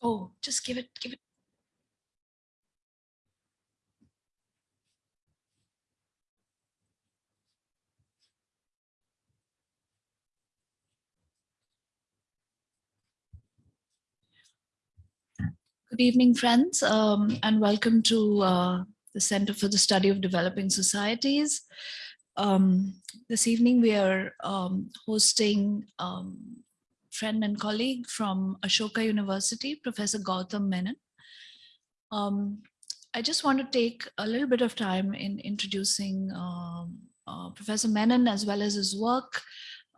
Oh, just give it, give it. Good evening, friends, um, and welcome to uh, the Center for the Study of Developing Societies. Um, this evening, we are um, hosting um, friend and colleague from Ashoka University, Professor Gautam Menon. Um, I just want to take a little bit of time in introducing um, uh, Professor Menon as well as his work,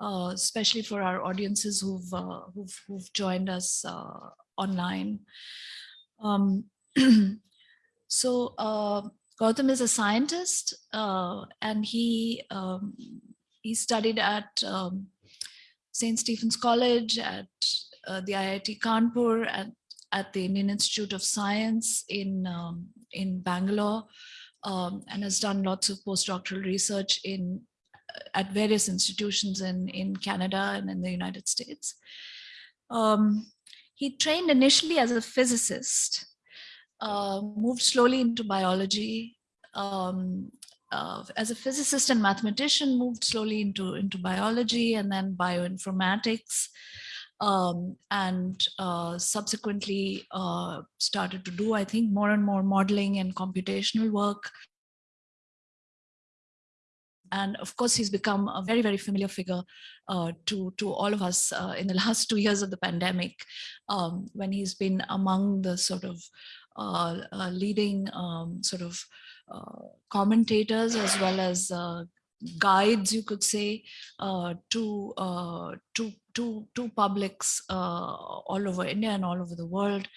uh, especially for our audiences who've, uh, who've, who've, joined us uh, online. Um, so uh, Gautam is a scientist uh, and he um, he studied at um, St. Stephen's College, at uh, the IIT Kanpur, at, at the Indian Institute of Science in, um, in Bangalore, um, and has done lots of postdoctoral research in at various institutions in, in Canada and in the United States. Um, he trained initially as a physicist, uh, moved slowly into biology, um, uh, as a physicist and mathematician, moved slowly into, into biology and then bioinformatics, um, and uh, subsequently uh, started to do, I think, more and more modeling and computational work. And of course, he's become a very, very familiar figure uh, to, to all of us uh, in the last two years of the pandemic, um, when he's been among the sort of uh, leading um, sort of commentators as well as uh, guides, you could say, to, to, to, to publics all over India and all over the world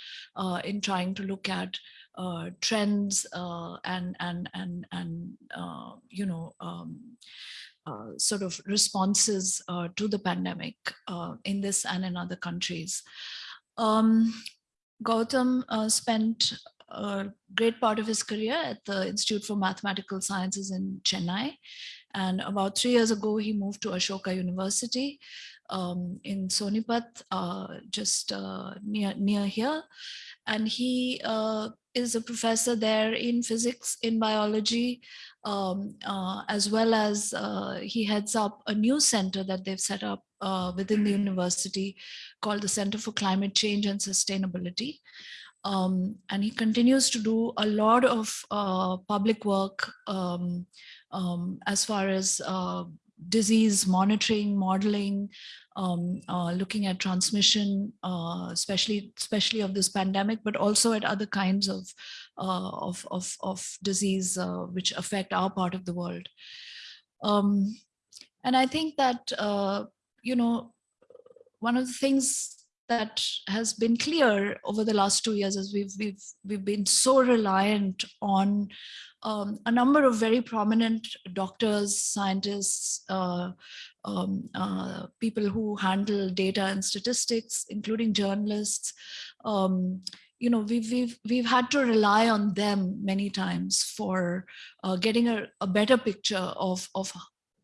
in trying to look at uh, trends uh, and and and and uh, you know um, uh, sort of responses uh, to the pandemic uh, in this and in other countries. Um, Gautam spent a great part of his career at the Institute for Mathematical Sciences in Chennai. And about three years ago, he moved to Ashoka University um, in Sonipat, just near, near here. And he is a professor there in physics, in biology, um, uh, as well as uh, he heads up a new center that they've set up uh, within the university called the Center for Climate Change and Sustainability. Um, and he continues to do a lot of uh, public work um, um as far as uh, disease monitoring, modeling, um, uh, looking at transmission, uh, especially especially of this pandemic, but also at other kinds of uh, of, of, of disease uh, which affect our part of the world. Um, and I think that you know one of the things that has been clear over the last two years is we've we've we've been so reliant on um, a number of very prominent doctors, scientists, uh, um, uh, people who handle data and statistics, including journalists. Um, you know, we've, we've, we've had to rely on them many times for uh, getting a, a, better picture of, of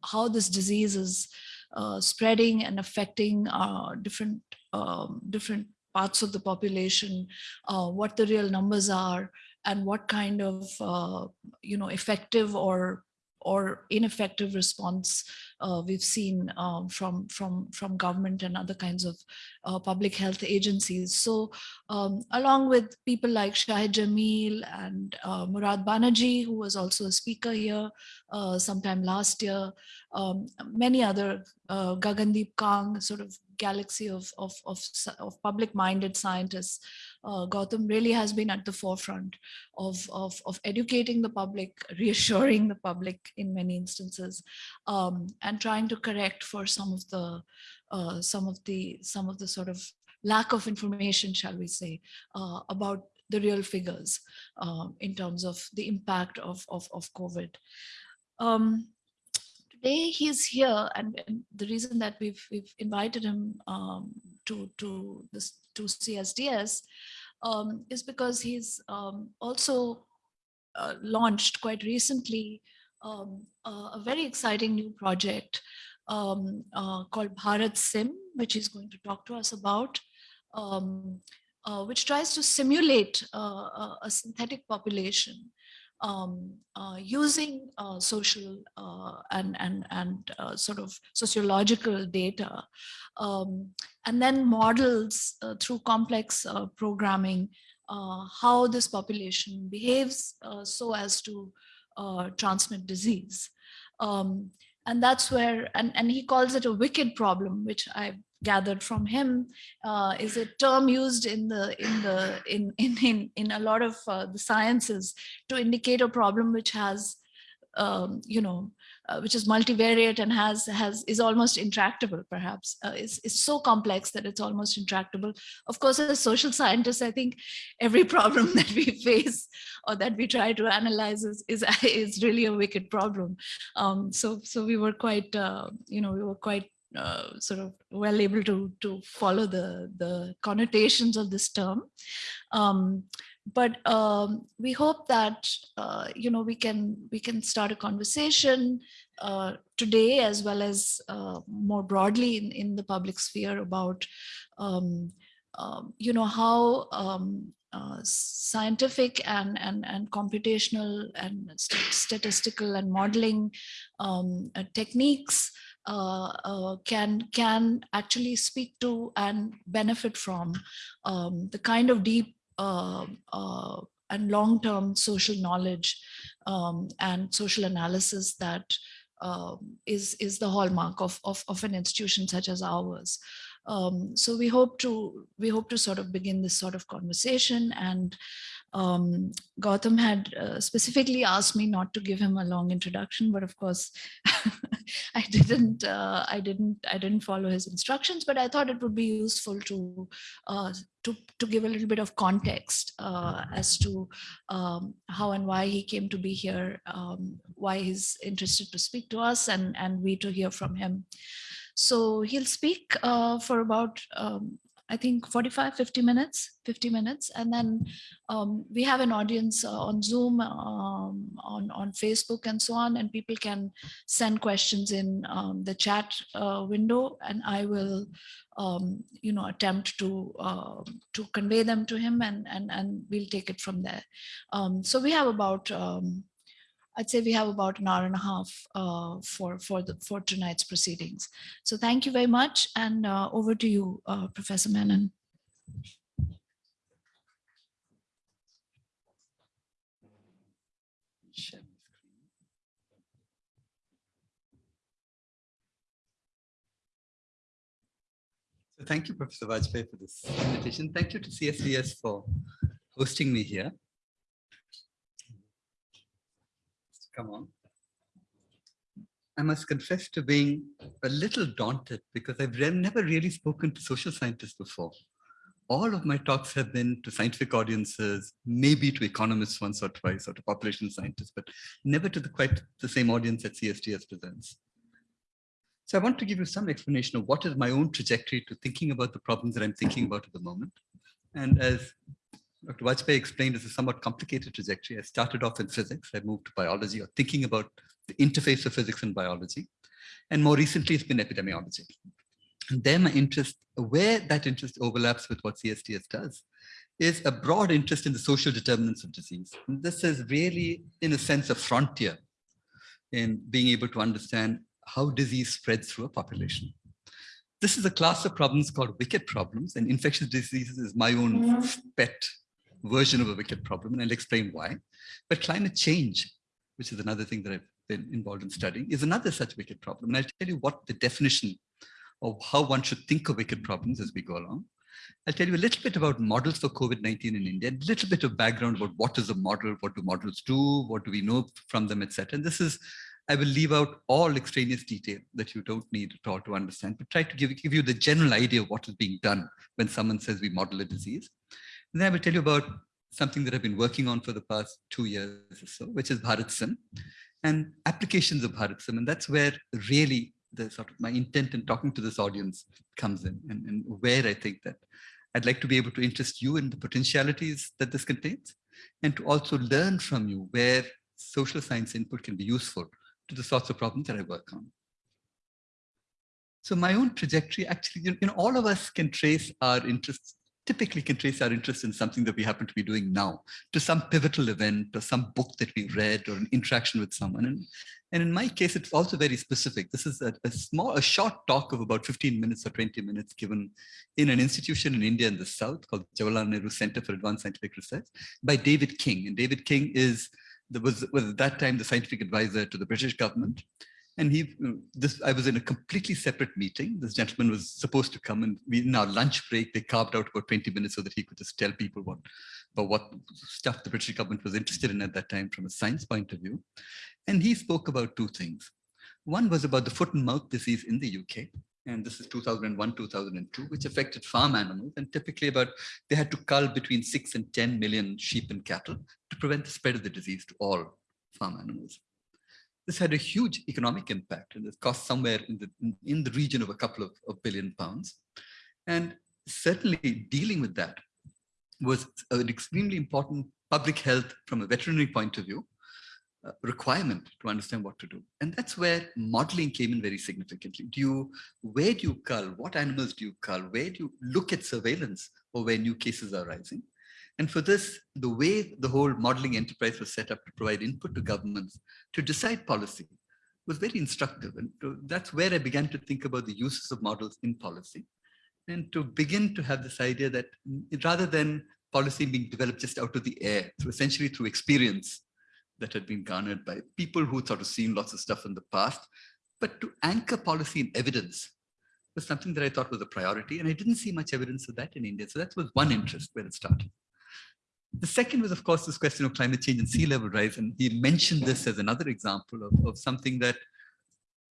how this disease is uh, spreading and affecting uh, different, um, different parts of the population, uh, what the real numbers are, and what kind of uh, you know effective or or ineffective response uh, we've seen um, from from from government and other kinds of uh, public health agencies. So um, along with people like Shahid Jameel and uh, Murad Banaji, who was also a speaker here uh, sometime last year, um, many other uh, Gagandeep Kang, sort of galaxy of, of, of, of public-minded scientists, uh, Gautam really has been at the forefront of, of, of educating the public, reassuring the public in many instances, um, and trying to correct for some of the uh, some of the some of the sort of lack of information, shall we say, uh, about the real figures um, in terms of the impact of, of, of COVID. Um, today he's here and, and, the reason that we've, we've invited him um, to, to, this, to CSDS um, is because he's um, also uh, launched quite recently um, a very exciting new project um, uh, called BharatSim, which he's going to talk to us about. Um, uh, which tries to simulate uh, a, synthetic population um, uh, using uh, social uh, and, and, and uh, sort of sociological data, um, and then models through complex programming how this population behaves so as to transmit disease. Um, and that's where, and, and he calls it a wicked problem, which I gathered from him uh, is a term used in the in the in in in, in a lot of uh, the sciences to indicate a problem which has um, you know uh, which is multivariate and has has is almost intractable perhaps. Uh, it's, it's so complex that it's almost intractable. Of course as social scientists i think every problem that we face or that we try to analyze is is, is really a wicked problem. Um, so so we were quite uh, you know we were quite uh, sort of well able to to follow the the connotations of this term. Um, but um, we hope that uh, you know we can we can start a conversation uh, today as well as uh, more broadly in, in the public sphere about um, um you know how um, uh, scientific and, and, and computational and st statistical and modeling um, uh, techniques can can actually speak to and benefit from um, the kind of deep uh, uh and long-term social knowledge um, and social analysis that uh, is is the hallmark of, of, of an institution such as ours. Um, so we hope to we hope to sort of begin this sort of conversation and um, Gautam had uh, specifically asked me not to give him a long introduction, but of course I didn't, uh, I didn't, I didn't follow his instructions, but I thought it would be useful to, uh, to, to give a little bit of context uh, as to um, how and why he came to be here, um, why he's interested to speak to us and, and we to hear from him. So he'll speak uh, for about um, I think 45, 50 minutes, 50 minutes. And then um, we have an audience uh, on Zoom, um, on, on Facebook and so on, and people can send questions in um, the chat uh, window and I will, um, you know, attempt to uh, to convey them to him and, and, and we'll take it from there. Um, so we have about I'd say we have about an hour and a half uh, for for the for tonight's proceedings. So thank you very much, and uh, over to you, uh, Professor Menon. So thank you, Professor Vajpeyi, for this invitation. Thank you to CSDS for hosting me here. Come on. I must confess to being a little daunted because I've never really spoken to social scientists before. All of my talks have been to scientific audiences, maybe to economists once or twice or to population scientists, but never to the quite the same audience that CSDS presents. So I want to give you some explanation of what is my own trajectory to thinking about the problems that I'm thinking about at the moment. And as Dr. Vajpeyi explained it's a somewhat complicated trajectory. I started off in physics. I moved to biology or thinking about the interface of physics and biology. And more recently, it's been epidemiology. And there my interest, where that interest overlaps with what CSDS does, is a broad interest in the social determinants of disease. And this is really, in a sense, a frontier in being able to understand how disease spreads through a population. This is a class of problems called wicked problems, and infectious diseases is my own mm -hmm. pet version of a wicked problem, and I'll explain why. But climate change, which is another thing that I've been involved in studying, is another such wicked problem. And I'll tell you what the definition of how one should think of wicked problems as we go along. I'll tell you a little bit about models for COVID-19 in India, a little bit of background about what is a model, what do models do, what do we know from them, etc. And this is, I will leave out all extraneous detail that you don't need at all to understand, but try to give, give you the general idea of what is being done when someone says we model a disease. Then I will tell you about something that I've been working on for the past two years or so, which is BharatSim and applications of BharatSim. And that's where really the sort of my intent in talking to this audience comes in and, and where I think that I'd like to be able to interest you in the potentialities that this contains and to also learn from you where social science input can be useful to the sorts of problems that I work on. So my own trajectory actually, you know, all of us can trace our interests typically can trace our interest in something that we happen to be doing now to some pivotal event or some book that we read or an interaction with someone. And, and in my case, it's also very specific. This is a, a, small, a short talk of about 15 minutes or 20 minutes given in an institution in India in the South called Jawaharlal Nehru Center for Advanced Scientific Research by David King. And David King is, was, was at that time the scientific advisor to the British government. And he, this, I was in a completely separate meeting. This gentleman was supposed to come and we, in our lunch break, they carved out about 20 minutes so that he could just tell people what, about what stuff the British government was interested in at that time from a science point of view. And he spoke about two things. One was about the foot and mouth disease in the UK. And this is 2001, 2002, which affected farm animals. And typically about, they had to cull between six and 10 million sheep and cattle to prevent the spread of the disease to all farm animals. This had a huge economic impact and it cost somewhere in the, in the region of a couple of, of billion pounds. And certainly dealing with that was an extremely important public health from a veterinary point of view uh, requirement to understand what to do. And that's where modeling came in very significantly. Do you, where do you cull? What animals do you cull? Where do you look at surveillance or where new cases are rising? And for this, the way the whole modeling enterprise was set up to provide input to governments to decide policy was very instructive. And to, that's where I began to think about the uses of models in policy and to begin to have this idea that rather than policy being developed just out of the air, through essentially through experience that had been garnered by people who sort of seen lots of stuff in the past, but to anchor policy in evidence was something that I thought was a priority. And I didn't see much evidence of that in India. So that was one interest where it started. The second was, of course, this question of climate change and sea level rise. And he mentioned this as another example of, of something that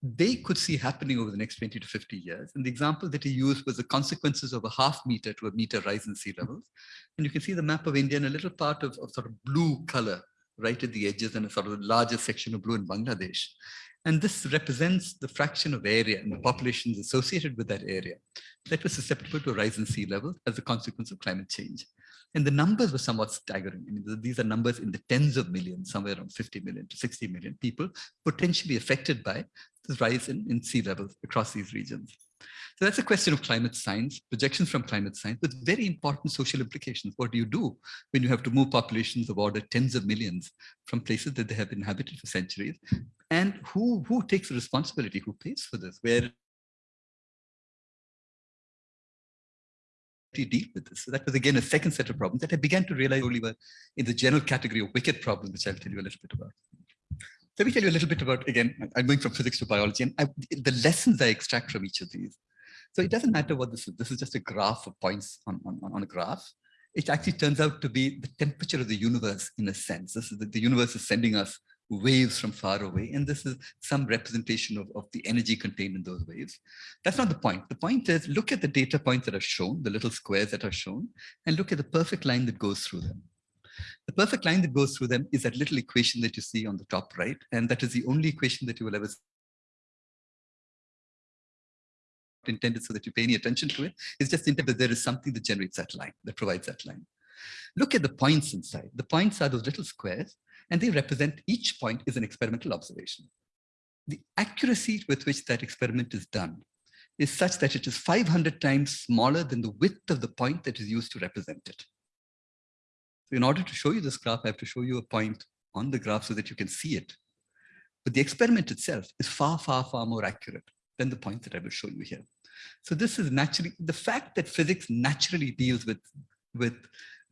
they could see happening over the next 20 to 50 years. And the example that he used was the consequences of a half meter to a meter rise in sea levels. And you can see the map of India in a little part of, of sort of blue color right at the edges and a sort of larger section of blue in Bangladesh. And this represents the fraction of area and the populations associated with that area that was susceptible to a rise in sea level as a consequence of climate change. And the numbers were somewhat staggering. I mean, these are numbers in the tens of millions, somewhere around 50 million to 60 million people potentially affected by the rise in, in sea levels across these regions. So that's a question of climate science, projections from climate science, with very important social implications. What do you do when you have to move populations of order tens of millions from places that they have inhabited for centuries? And who, who takes the responsibility? Who pays for this? Where deal with this. So that was again a second set of problems that I began to realize only were in the general category of wicked problems, which I'll tell you a little bit about. Let me tell you a little bit about, again, I'm going from physics to biology and I, the lessons I extract from each of these. So it doesn't matter what this is. This is just a graph of points on, on, on a graph. It actually turns out to be the temperature of the universe in a sense. This is the, the universe is sending us waves from far away. And this is some representation of, of the energy contained in those waves. That's not the point. The point is look at the data points that are shown, the little squares that are shown, and look at the perfect line that goes through them. The perfect line that goes through them is that little equation that you see on the top right. And that is the only equation that you will ever intended so that you pay any attention to it. It's just intended that there is something that generates that line, that provides that line. Look at the points inside. The points are those little squares and they represent each point is an experimental observation. The accuracy with which that experiment is done is such that it is 500 times smaller than the width of the point that is used to represent it. So in order to show you this graph, I have to show you a point on the graph so that you can see it. But the experiment itself is far, far, far more accurate than the point that I will show you here. So this is naturally, the fact that physics naturally deals with, with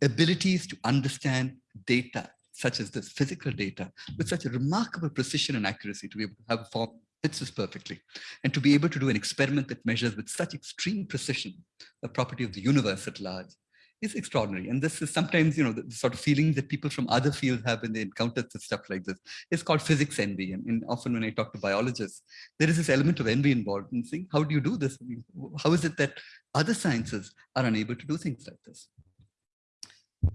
abilities to understand data such as this physical data with such a remarkable precision and accuracy to be able to have a form fits this perfectly and to be able to do an experiment that measures with such extreme precision the property of the universe at large is extraordinary. And this is sometimes, you know, the, sort of feeling that people from other fields have when they encounter stuff like this. It's called physics envy. And, and, often when I talk to biologists, there is this element of envy involved in saying, how do you do this? How is it that other sciences are unable to do things like this?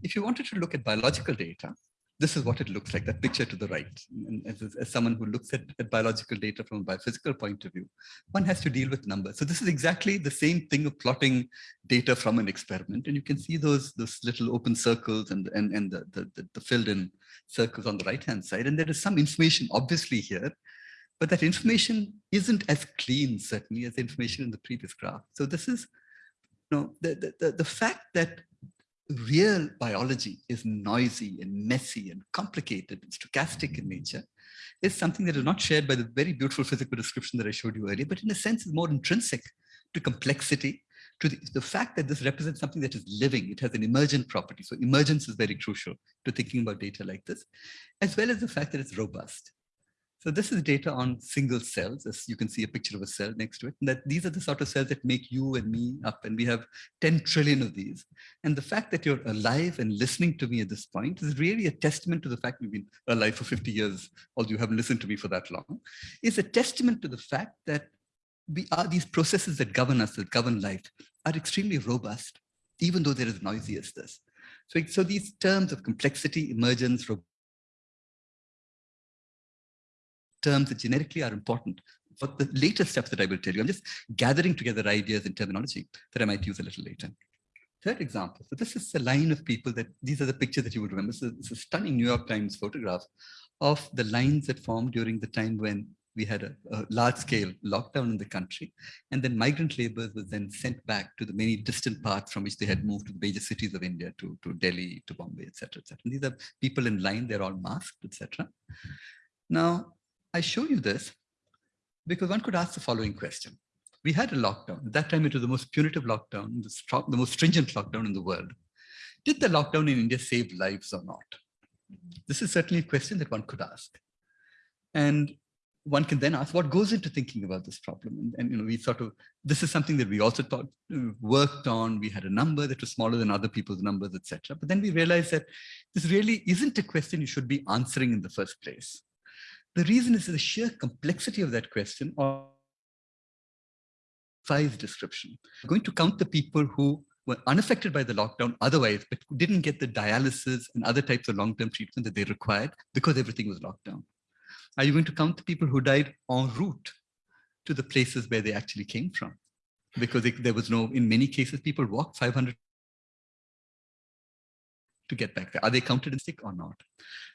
If you wanted to look at biological data, this is what it looks like, that picture to the right. And as, as someone who looks at, at, biological data from a biophysical point of view, one has to deal with numbers. So this is exactly the same thing of plotting data from an experiment. And you can see those, those little open circles and, and, and the, the, the filled in circles on the right-hand side. And there is some information obviously here, but that information isn't as clean, certainly, as the information in the previous graph. So this is No, the, the, the, the fact that real biology is noisy and messy and complicated and stochastic in mm-hmm. nature is something that is not shared by the very beautiful physical description that I showed you earlier, but in a sense is more intrinsic to complexity, to the, the fact that this represents something that is living. It has an emergent property. So emergence is very crucial to thinking about data like this, as well as the fact that it's robust. So this is data on single cells, as you can see a picture of a cell next to it. And that these are the sort of cells that make you and me up, and we have 10 trillion of these. And the fact that you're alive and listening to me at this point is really a testament to the fact we've been alive for 50 years, although you haven't listened to me for that long, is a testament to the fact that we are these processes that govern us, that govern life, are extremely robust, even though they're as noisy as this. So, so these terms of complexity, emergence, terms that generically are important. But the later steps that I will tell you, I'm just gathering together ideas and terminology that I might use a little later. Third example, so this is a line of people that, these are the pictures that you would remember. So is a stunning New York Times photograph of the lines that formed during the time when we had a, a large-scale lockdown in the country, and then migrant laborers were then sent back to the many distant parts from which they had moved to the major cities of India, to, to Delhi, to Bombay, etc., etc. These are people in line; they're all masked, etc. Now, I show you this because one could ask the following question. We had a lockdown. At that time, it was the most punitive lockdown, the, the most stringent lockdown in the world. Did the lockdown in India save lives or not? This is certainly a question that one could ask. And one can then ask what goes into thinking about this problem. And, and, you know, we sort of, this is something that we also thought, uh, worked on. We had a number that was smaller than other people's numbers, etc. But then we realized that this really isn't a question you should be answering in the first place. The reason is the sheer complexity of that question or size description. I'm going to count the people who were unaffected by the lockdown otherwise, but didn't get the dialysis and other types of long-term treatment that they required because everything was locked down. Are you going to count the people who died en route to the places where they actually came from? Because there was no, in many cases, people walked 500 to get back there. Are they counted in sick or not?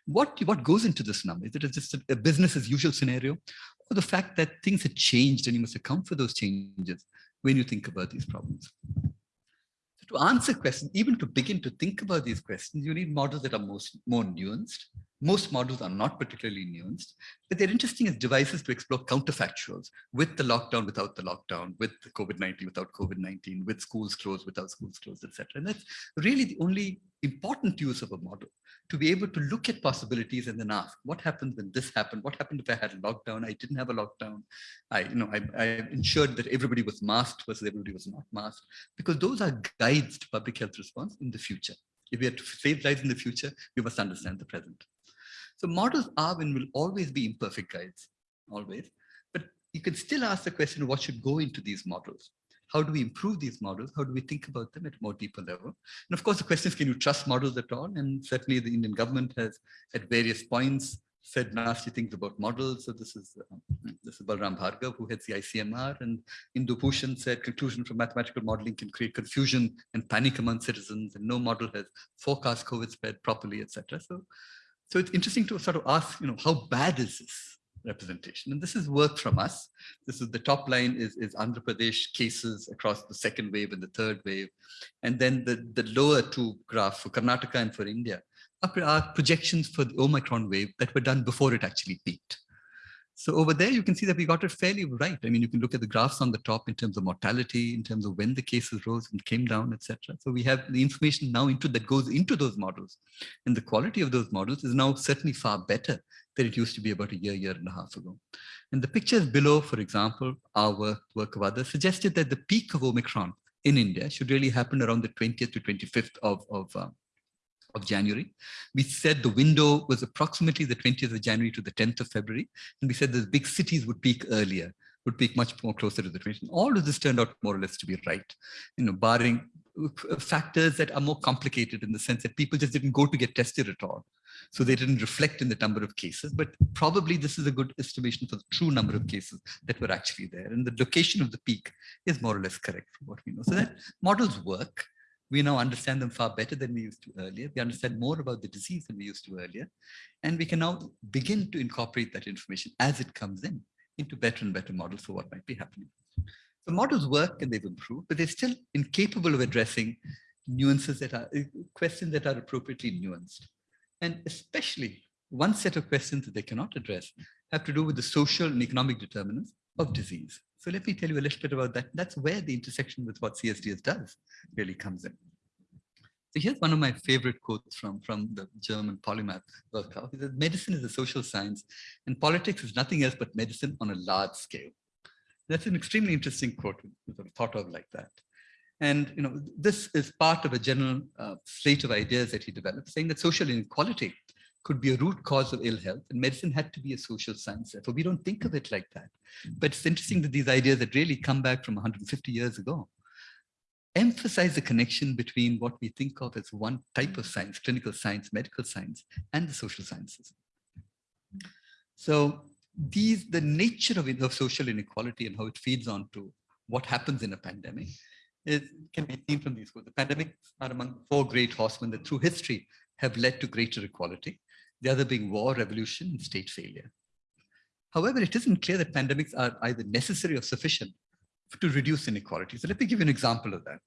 What, what goes into this number? Is it just a, a business as usual scenario? Or the fact that things have changed and you must account for those changes when you think about these problems? to answer questions, even to begin to think about these questions, you need models that are most more nuanced. Most models are not particularly nuanced, but they're interesting as devices to explore counterfactuals with the lockdown, without the lockdown, with the COVID-19, without COVID-19, with schools closed, without schools closed, etc. And that's really the only important use of a model to be able to look at possibilities and then ask, what happens when this happened? What happened if I had a lockdown? I didn't have a lockdown. I, you know, I, I ensured that everybody was masked versus everybody was not masked, because those are guides to public health response in the future. If we are to save lives in the future, we must understand the present. So models are and will always be imperfect guides, always. But you can still ask the question, what should go into these models? How do we improve these models? How do we think about them at a more deeper level? And of course, the question is, can you trust models at all? And certainly the Indian government has at various points said nasty things about models. So this is uh, this is Balram Bhargav, who heads the ICMR, and Indu Bhushan said conclusion from mathematical modeling can create confusion and panic among citizens, and no model has forecast COVID spread properly, etc. So, so it's interesting to sort of ask, you know, how bad is this? representation. And this is work from us. This is the top line is, is Andhra Pradesh cases across the second wave and the third wave. And then the, the lower two graphs for Karnataka and for India are, projections for the Omicron wave that were done before it actually peaked. So over there, you can see that we got it fairly right. I mean, you can look at the graphs on the top in terms of mortality, in terms of when the cases rose and came down, etc. So we have the information now into that goes into those models. And the quality of those models is now certainly far better than it used to be about a year, year and a half ago. And the pictures below, for example, our work, work of others suggested that the peak of Omicron in India should really happen around the 20th to 25th of, of uh, of January. We said the window was approximately the 20th of January to the 10th of February. And we said the big cities would peak earlier, would peak much more closer to the 20th. All of this turned out more or less to be right, you know, barring factors that are more complicated in the sense that people just didn't go to get tested at all. So they didn't reflect in the number of cases, but probably this is a good estimation for the true number of cases that were actually there. And the location of the peak is more or less correct from what we know. So that models work we now understand them far better than we used to earlier. We understand more about the disease than we used to earlier. And we can now begin to incorporate that information as it comes in into better and better models for what might be happening. The models work and they've improved, but they're still incapable of addressing nuances that are questions that are appropriately nuanced. And especially one set of questions that they cannot address have to do with the social and economic determinants of disease. So let me tell you a little bit about that. That's where the intersection with what CSDS does really comes in. So here's one of my favorite quotes from, from the German polymath Virchow. He says, medicine is a social science and politics is nothing else but medicine on a large scale. That's an extremely interesting quote, thought of like that. And you know, this is part of a general uh, slate of ideas that he developed, saying that social inequality could be a root cause of ill health, and medicine had to be a social science. Therefore, we don't think of it like that. But it's interesting that these ideas that really come back from 150 years ago emphasize the connection between what we think of as one type of science, clinical science, medical science, and the social sciences. So these, the nature of, of social inequality and how it feeds on to what happens in a pandemic is, can be seen from these. The pandemics are among four great horsemen that through history have led to greater equality, the other being war, revolution, and state failure. However, it isn't clear that pandemics are either necessary or sufficient to reduce inequality. So let me give you an example of that.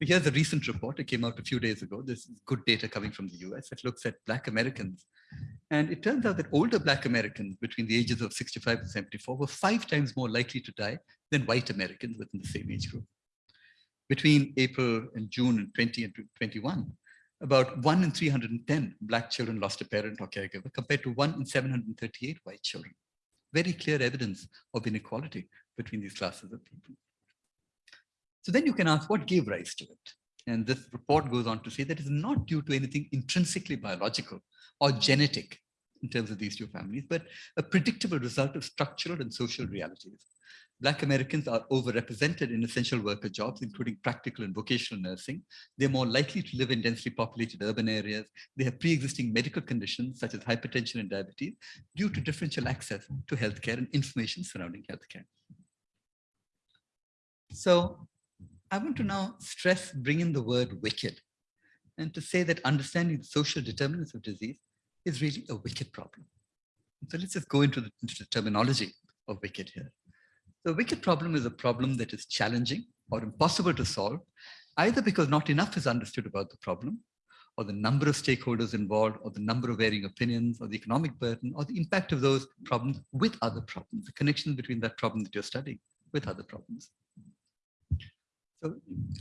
Here's a recent report. It came out a few days ago. This is good data coming from the US. It looks at Black Americans. And it turns out that older Black Americans between the ages of 65 and 74 were five times more likely to die than white Americans within the same age group. Between April and June and 20 and 21, about one in 310 Black children lost a parent or caregiver compared to one in 738 white children. Very clear evidence of inequality between these classes of people. So then you can ask what gave rise to it? And this report goes on to say that it's not due to anything intrinsically biological or genetic in terms of these two families, but a predictable result of structural and social realities. Black Americans are overrepresented in essential worker jobs, including practical and vocational nursing. They're more likely to live in densely populated urban areas. They have pre-existing medical conditions such as hypertension and diabetes due to differential access to healthcare and information surrounding healthcare. So I want to now stress, bring in the word wicked, and to say that understanding the social determinants of disease is really a wicked problem. So let's just go into the, into the terminology of wicked here. The wicked problem is a problem that is challenging or impossible to solve, either because not enough is understood about the problem, or the number of stakeholders involved, or the number of varying opinions, or the economic burden, or the impact of those problems with other problems, the connection between that problem that you're studying with other problems. So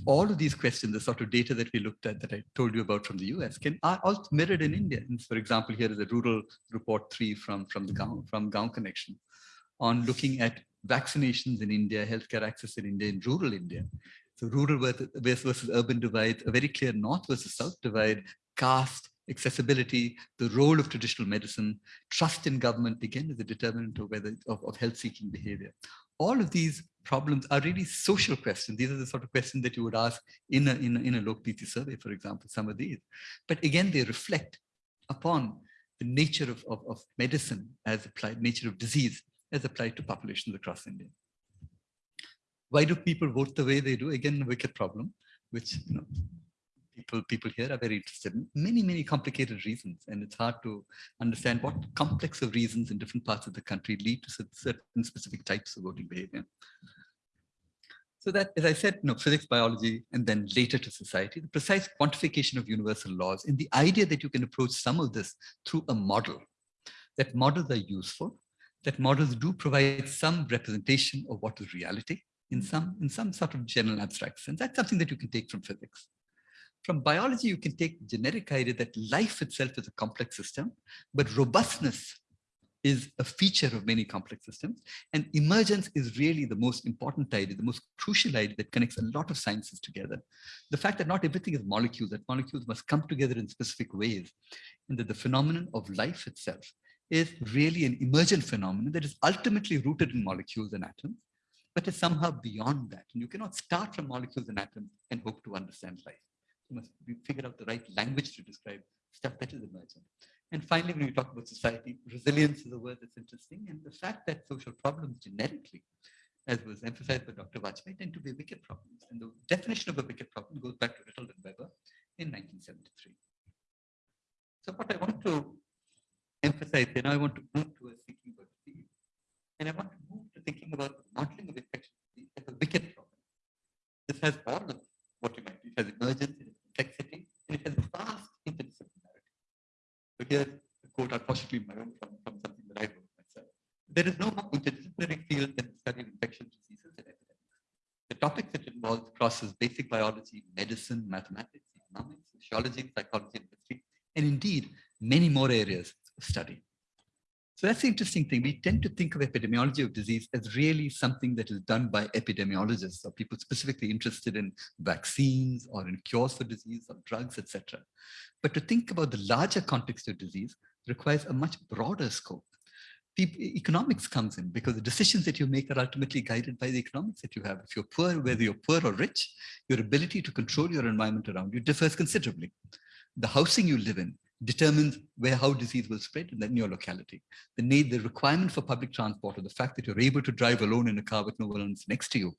all of these questions, the sort of data that we looked at that I told you about from the US can are all mirrored in India. And for example, here is a rural report three from, from the Gaon, from Gaon Connection on looking at vaccinations in India, healthcare access in India, in rural India. So rural versus urban divide, a very clear north versus south divide, caste, accessibility, the role of traditional medicine, trust in government, again, is a determinant of whether of, of health-seeking behavior all of these problems are really social questions. These are the sort of questions that you would ask in a, in a, in a Lokniti survey, for example, some of these. But again, they reflect upon the nature of, of, of medicine as applied, nature of disease as applied to populations across India. Why do people vote the way they do? Again, a wicked problem, which you know, people people here are very interested in many many complicated reasons and it's hard to understand what complex of reasons in different parts of the country lead to certain specific types of voting behavior so that as i said you know physics biology and then later to society the precise quantification of universal laws and the idea that you can approach some of this through a model that models are useful that models do provide some representation of what is reality in mm. some in some sort of general abstract sense that's something that you can take from physics from biology, you can take the generic idea that life itself is a complex system, but robustness is a feature of many complex systems. And emergence is really the most important idea, the most crucial idea that connects a lot of sciences together. The fact that not everything is molecules, that molecules must come together in specific ways, and that the phenomenon of life itself is really an emergent phenomenon that is ultimately rooted in molecules and atoms, but is somehow beyond that. And you cannot start from molecules and atoms and hope to understand life You must figure out the right language to describe stuff that is emergent. And finally, when we talk about society, resilience is a word that's interesting. And the fact that social problems generically, as was emphasized by Dr. Vajpeyi, tend to be wicked problems. And the definition of a wicked problem goes back to Rittel and Webber in 1973. So what I want to emphasize then, I want to move towards thinking about disease. And I want to move to thinking about modeling of infection as a wicked problem. This has all of what you might, it has emergence, it has complexity, and it has vast interdisciplinarity. So here's a quote, unfortunately, my own from, from something that I wrote myself. There is no more interdisciplinary field than the study of infectious diseases and epidemics. The topics it involves crosses basic biology, medicine, mathematics, economics, sociology, psychology, and history, and indeed, many more areas study. So that's the interesting thing. We tend to think of epidemiology of disease as really something that is done by epidemiologists or people specifically interested in vaccines or in cures for disease or drugs, etc. But to think about the larger context of disease requires a much broader scope. People, economics comes in because the decisions that you make are ultimately guided by the economics that you have. If you're poor, whether you're poor or rich, your ability to control your environment around you differs considerably. The housing you live in determines where how disease will spread in your locality. The need, the requirement for public transport or the fact that you're able to drive alone in a car with no one else next to you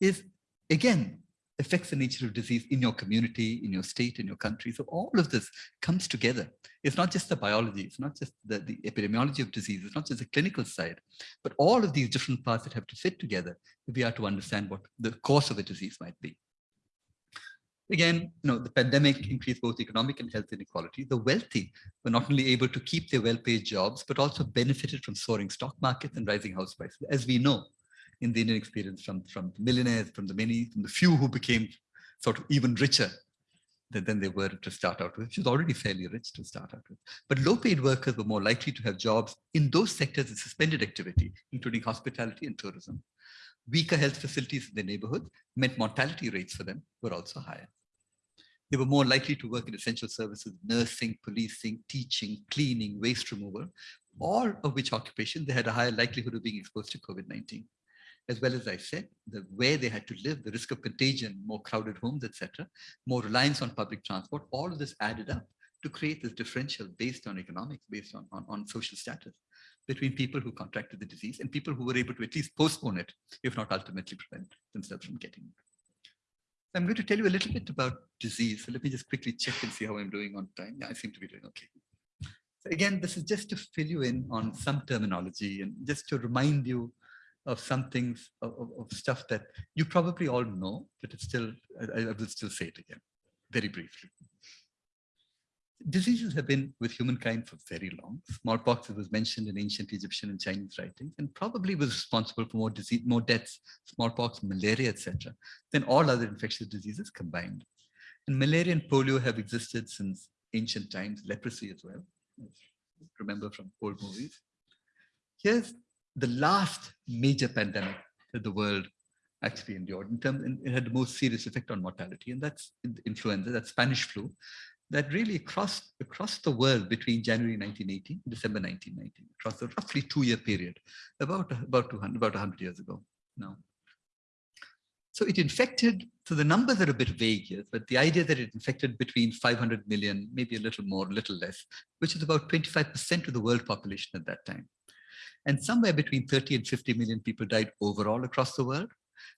is again affects the nature of disease in your community, in your state, in your country. So all of this comes together. It's not just the biology, it's not just the, the epidemiology of disease, it's not just the clinical side, but all of these different parts that have to fit together if we are to understand what the course of a disease might be. Again, you know, the pandemic increased both economic and health inequality. The wealthy were not only able to keep their well-paid jobs, but also benefited from soaring stock markets and rising house prices. As we know in the Indian experience from, from millionaires, from the many, from the few who became sort of even richer than they were to start out with, which was already fairly rich to start out with. But low-paid workers were more likely to have jobs in those sectors of suspended activity, including hospitality and tourism. Weaker health facilities in the neighborhood meant mortality rates for them were also higher. They were more likely to work in essential services, nursing, policing, teaching, cleaning, waste removal, all of which occupation they had a higher likelihood of being exposed to COVID-19. As well as I said, the where they had to live, the risk of contagion, more crowded homes, etc., more reliance on public transport, all of this added up to create this differential based on economics, based on, on, on social status between people who contracted the disease and people who were able to at least postpone it, if not ultimately prevent themselves from getting it. I'm going to tell you a little bit about disease. So let me just quickly check and see how I'm doing on time. Yeah, I seem to be doing okay. So again, this is just to fill you in on some terminology and just to remind you of some things of, of, stuff that you probably all know, but it's still, I, I will still say it again, very briefly diseases have been with humankind for very long. Smallpox was mentioned in ancient Egyptian and Chinese writings and probably was responsible for more disease, more deaths, smallpox, malaria, etc., than all other infectious diseases combined. And malaria and polio have existed since ancient times, leprosy as well, remember from old movies. Here's the last major pandemic that the world actually endured in terms and it had the most serious effect on mortality and that's influenza that's spanish flu that really crossed across the world between January 1918 December 1919, across a roughly two-year period, about about 200, about 100 years ago now. So it infected, so the numbers are a bit vague here, but the idea that it infected between 500 million, maybe a little more, a little less, which is about 25% of the world population at that time. And somewhere between 30 and 50 million people died overall across the world.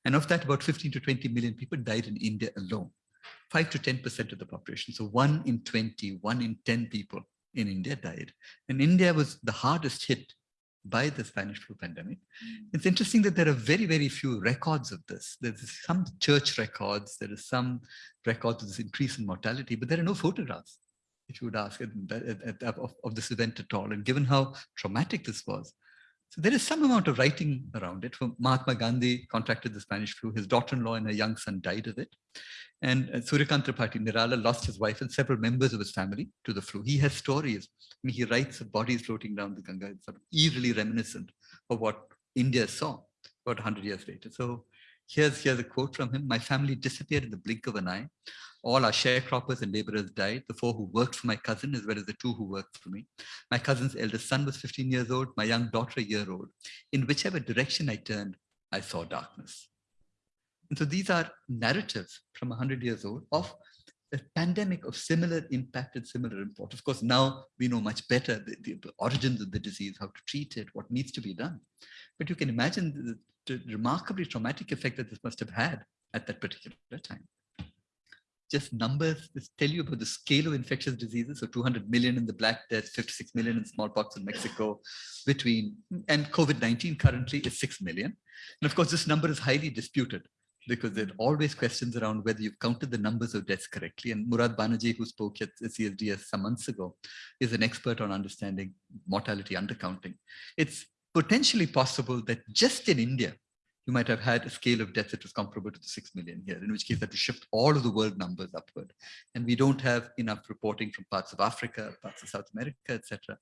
And of that, about 15 to 20 million people died in India alone. 5 to 10% of the population. So one in 20, one in 10 people in India died. And India was the hardest hit by the Spanish flu pandemic. Mm. It's interesting that there are very, very few records of this. There's some church records, there is some records of this increase in mortality, but there are no photographs, if you would ask, of, of this event at all. And given how traumatic this was, so there is some amount of writing around it. Mahatma Gandhi contracted the Spanish flu. His daughter-in-law and her young son died of it. And uh, Tripathi Nirala lost his wife and several members of his family to the flu. He has stories. I mean, he writes of bodies floating down the Ganga. It's sort of eerily reminiscent of what India saw about 100 years later. So here's, here's a quote from him. My family disappeared in the blink of an eye. All our sharecroppers and laborers died, the four who worked for my cousin, as well as the two who worked for me. My cousin's eldest son was 15 years old, my young daughter a year old. In whichever direction I turned, I saw darkness. And so these are narratives from 100 years old of a pandemic of similar impact and similar import. Of course, now we know much better the, the, origins of the disease, how to treat it, what needs to be done. But you can imagine the, the remarkably traumatic effect that this must have had at that particular time. Just numbers just tell you about the scale of infectious diseases. So 200 million in the Black Death, 56 million in smallpox in Mexico between, and COVID-19 currently is 6 million. And of course, this number is highly disputed because there are always questions around whether you've counted the numbers of deaths correctly. And Murad Banaji, who spoke at CSDS some months ago, is an expert on understanding mortality undercounting. It's potentially possible that just in India, you might have had a scale of deaths that was comparable to the 6 million here, in which case that to shift all of the world numbers upward. And we don't have enough reporting from parts of Africa, parts of South America, etc.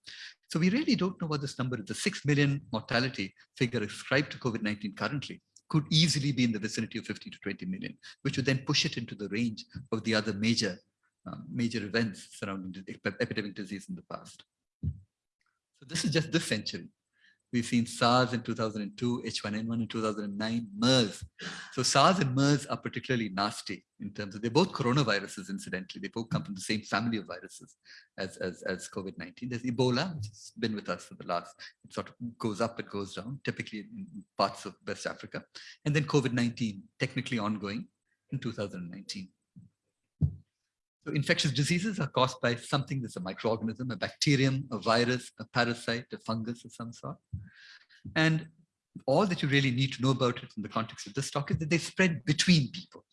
So we really don't know what this number is. The 6 million mortality figure ascribed to COVID-19 currently could easily be in the vicinity of 50 to 20 million, which would then push it into the range of the other major, um, major events surrounding epidemic disease in the past. So this is just this century. We've seen SARS in 2002, H1N1 in 2009, MERS. So SARS and MERS are particularly nasty in terms of, they're both coronaviruses, incidentally. They both come from the same family of viruses as, as, as COVID-19. There's Ebola, which has been with us for the last, it sort of goes up, it goes down, typically in parts of West Africa. And then COVID-19, technically ongoing in 2019. So infectious diseases are caused by something that's a microorganism, a bacterium, a virus, a parasite, a fungus of some sort. And all that you really need to know about it in the context of this talk is that they spread between people.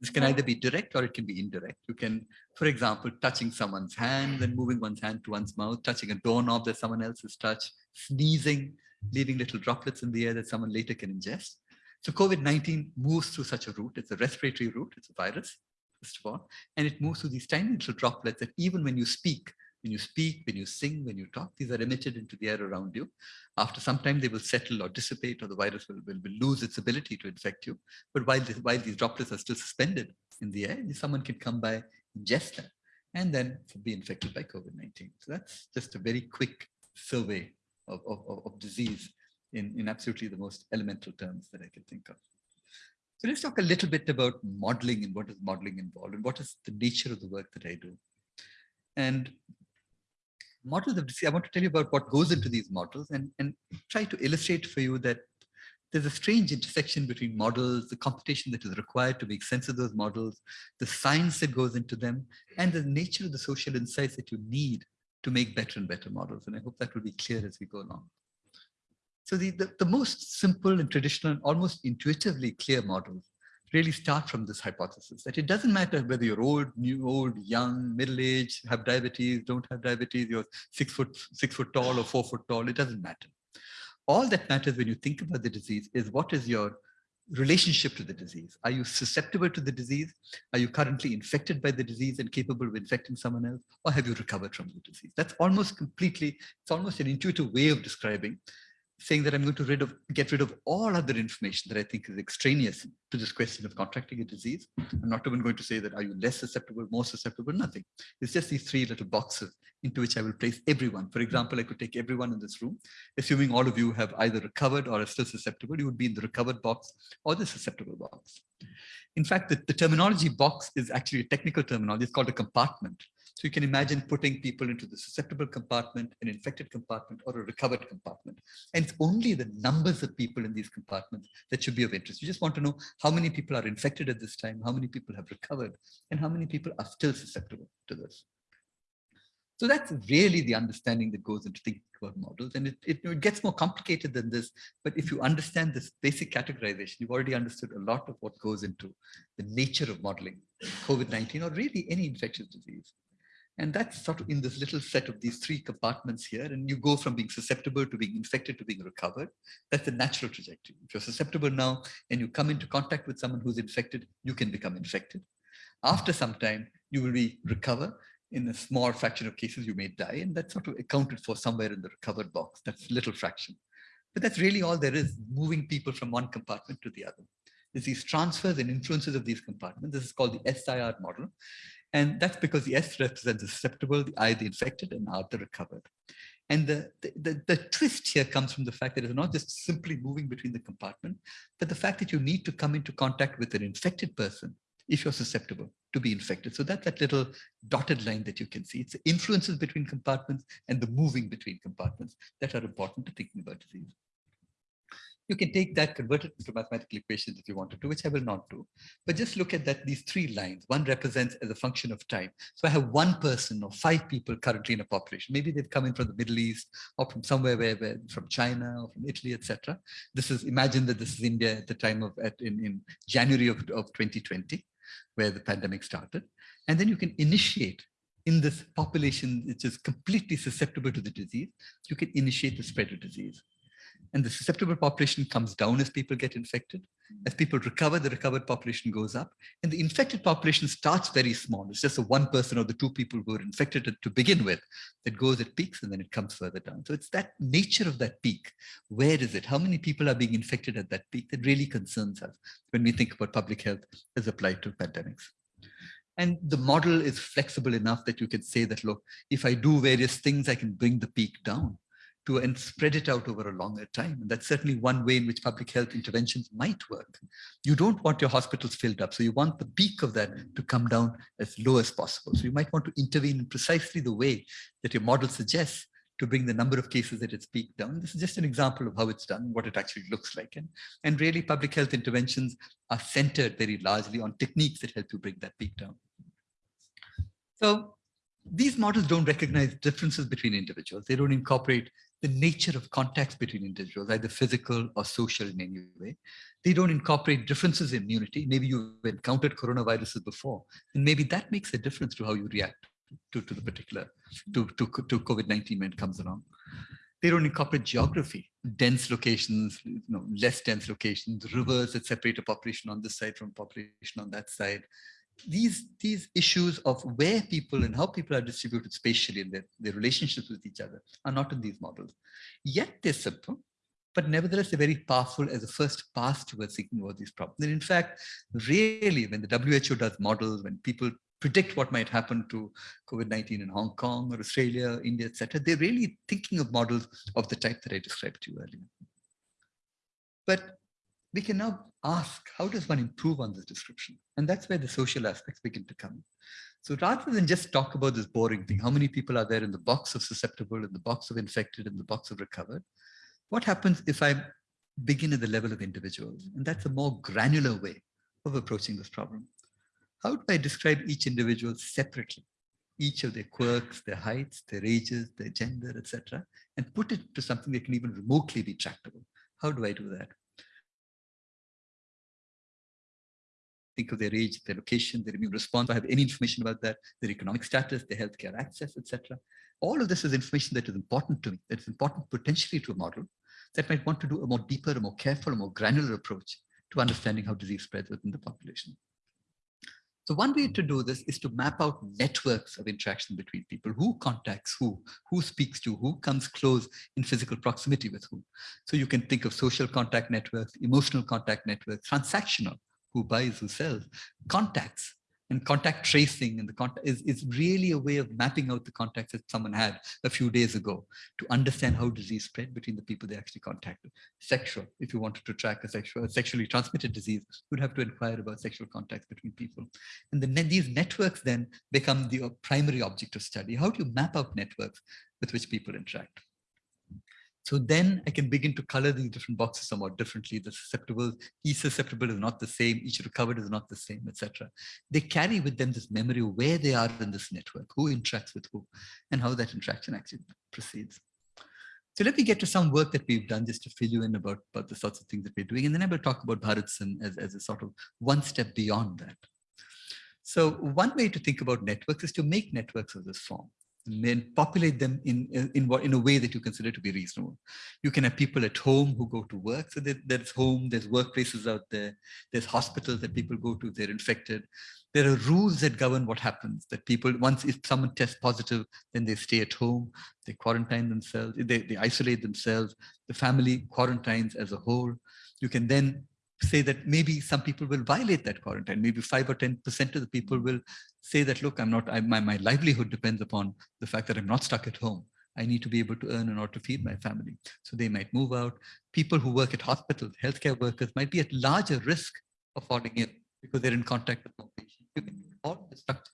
This can either be direct or it can be indirect. You can, for example, touching someone's hand and moving one's hand to one's mouth, touching a doorknob that someone else has touched, sneezing, leaving little droplets in the air that someone later can ingest. So COVID-19 moves through such a route. It's a respiratory route. It's a virus first of all, and it moves through these tiny little droplets that even when you speak, when you speak, when you sing, when you talk, these are emitted into the air around you. After some time, they will settle or dissipate, or the virus will, will, will lose its ability to infect you. But while, this, while these droplets are still suspended in the air, someone can come by, ingest them, and then be infected by COVID-19. So that's just a very quick survey of, of, of disease in, in absolutely the most elemental terms that I can think of. So let's talk a little bit about modeling and what is modeling involved and what is the nature of the work that I do. And models of disease, I want to tell you about what goes into these models and, and try to illustrate for you that there's a strange intersection between models, the computation that is required to make sense of those models, the science that goes into them, and the nature of the social insights that you need to make better and better models. And I hope that will be clear as we go along. So the, the, the, most simple and traditional and almost intuitively clear models really start from this hypothesis that it doesn't matter whether you're old, new, old, young, middle-aged, have diabetes, don't have diabetes, you're six foot, six foot tall or four foot tall, it doesn't matter. All that matters when you think about the disease is what is your relationship to the disease. Are you susceptible to the disease? Are you currently infected by the disease and capable of infecting someone else? Or have you recovered from the disease? That's almost completely, it's almost an intuitive way of describing saying that I'm going to rid of, get rid of all other information that I think is extraneous to this question of contracting a disease. I'm not even going to say that are you less susceptible, more susceptible, nothing. It's just these three little boxes into which I will place everyone. For example, I could take everyone in this room, assuming all of you have either recovered or are still susceptible, you would be in the recovered box or the susceptible box. In fact, the, the terminology box is actually a technical terminology. It's called a compartment. So you can imagine putting people into the susceptible compartment, an infected compartment, or a recovered compartment. And it's only the numbers of people in these compartments that should be of interest. You just want to know how many people are infected at this time, how many people have recovered, and how many people are still susceptible to this. So that's really the understanding that goes into thinking about models. And it, it, it, gets more complicated than this. But if you understand this basic categorization, you've already understood a lot of what goes into the nature of modeling COVID-19 or really any infectious disease. And that's sort of in this little set of these three compartments here. And you go from being susceptible to being infected to being recovered. That's the natural trajectory. If you're susceptible now and you come into contact with someone who's infected, you can become infected. After some time, you will be recover. In a small fraction of cases, you may die. And that's sort of accounted for somewhere in the recovered box. That's little fraction. But that's really all there is, moving people from one compartment to the other. There's these transfers and influences of these compartments. This is called the SIR model. And that's because the S represents the susceptible, the I the infected, and R the recovered. And the, the, the, twist here comes from the fact that it's not just simply moving between the compartment, but the fact that you need to come into contact with an infected person if you're susceptible to be infected. So that's that little dotted line that you can see. It's the influences between compartments and the moving between compartments that are important to thinking about disease. You can take that, convert it into mathematical equations if you wanted to, which I will not do. But just look at that, these three lines. One represents as a function of time. So I have one person or five people currently in a population. Maybe they've come in from the Middle East or from somewhere where, where from China or from Italy, etc. This is, imagine that this is India at the time of, at, in, in January of, of 2020, where the pandemic started. And then you can initiate in this population, which is completely susceptible to the disease, you can initiate the spread of disease and the susceptible population comes down as people get infected. Hmm. As people recover, the recovered population goes up, and the infected population starts very small. It's just the one person or the two people who are infected to begin with that goes at peaks and then it comes further down. So it's that nature of that peak. Where is it? How many people are being infected at that peak that really concerns us when we think about public health as applied to pandemics. And the model is flexible enough that you can say that, look, if I do various things, I can bring the peak down to and spread it out over a longer time. And that's certainly one way in which public health interventions might work. You don't want your hospitals filled up. So you want the peak of that to come down as low as possible. So you might want to intervene in precisely the way that your model suggests to bring the number of cases at its peak down. This is just an example of how it's done, what it actually looks like. And, and really public health interventions are centered very largely on techniques that help you bring that peak down. So these models don't recognize differences between individuals. They don't incorporate the nature of contacts between individuals, either physical or social in any way. They don't incorporate differences in immunity. Maybe you've encountered coronaviruses before, and maybe that makes a difference to how you react to, to the particular, to, to, to COVID-19 when it comes along. They don't incorporate geography, dense locations, you know, less dense locations, rivers that separate a population on this side from population on that side, these these issues of where people and how people are distributed spatially and their, their relationships with each other are not in these models. Yet they're simple, but nevertheless they're very powerful as a first pass towards thinking about these problems. And in fact, really when the WHO does models, when people predict what might happen to COVID-19 in Hong Kong or Australia, India, etc., they're really thinking of models of the type that I described to you earlier. But we can now ask, how does one improve on this description? And that's where the social aspects begin to come. So rather than just talk about this boring thing, how many people are there in the box of susceptible, in the box of infected, in the box of recovered? What happens if I begin at the level of individuals? And that's a more granular way of approaching this problem. How do I describe each individual separately? Each of their quirks, their heights, their ages, their gender, etc., and put it to something that can even remotely be tractable. How do I do that? Think of their age, their location, their immune response, I have any information about that, their economic status, their healthcare access, etc. All of this is information that is important to me, that is important potentially to a model that might want to do a more deeper, a more careful, a more granular approach to understanding how disease spreads within the population. So one way to do this is to map out networks of interaction between people, who contacts who, who speaks to, who comes close in physical proximity with whom. So you can think of social contact networks, emotional contact networks, transactional, who buys, who sells, contacts and contact tracing and the contact is, is really a way of mapping out the contacts that someone had a few days ago to understand how disease spread between the people they actually contacted. Sexual, if you wanted to track a sexual, a sexually transmitted disease, you'd have to inquire about sexual contacts between people. And then these networks then become the uh, primary object of study. How do you map out networks with which people interact? So then I can begin to color these different boxes somewhat differently. The susceptible, each susceptible is not the same, each recovered is not the same, etc. They carry with them this memory of where they are in this network, who interacts with who, and how that interaction actually proceeds. So let me get to some work that we've done just to fill you in about, about the sorts of things that we're doing. And then I will talk about BharatSim as, as a sort of one step beyond that. So one way to think about networks is to make networks of this form and populate them in, in, what, in a way that you consider to be reasonable. You can have people at home who go to work. So there, there's home, there's workplaces out there, there's hospitals that people go to, they're infected. There are rules that govern what happens, that people, once if someone tests positive, then they stay at home, they quarantine themselves, they, they isolate themselves, the family quarantines as a whole. You can then say that maybe some people will violate that quarantine. Maybe five or 10% of the people mm-hmm. will say that, look, I'm not, I, my, my livelihood depends upon the fact that I'm not stuck at home. I need to be able to earn in order to feed my family. So they might move out. People who work at hospitals, healthcare workers might be at larger risk of falling ill because they're in contact with more patients. You can all the structure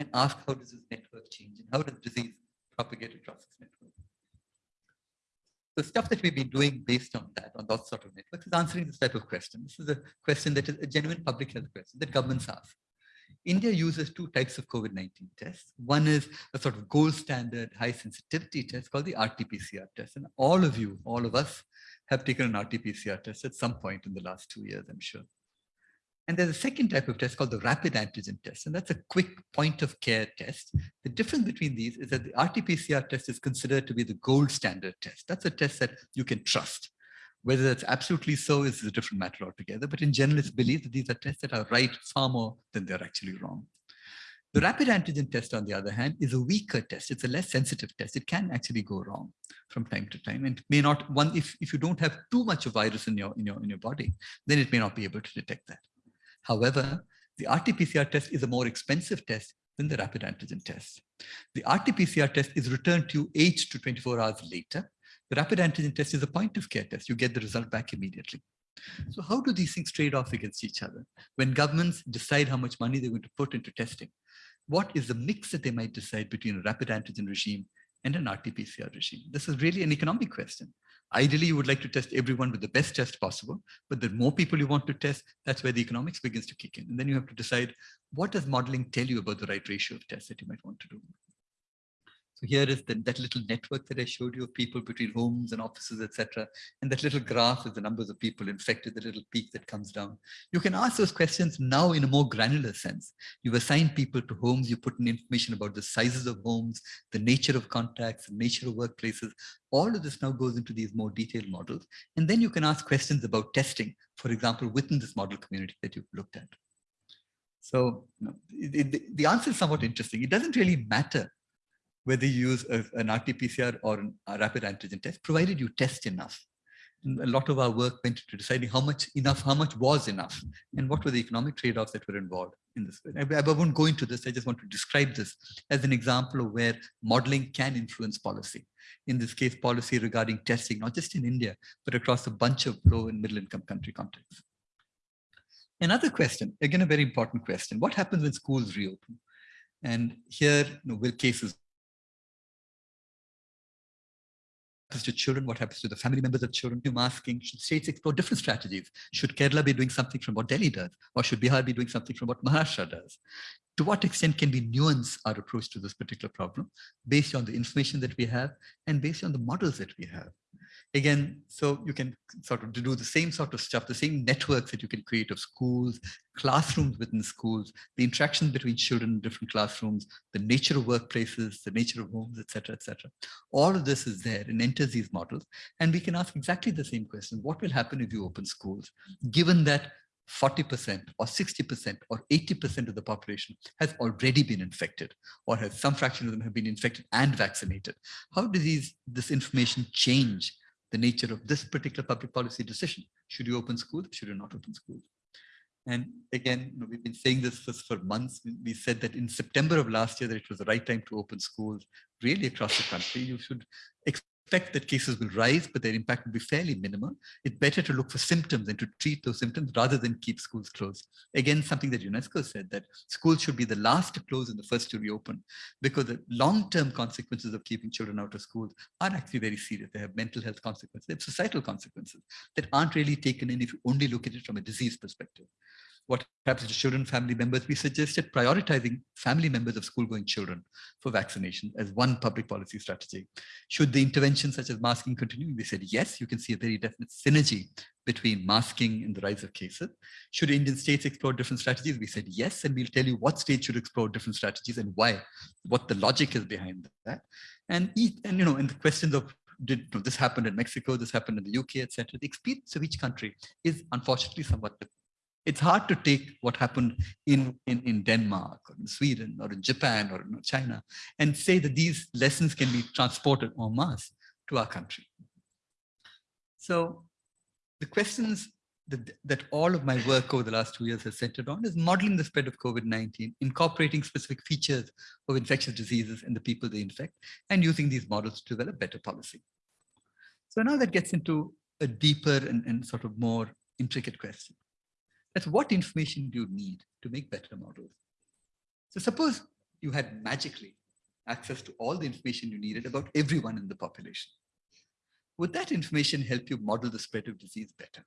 and ask how does this network change and how does disease propagate across this network. The stuff that we've been doing based on that, on those sort of networks, is answering this type of question. This is a question that is a genuine public health question that governments ask. India uses two types of COVID-19 tests. One is a sort of gold standard high sensitivity test called the RT-PCR test. And all of you, all of us have taken an RT-PCR test at some point in the last two years, I'm sure. And there's a second type of test called the rapid antigen test, and that's a quick point of care test. The difference between these is that the RT-PCR test is considered to be the gold standard test. That's a test that you can trust. Whether that's absolutely so is a different matter altogether, but in general, it's believed that these are tests that are right far more than they're actually wrong. The rapid antigen test, on the other hand, is a weaker test. It's a less sensitive test. It can actually go wrong from time to time and may not one if, if you don't have too much of virus in your in your in your body, then it may not be able to detect that. However, the RT-PCR test is a more expensive test than the rapid antigen test. The RT-PCR test is returned to you 8 to 24 hours later. The rapid antigen test is a point of care test. You get the result back immediately. So how do these things trade off against each other? When governments decide how much money they're going to put into testing, what is the mix that they might decide between a rapid antigen regime and an RT-PCR regime? This is really an economic question. Ideally, you would like to test everyone with the best test possible, but the more people you want to test, that's where the economics begins to kick in. And then you have to decide, what does modeling tell you about the right ratio of tests that you might want to do? So here is the, that little network that I showed you of people between homes and offices, etc. And that little graph is the numbers of people infected, the little peak that comes down. You can ask those questions now in a more granular sense. You assign people to homes, you put in information about the sizes of homes, the nature of contacts, the nature of workplaces. All of this now goes into these more detailed models. And then you can ask questions about testing, for example, within this model community that you've looked at. So you know, the answer is somewhat interesting. It doesn't really matter whether you use a, an RT-PCR or a rapid antigen test, provided you test enough. And a lot of our work went into deciding how much enough, how much was enough, and what were the economic trade-offs that were involved in this. I, I won't go into this. I just want to describe this as an example of where modeling can influence policy. In this case, policy regarding testing, not just in India, but across a bunch of low and middle income country contexts. Another question, again, a very important question. What happens when schools reopen? And here, you know, will cases happens to children, what happens to the family members of children, I'm asking, should states explore different strategies? Should Kerala be doing something from what Delhi does? Or should Bihar be doing something from what Maharashtra does? To what extent can we nuance our approach to this particular problem based on the information that we have and based on the models that we have? Again, so you can sort of do the same sort of stuff, the same networks that you can create of schools, classrooms within schools, the interaction between children in different classrooms, the nature of workplaces, the nature of homes, etc., etc. All of this is there and enters these models. And we can ask exactly the same question. What will happen if you open schools, given that 40% or 60% or 80% of the population has already been infected or has some fraction of them have been infected and vaccinated. How does these, this information change the nature of this particular public policy decision. Should you open schools? Should you not open schools? And again, you know, we've been saying this for, for months. We said that in September of last year that it was the right time to open schools really across the country. You should expect that cases will rise, but their impact will be fairly minimal. It's better to look for symptoms and to treat those symptoms rather than keep schools closed. Again, something that UNESCO said that schools should be the last to close and the first to reopen because the long-term consequences of keeping children out of schools are actually very serious. They have mental health consequences, they have societal consequences that aren't really taken in if you only look at it from a disease perspective what happens to children, family members, we suggested prioritizing family members of school-going children for vaccination as one public policy strategy. Should the interventions such as masking continue? We said, yes, you can see a very definite synergy between masking and the rise of cases. Should Indian states explore different strategies? We said, yes, and we'll tell you what states should explore different strategies and why, what the logic is behind that. And, and you know, and the questions of did you know, this happened in Mexico, this happened in the UK, etc. The experience of each country is unfortunately somewhat it's hard to take what happened in, in, in Denmark or in Sweden or in Japan or in China and say that these lessons can be transported en masse to our country. So the questions that, that all of my work over the last two years has centered on is modeling the spread of COVID-19, incorporating specific features of infectious diseases and the people they infect, and using these models to develop better policy. So now that gets into a deeper and, and sort of more intricate question. That's what information do you need to make better models? So suppose you had magically access to all the information you needed about everyone in the population. would that information help you model the spread of disease better?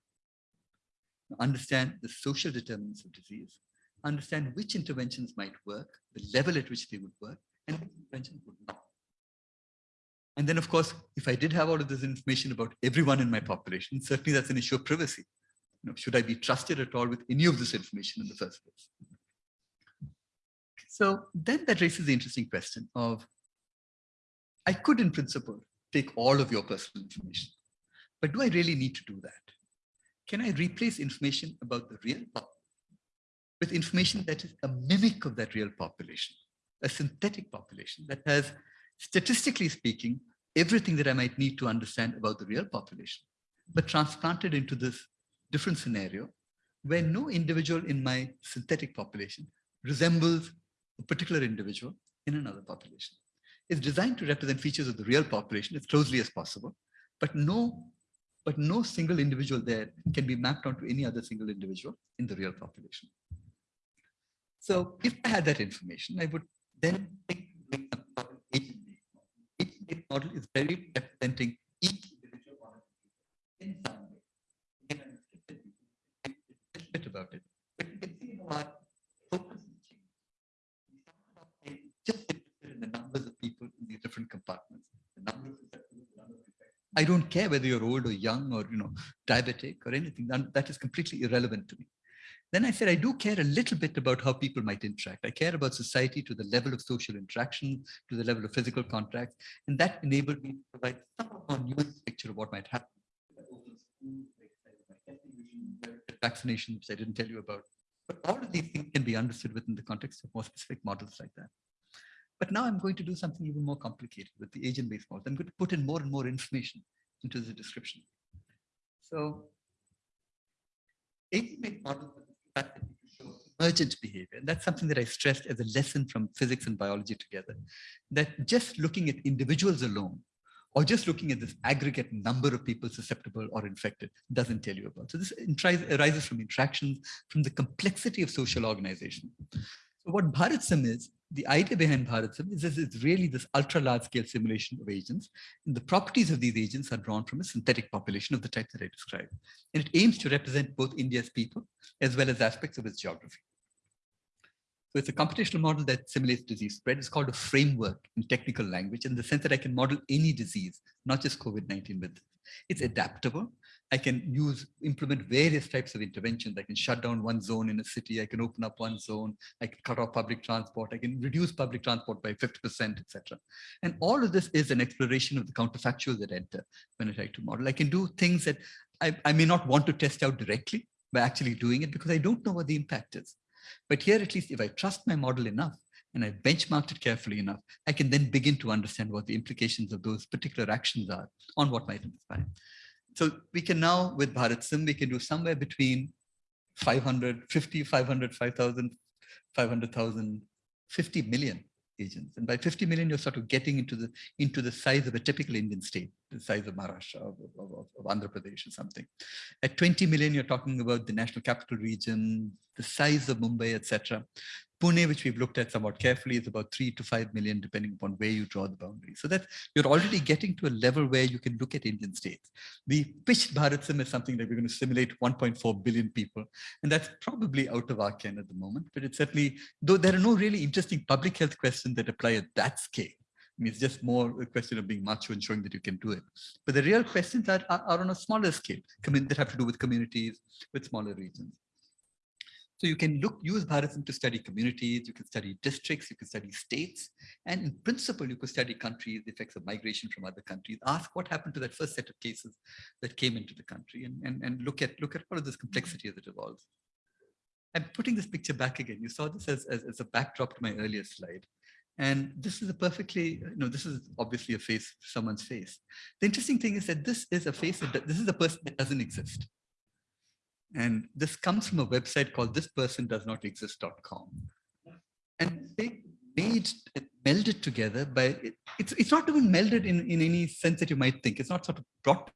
Understand the social determinants of disease, understand which interventions might work, the level at which they would work, and which interventions would not. And then, of course, if I did have all of this information about everyone in my population, certainly that's an issue of privacy. You know, should I be trusted at all with any of this information in the first place? So then that raises the interesting question of, I could in principle take all of your personal information, but do I really need to do that? Can I replace information about the real with information that is a mimic of that real population, a synthetic population that has, statistically speaking, everything that I might need to understand about the real population, but transplanted into this different scenario where no individual in my synthetic population resembles a particular individual in another population. It's designed to represent features of the real population as closely as possible, but no, but no single individual there can be mapped onto any other single individual in the real population. So if I had that information, I would then think agent model is very representing each individual in some bit about it. But you can see focus just interested in the numbers of people in these different compartments. The I don't care whether you're old or young or you know diabetic or anything. That is completely irrelevant to me. Then I said, I do care a little bit about how people might interact. I care about society to the level of social interaction, to the level of physical contact, and that enabled me to provide some of more nuanced picture of what might happen vaccination, which I didn't tell you about. But all of these things can be understood within the context of more specific models like that. But now I'm going to do something even more complicated with the agent-based model. I'm going to put in more and more information into the description. So agent-based models emergent behavior. And that's something that I stressed as a lesson from physics and biology together, that just looking at individuals alone or just looking at this aggregate number of people susceptible or infected doesn't tell you about. So this arises from interactions, from the complexity of social organization. So what BharatSim is, the idea behind BharatSim is that it's really this ultra large scale simulation of agents. And the properties of these agents are drawn from a synthetic population of the type that I described. And it aims to represent both India's people as well as aspects of its geography. So it's a computational model that simulates disease spread. It's called a framework in technical language in the sense that I can model any disease, not just COVID-19 with It's adaptable. I can use, implement various types of interventions. I can shut down one zone in a city. I can open up one zone. I can cut off public transport. I can reduce public transport by 50%, etc. And all of this is an exploration of the counterfactuals that enter when I try to model. I can do things that I, I may not want to test out directly by actually doing it because I don't know what the impact is. But here, at least if I trust my model enough and I benchmarked it carefully enough, I can then begin to understand what the implications of those particular actions are on what might inspire. So we can now, with BharatSim, we can do somewhere between 500, 50, 500, 5,000, 500,000, 50 million agents. And by 50 million, you're sort of getting into the into the size of a typical Indian state, the size of Maharashtra, of, of, of Andhra Pradesh or something. At 20 million, you're talking about the national capital region, the size of Mumbai, etc. Pune, which we've looked at somewhat carefully, is about three to five million, depending upon where you draw the boundary. So that you're already getting to a level where you can look at Indian states. The pitched BharatSim is something that we're going to simulate 1.4 billion people. And that's probably out of our ken at the moment, but it's certainly, though there are no really interesting public health questions that apply at that scale. I mean, it's just more a question of being macho and showing that you can do it. But the real questions are, are, are on a smaller scale, that have to do with communities, with smaller regions. So you can look, use BharatSim to study communities, you can study districts, you can study states, and in principle, you could study countries, the effects of migration from other countries, ask what happened to that first set of cases that came into the country and, and, and look at look at all of this complexity as it evolves. I'm putting this picture back again. You saw this as, as, as a backdrop to my earlier slide. And this is a perfectly, you know, this is obviously a face, someone's face. The interesting thing is that this is a face, that, this is a person that doesn't exist. And this comes from a website called thispersondoesnotexist.com. And they made melded together by it, it's it's not even melded in, in any sense that you might think. It's not sort of brought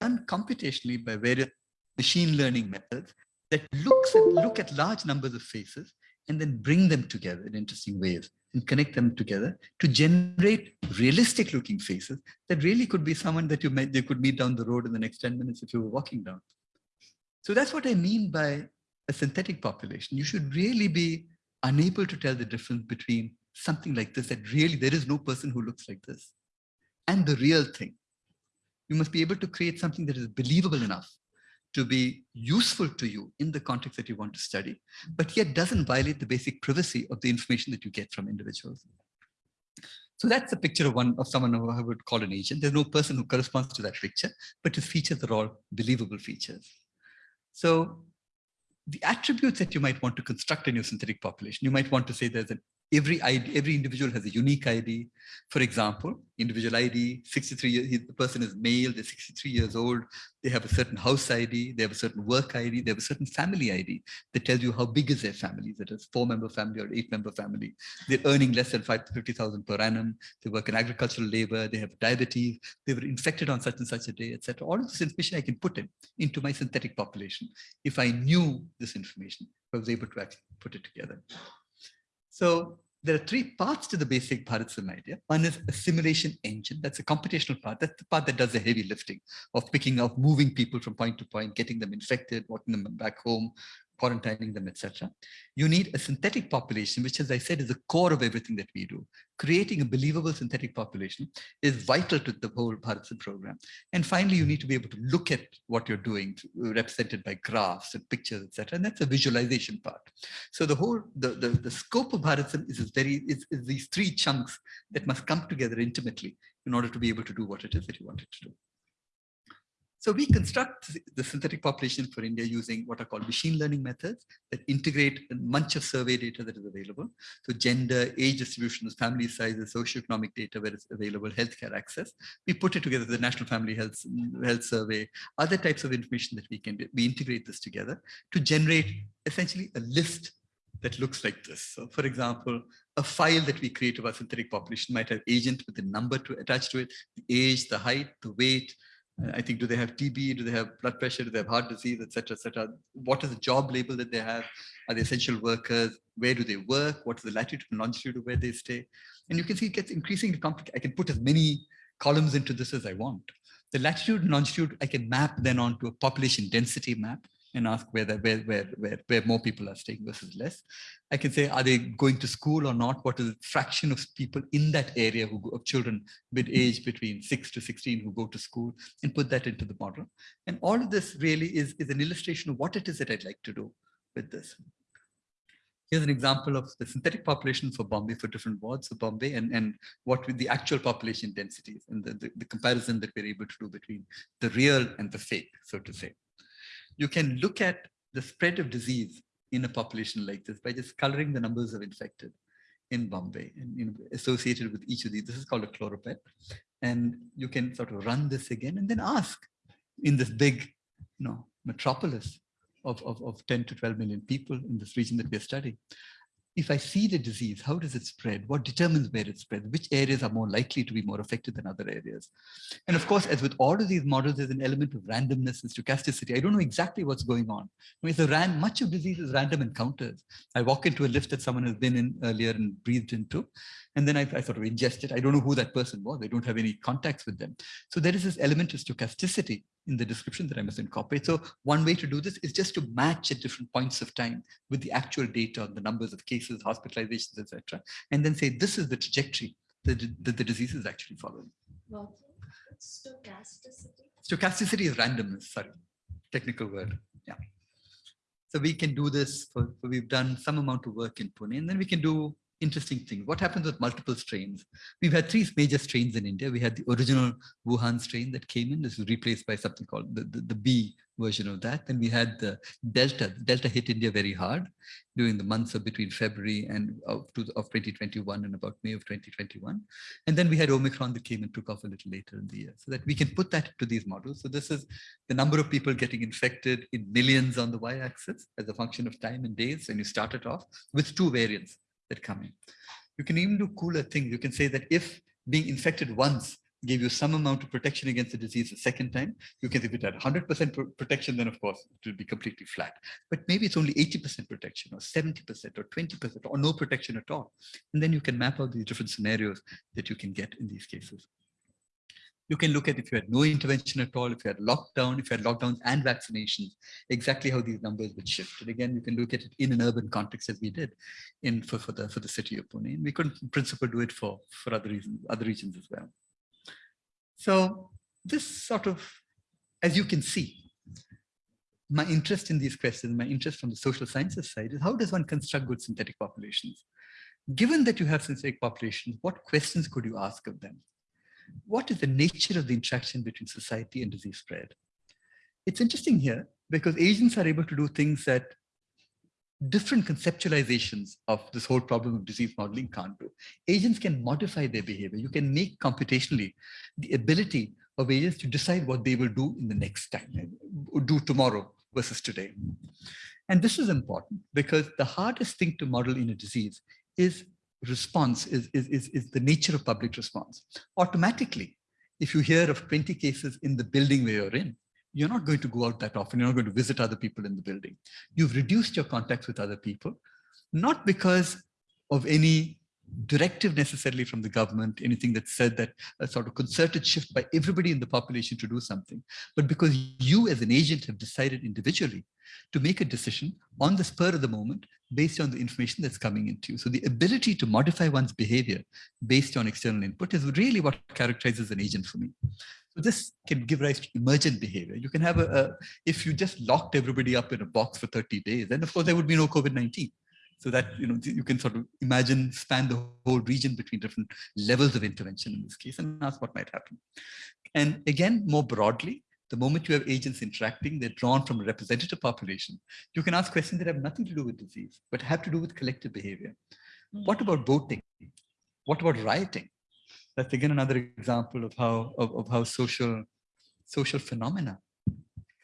done computationally by various machine learning methods that looks at look at large numbers of faces and then bring them together in interesting ways and connect them together to generate realistic looking faces that really could be someone that you met, you could meet down the road in the next 10 minutes if you were walking down. So that's what I mean by a synthetic population. You should really be unable to tell the difference between something like this, that really there is no person who looks like this, and the real thing. You must be able to create something that is believable enough to be useful to you in the context that you want to study, but yet doesn't violate the basic privacy of the information that you get from individuals. So that's a picture of one of someone who I would call an agent. There's no person who corresponds to that picture, but his features are all believable features. So the attributes that you might want to construct in your synthetic population, you might want to say there's an every ID, every individual has a unique ID. For example, individual ID, 63 years, the person is male, they're 63 years old, they have a certain house ID, they have a certain work ID, they have a certain family ID that tells you how big is their family, is it a four member family or eight member family. They're earning less than 50,000 per annum, they work in agricultural labor, they have diabetes, they were infected on such and such a day, etc. All of this information I can put in into my synthetic population if I knew this information, I was able to actually put it together. So there are three parts to the basic Bharat idea. One is a simulation engine. That's a computational part. That's the part that does the heavy lifting of picking up, moving people from point to point, getting them infected, walking them back home, quarantining them, etc. You need a synthetic population, which, as I said, is the core of everything that we do. Creating a believable synthetic population is vital to the whole Bharat program. And finally, you need to be able to look at what you're doing, represented by graphs and pictures, etc. And that's a visualization part. So the whole, the, the, the scope of Bharat is, is very, is, is these three chunks that must come together intimately in order to be able to do what it is that you want it to do. So we construct the synthetic population for India using what are called machine learning methods that integrate a bunch of survey data that is available. So gender, age distributions, family sizes, socioeconomic data where it's available, healthcare access. We put it together, the National Family Health, Health Survey, other types of information that we can. We integrate this together to generate essentially a list that looks like this. So for example, a file that we create of our synthetic population might have agent with a number to attach to it, the age, the height, the weight, Uh, I think, do they have TB? Do they have blood pressure? Do they have heart disease, etc., etc.? What is the job label that they have? Are they essential workers? Where do they work? What is the latitude and longitude of where they stay? And you can see it gets increasingly complicated. I can put as many columns into this as I want. The latitude and longitude I can map then onto a population density map and ask whether where, where, where, where more people are staying versus less. I can say, are they going to school or not? What is the fraction of people in that area who go, of children with age between 6 to 16 who go to school and put that into the model. And all of this really is, is an illustration of what it is that I'd like to do with this. Here's an example of the synthetic population for Bombay for different wards of Bombay and, and what with the actual population densities and the, the, the comparison that we're able to do between the real and the fake, so to say you can look at the spread of disease in a population like this by just coloring the numbers of infected in Bombay and you know, associated with each of these. This is called a choropleth. And you can sort of run this again and then ask in this big you know, metropolis of, of, of 10 to 12 million people in this region that we're studying if I see the disease, how does it spread? What determines where it spreads? Which areas are more likely to be more affected than other areas? And of course, as with all of these models, there's an element of randomness and stochasticity. I don't know exactly what's going on. I mean, so ran, much of disease is random encounters. I walk into a lift that someone has been in earlier and breathed into, and then I, I sort of ingest it. I don't know who that person was. I don't have any contacts with them. So there is this element of stochasticity in the description that I must incorporate. So one way to do this is just to match at different points of time with the actual data on the numbers of cases, hospitalizations, etc., and then say this is the trajectory that the, that the disease is actually following. Well, stochasticity. Stochasticity is randomness. Sorry, technical word. Yeah. So we can do this. For, for we've done some amount of work in Pune, and then we can do interesting thing. What happens with multiple strains? We've had three major strains in India. We had the original Wuhan strain that came in. This was replaced by something called the, the, the B version of that. Then we had the Delta. Delta hit India very hard during the months of between February and of, of 2021 and about May of 2021. And then we had Omicron that came and took off a little later in the year so that we can put that into these models. So this is the number of people getting infected in millions on the y-axis as a function of time and days. And you start it off with two variants that come in. You can even do cooler things. You can say that if being infected once gave you some amount of protection against the disease the second time, you can, if it had 100% protection, then of course it will be completely flat. But maybe it's only 80% protection or 70% or 20% or no protection at all. And then you can map out these different scenarios that you can get in these cases. You can look at if you had no intervention at all, if you had lockdown, if you had lockdowns and vaccinations, exactly how these numbers would shift. And again, you can look at it in an urban context as we did in for, for the for the city of Pune. And we couldn't in principle do it for, for other reasons, other regions as well. So this sort of, as you can see, my interest in these questions, my interest from the social sciences side is how does one construct good synthetic populations? Given that you have synthetic populations, what questions could you ask of them? What is the nature of the interaction between society and disease spread? It's interesting here because agents are able to do things that different conceptualizations of this whole problem of disease modeling can't do. Agents can modify their behavior. You can make computationally the ability of agents to decide what they will do in the next time, do tomorrow versus today. And this is important because the hardest thing to model in a disease is response is, is, is, is the nature of public response. Automatically, if you hear of 20 cases in the building where you're in, you're not going to go out that often. You're not going to visit other people in the building. You've reduced your contacts with other people, not because of any directive necessarily from the government, anything that said that a sort of concerted shift by everybody in the population to do something, but because you as an agent have decided individually to make a decision on the spur of the moment based on the information that's coming into you. So the ability to modify one's behavior based on external input is really what characterizes an agent for me. So this can give rise to emergent behavior. You can have a, a if you just locked everybody up in a box for 30 days, then of course there would be no COVID-19 so that you know you can sort of imagine span the whole region between different levels of intervention in this case and ask what might happen and again more broadly the moment you have agents interacting, they're drawn from a representative population. You can ask questions that have nothing to do with disease, but have to do with collective behavior. Mm. What about voting? What about rioting? That's again another example of how of, of how social social phenomena,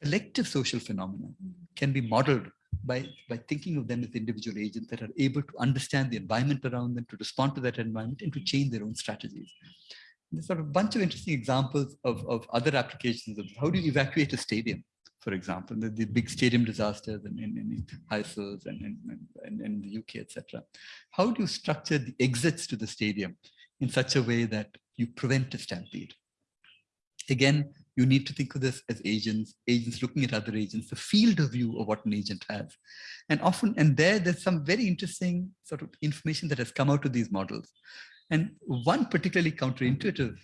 collective social phenomena, can be modeled by by thinking of them as individual agents that are able to understand the environment around them, to respond to that environment, and to mm-hmm. change their own strategies there's sort of a bunch of interesting examples of, of other applications of how do you evacuate a stadium, for example, the, the big stadium disasters in, in, in Heysels and in, in, the UK, etc. How do you structure the exits to the stadium in such a way that you prevent a stampede? Again, you need to think of this as agents, agents looking at other agents, the field of view of what an agent has. And often, and there, there's some very interesting sort of information that has come out of these models. And one particularly counterintuitive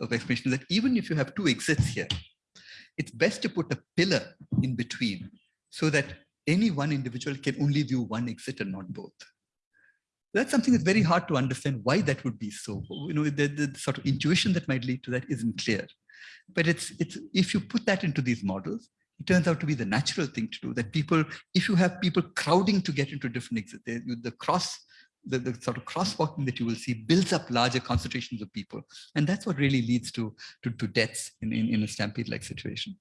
of explanation is that even if you have two exits here, it's best to put a pillar in between so that any one individual can only view one exit and not both. That's something that's very hard to understand why that would be so. You know, the, the sort of intuition that might lead to that isn't clear. But it's, it's if you put that into these models, it turns out to be the natural thing to do that people, if you have people crowding to get into different exits, the cross the, the sort of crosswalking that you will see builds up larger concentrations of people. And that's what really leads to, to, to deaths in, in, in a stampede-like situation.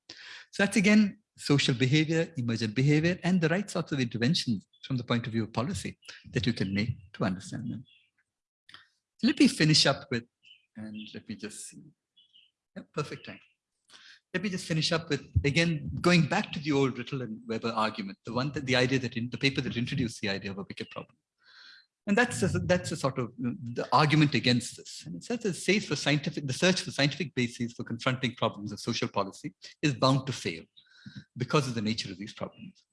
So that's again, social behavior, emergent behavior, and the right sorts of interventions from the point of view of policy that you can make to understand them. Let me finish up with, and let me just see, yeah, perfect time. Let me just finish up with, again, going back to the old Rittel and Webber argument, the one that the idea that in the paper that introduced the idea of a wicked problem. And that's a, that's a sort of the argument against this. And it says it says for scientific, the search for scientific bases for confronting problems of social policy is bound to fail because of the nature of these problems.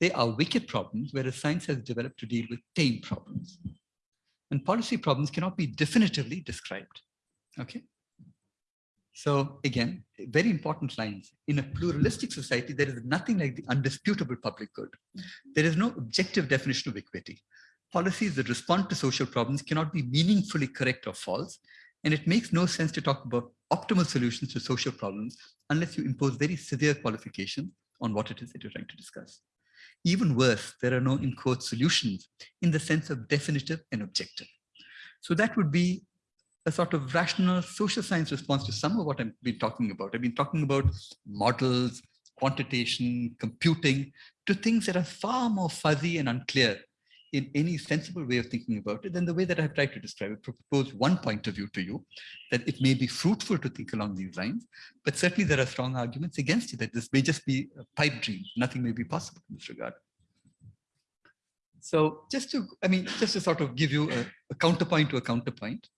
They are wicked problems, whereas science has developed to deal with tame problems. And policy problems cannot be definitively described. Okay. So again, very important lines. In a pluralistic society, there is nothing like the undisputable public good. There is no objective definition of equity policies that respond to social problems cannot be meaningfully correct or false. And it makes no sense to talk about optimal solutions to social problems unless you impose very severe qualifications on what it is that you're trying to discuss. Even worse, there are no in quote solutions in the sense of definitive and objective. So that would be a sort of rational social science response to some of what I've been talking about. I've been talking about models, quantitation, computing, to things that are far more fuzzy and unclear in any sensible way of thinking about it, then the way that I've tried to describe it, propose one point of view to you, that it may be fruitful to think along these lines, but certainly there are strong arguments against it, that this may just be a pipe dream. Nothing may be possible in this regard. So just to, I mean, just to sort of give you a, a counterpoint to a counterpoint,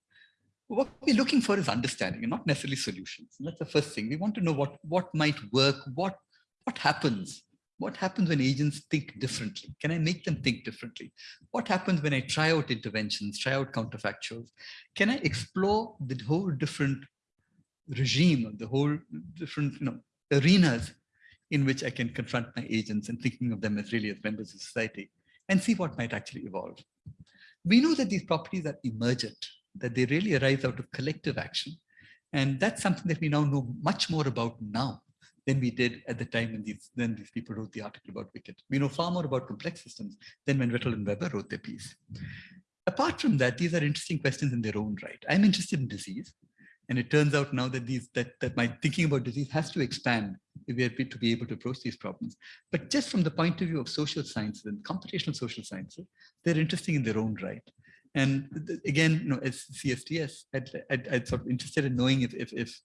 what we're looking for is understanding and not necessarily solutions. And that's the first thing. We want to know what, what might work, what, what happens what happens when agents think differently? Can I make them think differently? What happens when I try out interventions, try out counterfactuals? Can I explore the whole different regime, the whole different you know, arenas in which I can confront my agents and thinking of them as really as members of society and see what might actually evolve. We know that these properties are emergent, that they really arise out of collective action. And that's something that we now know much more about now than we did at the time when these, when these people wrote the article about Wicked. We know far more about complex systems than when Rittel and Webber wrote their piece. Apart from that, these are interesting questions in their own right. I'm interested in disease. And it turns out now that these that, that my thinking about disease has to expand if we are to be able to approach these problems. But just from the point of view of social sciences and computational social sciences, they're interesting in their own right. And again, you know, as CSDS, I'd, I'd, I'd sort of interested in knowing if, if, if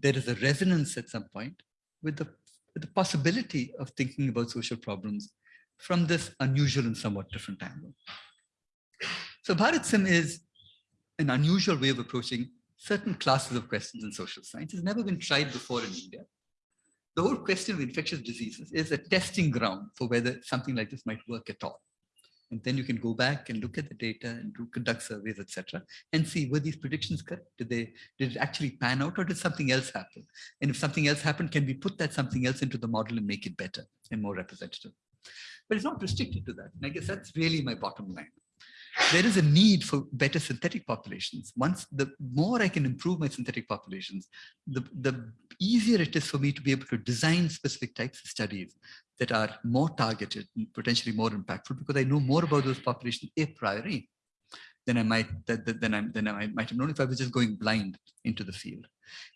there is a resonance at some point with the, with the possibility of thinking about social problems from this unusual and somewhat different angle. So BharatSim is an unusual way of approaching certain classes of questions in social science. It's never been tried before in India. The whole question of infectious diseases is a testing ground for whether something like this might work at all. And then you can go back and look at the data and do conduct surveys, etc., and see were these predictions correct? Did they did it actually pan out or did something else happen? And if something else happened, can we put that something else into the model and make it better and more representative? But it's not restricted to that. And I guess that's really my bottom line there is a need for better synthetic populations. Once the more I can improve my synthetic populations, the, the easier it is for me to be able to design specific types of studies that are more targeted, potentially more impactful, because I know more about those populations a priori than I might than I than I might have known if I was just going blind into the field.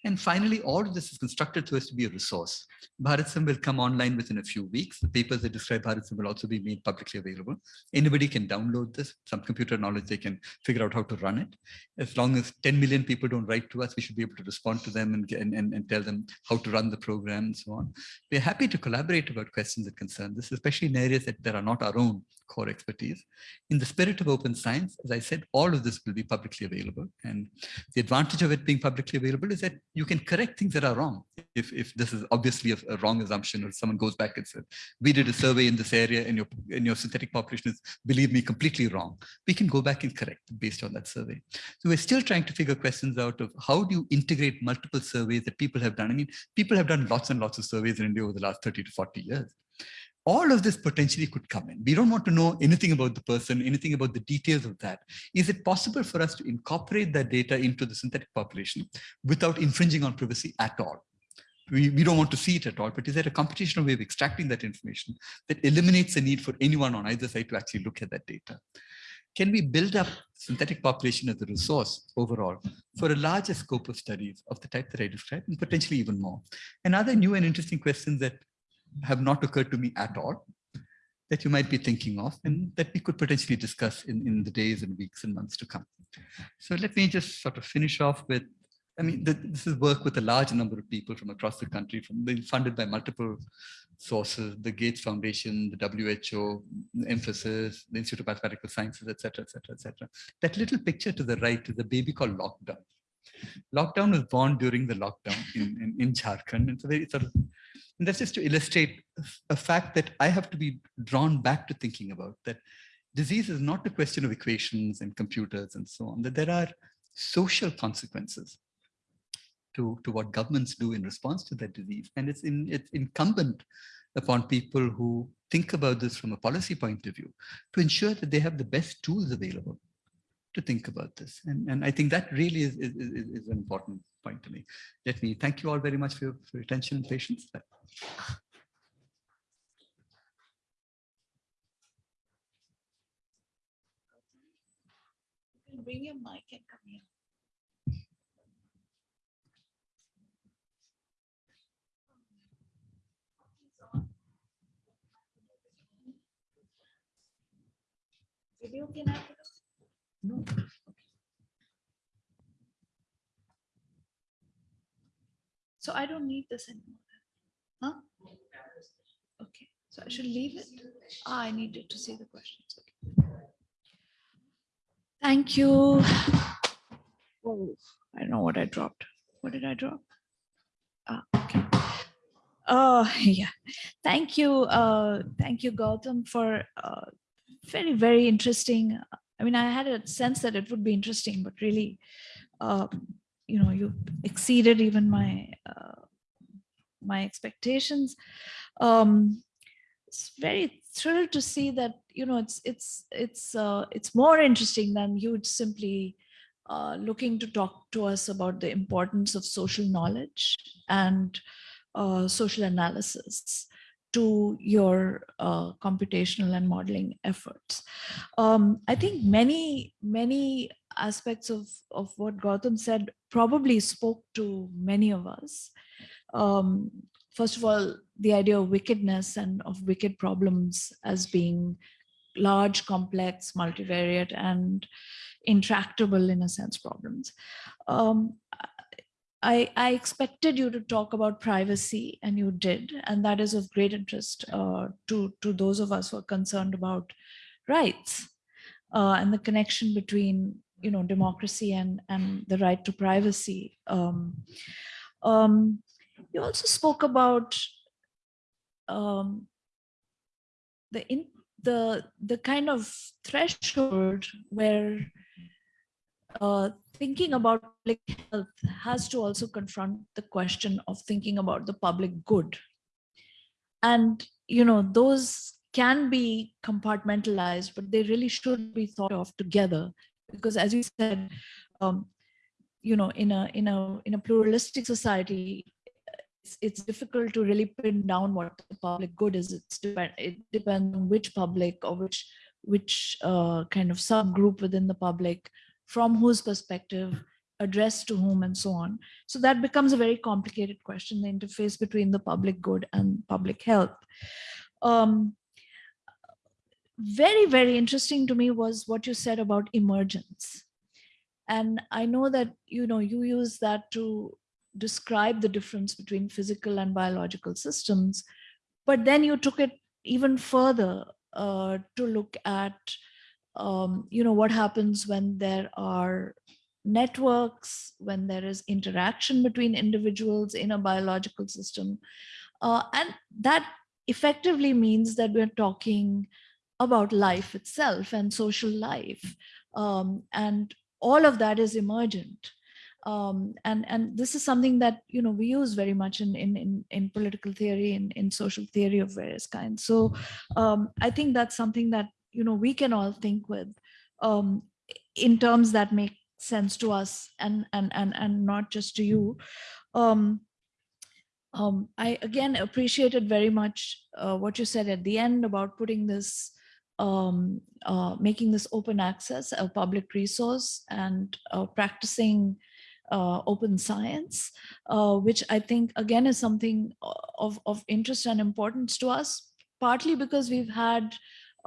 And finally, all of this is constructed to us to be a resource. BharatSim will come online within a few weeks. The papers that describe BharatSim will also be made publicly available. Anybody can download this, some computer knowledge, they can figure out how to run it. As long as 10 million people don't write to us, we should be able to respond to them and, and, and, tell them how to run the program and so on. We're happy to collaborate about questions that concern this, especially in areas that, that are not our own core expertise. In the spirit of open science, as I said, all of this will be publicly available. And the advantage of it being publicly available is that you can correct things that are wrong. If, if this is obviously a, a wrong assumption or someone goes back and says, we did a survey in this area and your, and your synthetic population is, believe me, completely wrong. We can go back and correct based on that survey. So we're still trying to figure questions out of how do you integrate multiple surveys that people have done. I mean, people have done lots and lots of surveys in India over the last 30 to 40 years all of this potentially could come in. We don't want to know anything about the person, anything about the details of that. Is it possible for us to incorporate that data into the synthetic population without infringing on privacy at all? We, we don't want to see it at all, but is there a computational way of extracting that information that eliminates the need for anyone on either side to actually look at that data? Can we build up synthetic population as a resource overall for a larger scope of studies of the type that I described and potentially even more? And other new and interesting questions that have not occurred to me at all that you might be thinking of and that we could potentially discuss in, in the days and weeks and months to come. So let me just sort of finish off with, I mean, this is work with a large number of people from across the country, from being funded by multiple sources, the Gates Foundation, the WHO, Emphasis, the Institute of Mathematical Sciences, et cetera, et cetera, et cetera. That little picture to the right is a baby called Lockdown. Lockdown was born during the lockdown in, in, in Jharkhand. It's a sort of and that's just to illustrate a fact that I have to be drawn back to thinking about that disease is not a question of equations and computers and so on, that there are social consequences to, to what governments do in response to that disease. And it's, in, it's incumbent upon people who think about this from a policy point of view to ensure that they have the best tools available to think about this. And, and I think that really is, is, is, an important point to me. Let me thank you all very much for your, for your attention and patience. Bring your mic and come here. Video can I? So I don't need this anymore. Huh? Okay, so I should leave it? Ah, I needed to see the questions. Okay. Thank you. Oh, I don't know what I dropped. What did I drop? Ah, okay. Oh, yeah. Thank you. Uh, thank you, Gautam, for uh, very, very interesting. I mean, I had a sense that it would be interesting, but really, um, you know, you exceeded even my uh, my expectations. Um, it's very thrilled to see that you know it's it's it's uh, it's more interesting than you simply uh, looking to talk to us about the importance of social knowledge and uh, social analysis to your uh, computational and modeling efforts. Um, I think many, many aspects of, of what Gautam said probably spoke to many of us. Um, first of all, the idea of wickedness and of wicked problems as being large, complex, multivariate, and intractable in a sense problems. Um, I, I expected you to talk about privacy and you did, and that is of great interest uh, to, to those of us who are concerned about rights uh, and the connection between you know democracy and and the right to privacy. Um, um, you also spoke about um, the in the the kind of threshold where uh, thinking about public health has to also confront the question of thinking about the public good. And, you know, those can be compartmentalized, but they really should be thought of together. Because as you said, um, you know, in a, in a, in a pluralistic society, it's, it's difficult to really pin down what the public good is. It's depend, it depends on which public or which, which uh, kind of subgroup within the public from whose perspective, addressed to whom, and so on. So that becomes a very complicated question, the interface between the public good and public health. Um, very, very interesting to me was what you said about emergence. And I know that, you know, you use that to describe the difference between physical and biological systems, but then you took it even further uh, to look at um, you know, what happens when there are networks, when there is interaction between individuals in a biological system. Uh, and that effectively means that we're talking about life itself and social life. Um, and all of that is emergent. Um, and and this is something that you know we use very much in in in, in political theory and in, in social theory of various kinds. So um, I think that's something that you know we can all think with um, in terms that make sense to us and and and and not just to you. Um, um, I again appreciated very much uh, what you said at the end about putting this um, uh, making this open access a public resource and uh, practicing uh, open science, uh, which I think again is something of, of interest and importance to us, partly because we've had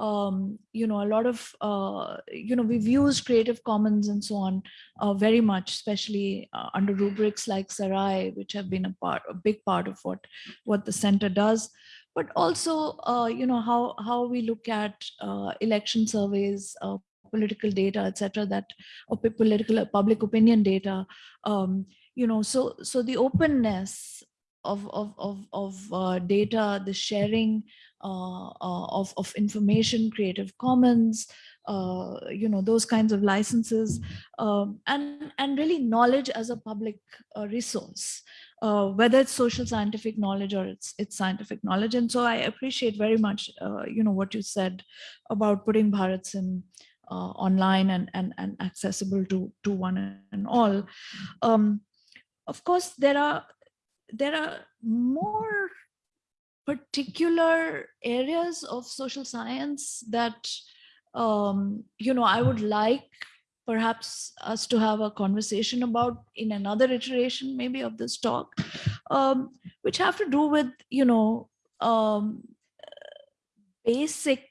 um, you know, a lot of, uh, you know, we've used Creative Commons and so on uh, very much, especially uh, under rubrics like Sarai, which have been a part, a big part of what, what the center does. But also, uh, you know, how, how we look at uh, election surveys, uh, political data, etc. that, or political public opinion data, um, you know, so, so the openness of, of, of, of data, the sharing, uh, uh, of, of information, Creative Commons, uh, you know, those kinds of licenses, um, and, and really knowledge as a public resource. Uh, whether it's social scientific knowledge or it's it's scientific knowledge. And so I appreciate very much, uh, you know, what you said about putting BharatSim uh, online and, and, and accessible to, to one and all. Um, of course, there are there are more particular areas of social science that um, you know I would like perhaps us to have a conversation about in another iteration maybe of this talk, um, which have to do with you know um, basic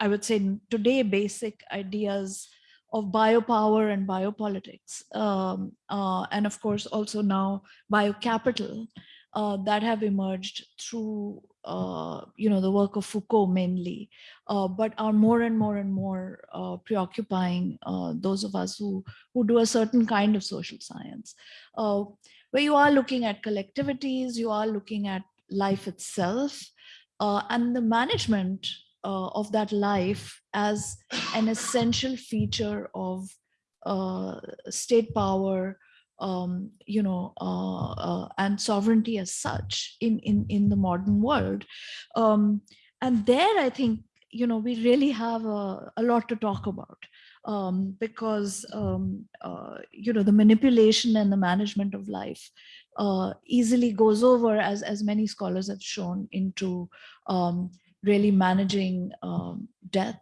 I would say today, basic ideas of biopower and biopolitics, um, uh, and of course also now biocapital uh, that have emerged through uh, you know the work of Foucault mainly, uh, but are more and more and more uh, preoccupying uh, those of us who who do a certain kind of social science, where you are looking at collectivities, you are looking at life itself, and the management uh, of that life as an essential feature of uh, state power, um, you know, uh, uh, and sovereignty as such in, in, in the modern world. Um, and there, I think, you know, we really have a, a lot to talk about um, because, um, uh, you know, the manipulation and the management of life uh, easily goes over, as, as many scholars have shown, into um, really managing um, death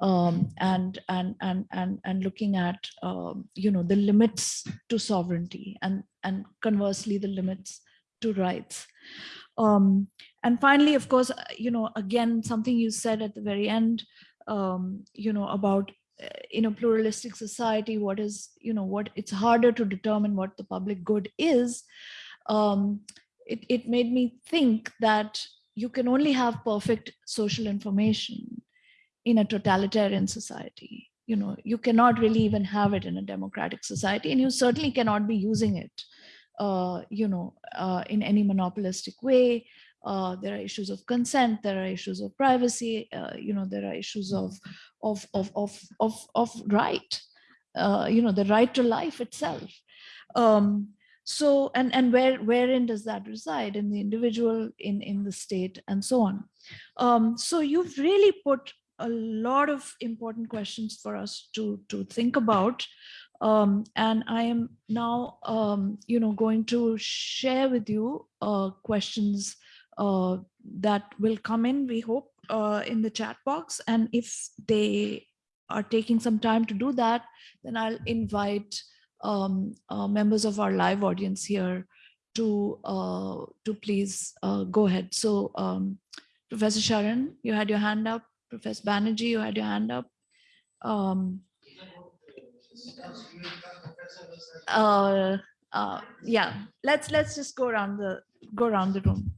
um, and, and, and, and, and looking at, um, you know, the limits to sovereignty and, and conversely, the limits to rights. Um, and finally, of course, uh, you know, again, something you said at the very end, um, you know, about uh, in a pluralistic society, what is, you know, what it's harder to determine what the public good is. Um, it, it made me think that you can only have perfect social information in a totalitarian society. You know, you cannot really even have it in a democratic society, and you certainly cannot be using it, uh, you know, uh, in any monopolistic way. Uh, there are issues of consent, there are issues of privacy, uh, you know, there are issues of of of of of, of right, uh, you know, the right to life itself. Um, so and and where wherein does that reside? In the individual in in the state and so on. Um, so you've really put a lot of important questions for us to to think about. Um, and i am now um, you know going to share with you uh, questions uh, that will come in we hope uh, in the chat box. And if they are taking some time to do that then i'll invite um, uh, members of our live audience here to uh, to please uh, go ahead. So um, Professor Sharan, you had your hand up. Professor Banerjee, you had your hand up. Um, uh, uh, yeah, let's let's just go around the go around the room.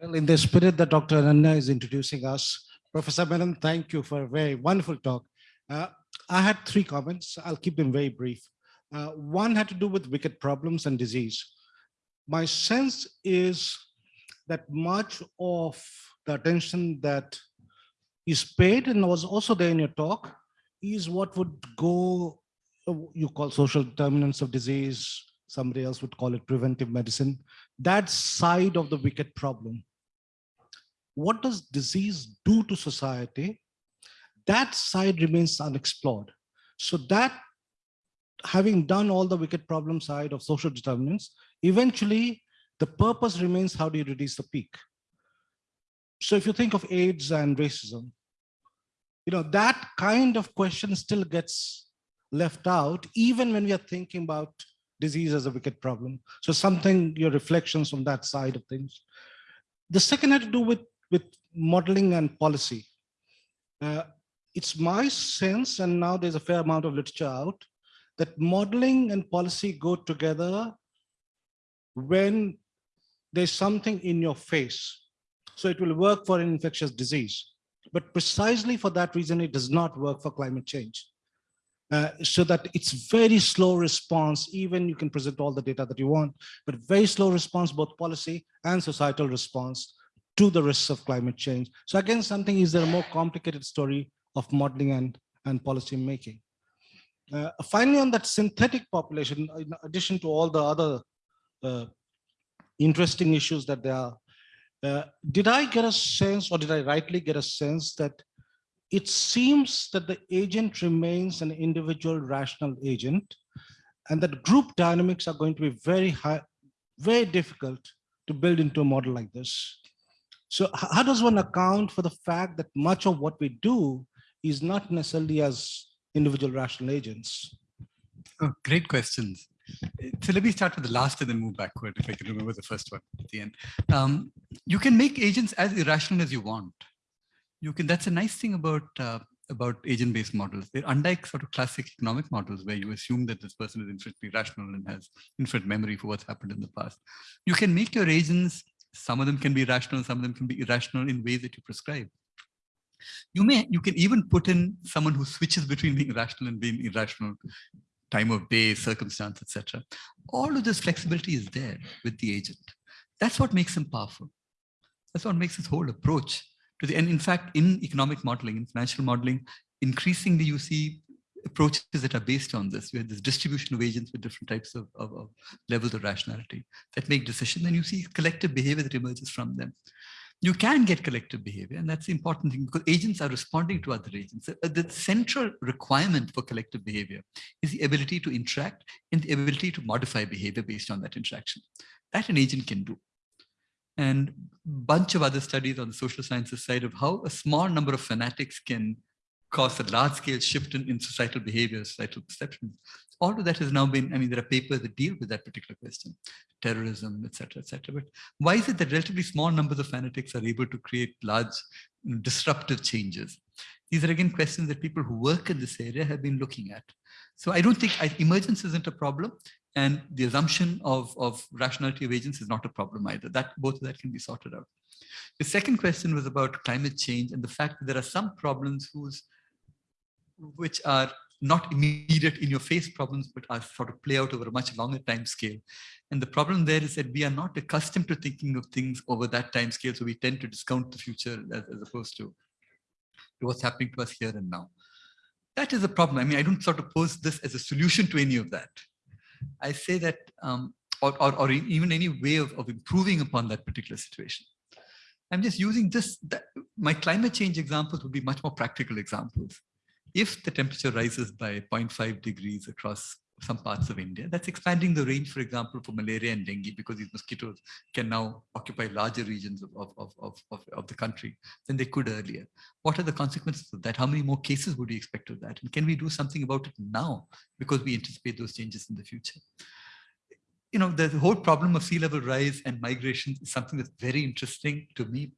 Well, in the spirit that Dr. Ananya is introducing us, Professor Menon, thank you for a very wonderful talk. Uh, I had three comments. I'll keep them very brief. Uh, one had to do with wicked problems and disease. My sense is that much of the attention that is paid and was also there in your talk is what would go, uh, you call social determinants of disease, somebody else would call it preventive medicine, that side of the wicked problem what does disease do to society? That side remains unexplored. So that having done all the wicked problem side of social determinants, eventually the purpose remains how do you reduce the peak? So if you think of AIDS and racism, you know, that kind of question still gets left out, even when we are thinking about disease as a wicked problem. So something, your reflections on that side of things. The second had to do with with modeling and policy. Uh, it's my sense, and now there's a fair amount of literature out, that modeling and policy go together when there's something in your face. So it will work for an infectious disease. But precisely for that reason, it does not work for climate change. Uh, so that it's very slow response, even you can present all the data that you want, but very slow response, both policy and societal response to the risks of climate change. So again, something is there a more complicated story of modeling and, and policy making. Uh, finally, on that synthetic population, in addition to all the other uh, interesting issues that there are, uh, did I get a sense or did I rightly get a sense that it seems that the agent remains an individual rational agent and that group dynamics are going to be very high, very difficult to build into a model like this. So how does one account for the fact that much of what we do is not necessarily as individual rational agents? Oh, great questions. So let me start with the last and then move backward if I can remember the first one at the end. Um, you can make agents as irrational as you want. You can, that's a nice thing about uh, about agent-based models. They're unlike sort of classic economic models where you assume that this person is infinitely rational and has infinite memory for what's happened in the past. You can make your agents, some of them can be rational, some of them can be irrational in ways that you prescribe. You may, you can even put in someone who switches between being rational and being irrational, time of day, circumstance, etc. All of this flexibility is there with the agent. That's what makes him powerful. That's what makes this whole approach to the, and in fact, in economic modeling, in financial modeling, increasingly you see approaches that are based on this. Have this distribution of agents with different types of, of, of levels of rationality that make decisions, and you see collective behavior that emerges from them you can get collective behavior and that's the important thing because agents are responding to other agents. The central requirement for collective behavior is the ability to interact and the ability to modify behavior based on that interaction. That an agent can do. And bunch of other studies on the social sciences side of how a small number of fanatics can cause a large scale shift in, in societal behavior, societal perceptions. All of that has now been, I mean, there are papers that deal with that particular question, terrorism, et cetera, et cetera. But why is it that relatively small numbers of fanatics are able to create large disruptive changes? These are again questions that people who work in this area have been looking at. So I don't think I, emergence isn't a problem and the assumption of, of rationality of agents is not a problem either. That both of that can be sorted out. The second question was about climate change and the fact that there are some problems whose which are not immediate in your face problems, but are sort of play out over a much longer time scale. And the problem there is that we are not accustomed to thinking of things over that time scale. So we tend to discount the future as, as opposed to, to what's happening to us here and now. That is a problem. I mean, I don't sort of pose this as a solution to any of that. I say that, um, or, or, or, even any way of, of improving upon that particular situation. I'm just using this, that, my climate change examples would be much more practical examples if the temperature rises by 0.5 degrees across some parts of India, that's expanding the range, for example, for malaria and dengue, because these mosquitoes can now occupy larger regions of, of, of, of, of the country than they could earlier. What are the consequences of that? How many more cases would we expect of that? And can we do something about it now because we anticipate those changes in the future? You know, the whole problem of sea level rise and migration is something that's very interesting to me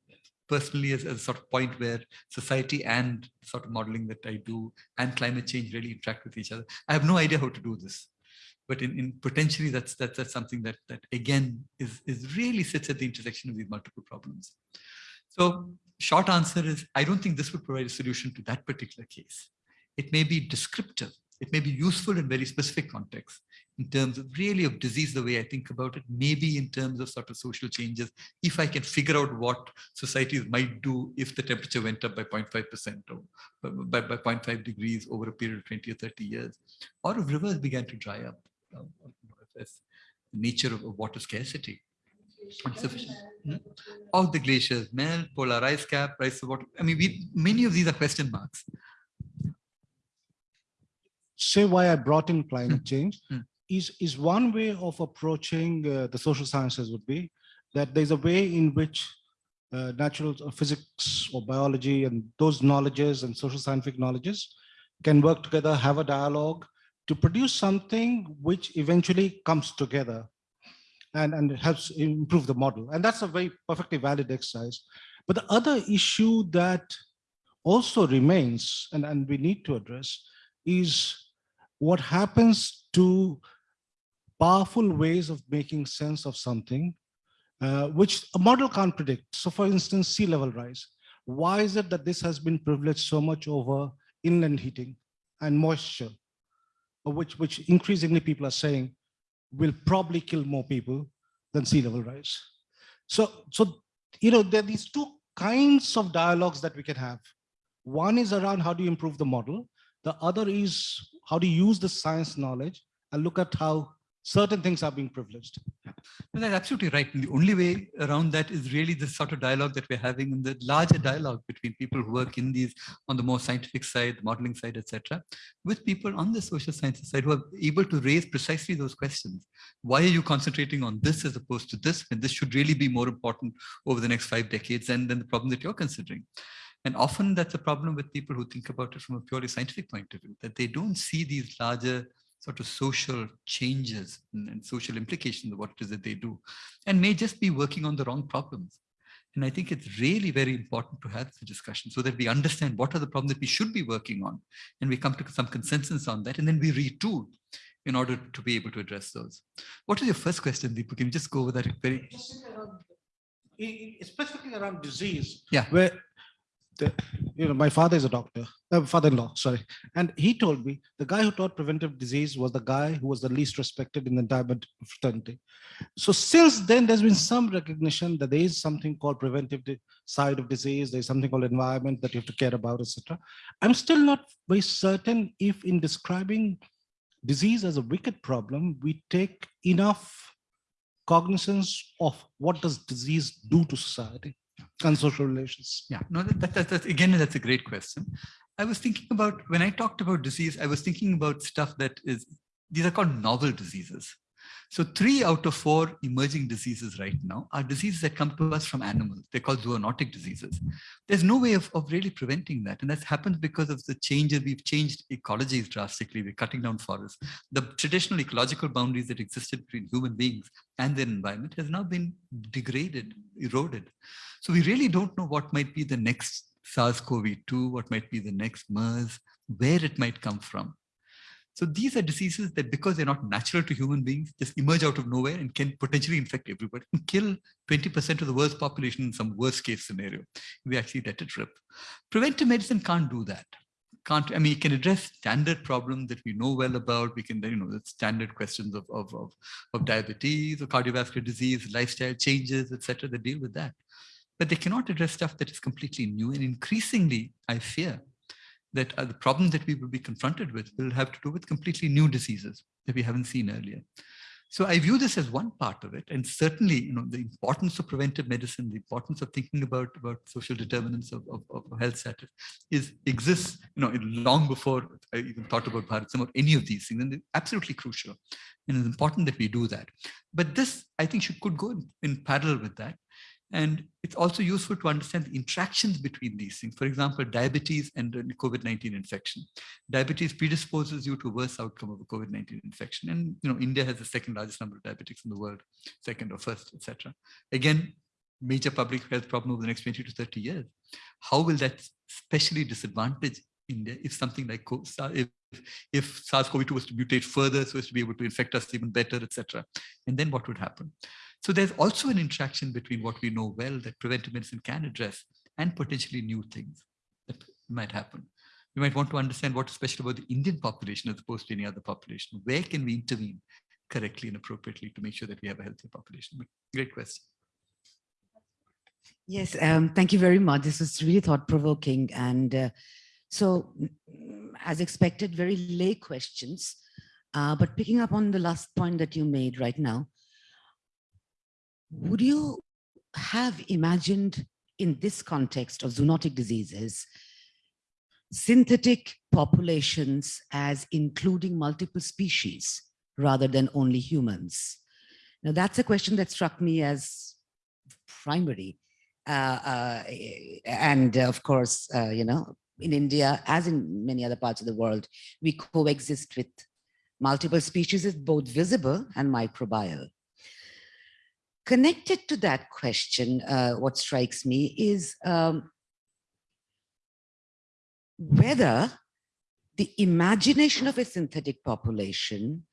personally as, as, a sort of point where society and sort of modeling that I do and climate change really interact with each other. I have no idea how to do this, but in, in potentially that's, that's, that's something that, that again is, is really sits at the intersection of these multiple problems. So short answer is, I don't think this would provide a solution to that particular case. It may be descriptive. It may be useful in very specific contexts in terms of really of disease, the way I think about it, maybe in terms of sort of social changes, if I can figure out what societies might do if the temperature went up by 0.5% or by, by 0.5 degrees over a period of 20 or 30 years, or if rivers began to dry up, um, the nature of, of water scarcity. Insufficient. Hmm? All the glaciers melt, polar ice cap, rise of water. I mean, we, many of these are question marks say why I brought in climate hmm. change. Mm is, is one way of approaching uh, the social sciences would be that there's a way in which uh, natural uh, physics or biology and those knowledges and social scientific knowledges can work together, have a dialogue to produce something which eventually comes together and, and helps improve the model. And that's a very perfectly valid exercise. But the other issue that also remains and, and we need to address is what happens to powerful ways of making sense of something, uh, which a model can't predict. So for instance, sea level rise. Why is it that this has been privileged so much over inland heating and moisture, which, which increasingly people are saying will probably kill more people than sea level rise. So, so you know, there are these two kinds of dialogues that we can have. One is around how do you improve the model. The other is how do you use the science knowledge and look at how certain things are being privileged. No, that's absolutely right. And the only way around that is really the sort of dialogue that we're having in the larger dialogue between people who work in these on the more scientific side, the modeling side, etc., with people on the social sciences side who are able to raise precisely those questions. Why are you concentrating on this as opposed to this when this should really be more important over the next five decades and then the problem that you're considering? And often that's a problem with people who think about it from a purely scientific point of view, that they don't see these larger sort of social changes and, and social implications of what it is that they do, and may just be working on the wrong problems. And I think it's really very important to have the discussion so that we understand what are the problems that we should be working on. And we come to some consensus on that, and then we retool in order to be able to address those. What is your first question, Deepu? Can you just go over that very Specifically around- Specifically around disease. Yeah. Where, you know, my father is a doctor, uh, father-in-law, sorry. And he told me the guy who taught preventive disease was the guy who was the least respected in the entire fraternity. So since then, there's been some recognition that there is something called preventive side of disease. There's something called environment that you have to care about, etc. I'm still not very certain if in describing disease as a wicked problem, we take enough cognizance of what does disease do to society and social relations. Yeah, no, that, that, that, again, that's a great question. I was thinking about, when I talked about disease, I was thinking about stuff that is, these are called novel diseases. So three out of four emerging diseases right now are diseases that come to us from animals. They're called zoonotic diseases. There's no way of, of really preventing that. And that's happened because of the changes. We've changed ecologies drastically. We're cutting down forests. The traditional ecological boundaries that existed between human beings and their environment has now been degraded, eroded. So we really don't know what might be the next SARS-CoV-2, what might be the next MERS, where it might come from. So these are diseases that because they're not natural to human beings, just emerge out of nowhere and can potentially infect everybody and kill 20% of the world's population in some worst case scenario. We actually let it rip. Preventive medicine can't do that. Can't, I mean, it can address standard problems that we know well about. We can, you know, the standard questions of, of, of, of diabetes or cardiovascular disease, lifestyle changes, etc. that deal with that. But they cannot address stuff that is completely new. And increasingly, I fear, that uh, the problems that we will be confronted with will have to do with completely new diseases that we haven't seen earlier. So I view this as one part of it. And certainly, you know, the importance of preventive medicine, the importance of thinking about, about social determinants of, of, of health status is exists, you know, long before I even thought about Bharat, or any of these things. And they're absolutely crucial. And it's important that we do that. But this, I think, should could go in, in parallel with that. And it's also useful to understand the interactions between these things. For example, diabetes and COVID-19 infection. Diabetes predisposes you to worse outcome of a COVID-19 infection. And you know, India has the second largest number of diabetics in the world, second or first, etc. Again, major public health problem over the next 20 to 30 years. How will that specially disadvantage India if something like if, if SARS-CoV-2 was to mutate further so as to be able to infect us even better, etc. And then what would happen? So there's also an interaction between what we know well that preventive medicine can address and potentially new things that might happen. We might want to understand what's special about the Indian population as opposed to any other population. Where can we intervene correctly and appropriately to make sure that we have a healthier population? Great question. Yes, um, thank you very much. This was really thought-provoking. And uh, so, as expected, very lay questions. Uh, but picking up on the last point that you made right now, would you have imagined in this context of zoonotic diseases, synthetic populations as including multiple species rather than only humans? Now that's a question that struck me as primary. Uh, uh, and of course, uh, you know, in India, as in many other parts of the world, we coexist with multiple species, both visible and microbial. Connected to that question, uh, what strikes me is um, whether the imagination of a synthetic population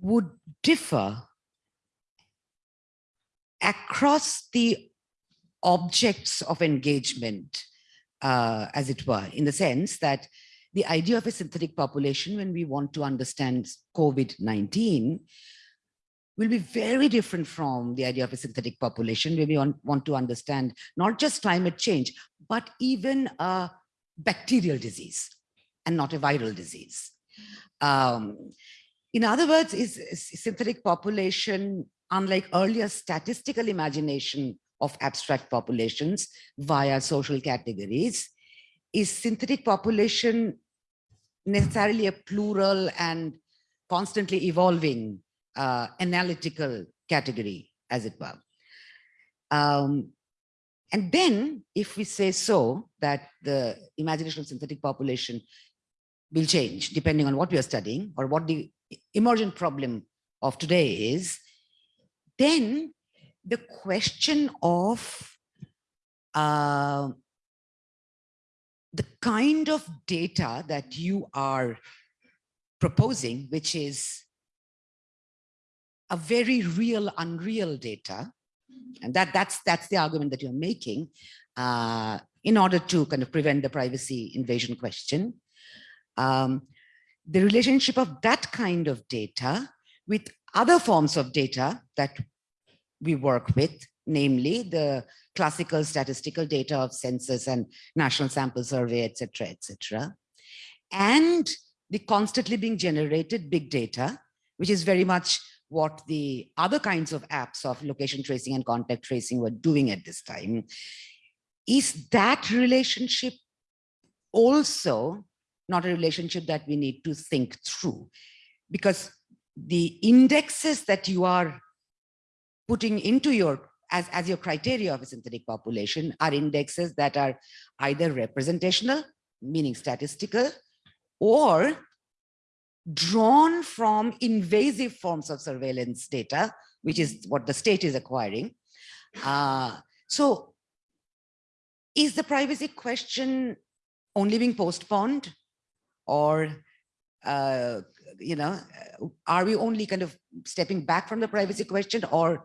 would differ across the objects of engagement, uh, as it were, in the sense that the idea of a synthetic population, when we want to understand COVID-19, will be very different from the idea of a synthetic population where we want, to understand not just climate change, but even a bacterial disease and not a viral disease. Um, in other words, is, is synthetic population, unlike earlier statistical imagination of abstract populations via social categories, is synthetic population necessarily a plural and constantly evolving uh, analytical category, as it were. Um, and then, if we say so, that the imagination of synthetic population will change depending on what we are studying or what the emergent problem of today is, then the question of uh, the kind of data that you are proposing, which is a very real, unreal data, and that, that's, that's the argument that you're making uh, in order to kind of prevent the privacy invasion question. Um, the relationship of that kind of data with other forms of data that we work with, namely the classical statistical data of census and national sample survey, etc., cetera, et cetera, and the constantly being generated big data, which is very much what the other kinds of apps of location tracing and contact tracing were doing at this time. Is that relationship also not a relationship that we need to think through? Because the indexes that you are putting into your as, as your criteria of a synthetic population are indexes that are either representational, meaning statistical, or drawn from invasive forms of surveillance data, which is what the state is acquiring. Uh, so is the privacy question only being postponed or, uh, you know, are we only kind of stepping back from the privacy question or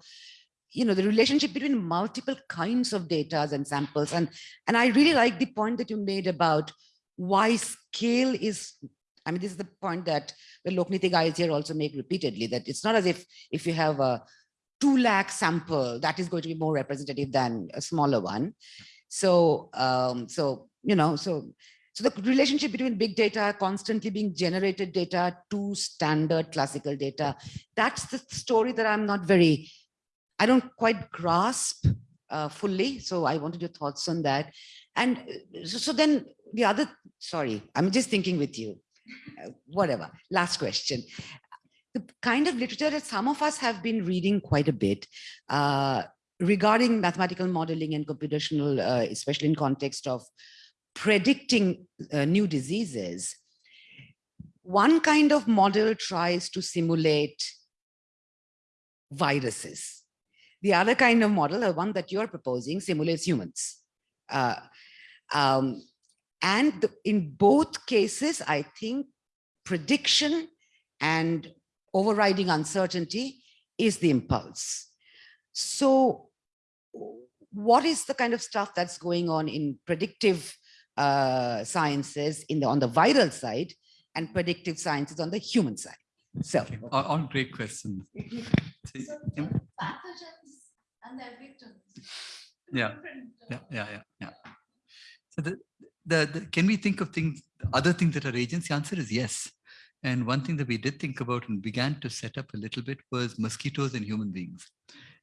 you know, the relationship between multiple kinds of data and samples. And, and I really like the point that you made about why scale is, I mean, this is the point that the Lokniti guys here also make repeatedly, that it's not as if, if you have a two lakh sample, that is going to be more representative than a smaller one. So, um, so, you know, so, so the relationship between big data, constantly being generated data to standard classical data, that's the story that I'm not very I don't quite grasp uh, fully. So I wanted your thoughts on that. And so, so then the other, sorry, I'm just thinking with you, whatever. Last question. The kind of literature that some of us have been reading quite a bit uh, regarding mathematical modeling and computational, uh, especially in context of predicting uh, new diseases, one kind of model tries to simulate viruses the other kind of model, the one that you're proposing, simulates humans. Uh, um, and the, in both cases, I think prediction and overriding uncertainty is the impulse. So what is the kind of stuff that's going on in predictive uh, sciences in the, on the viral side and predictive sciences on the human side? So Okay, All, all great questions. See, yeah, pathogens and their victims. Yeah, uh, yeah, yeah, yeah, yeah. So the, the, the, can we think of things, other things that are agents? The answer is yes. And one thing that we did think about and began to set up a little bit was mosquitoes and human beings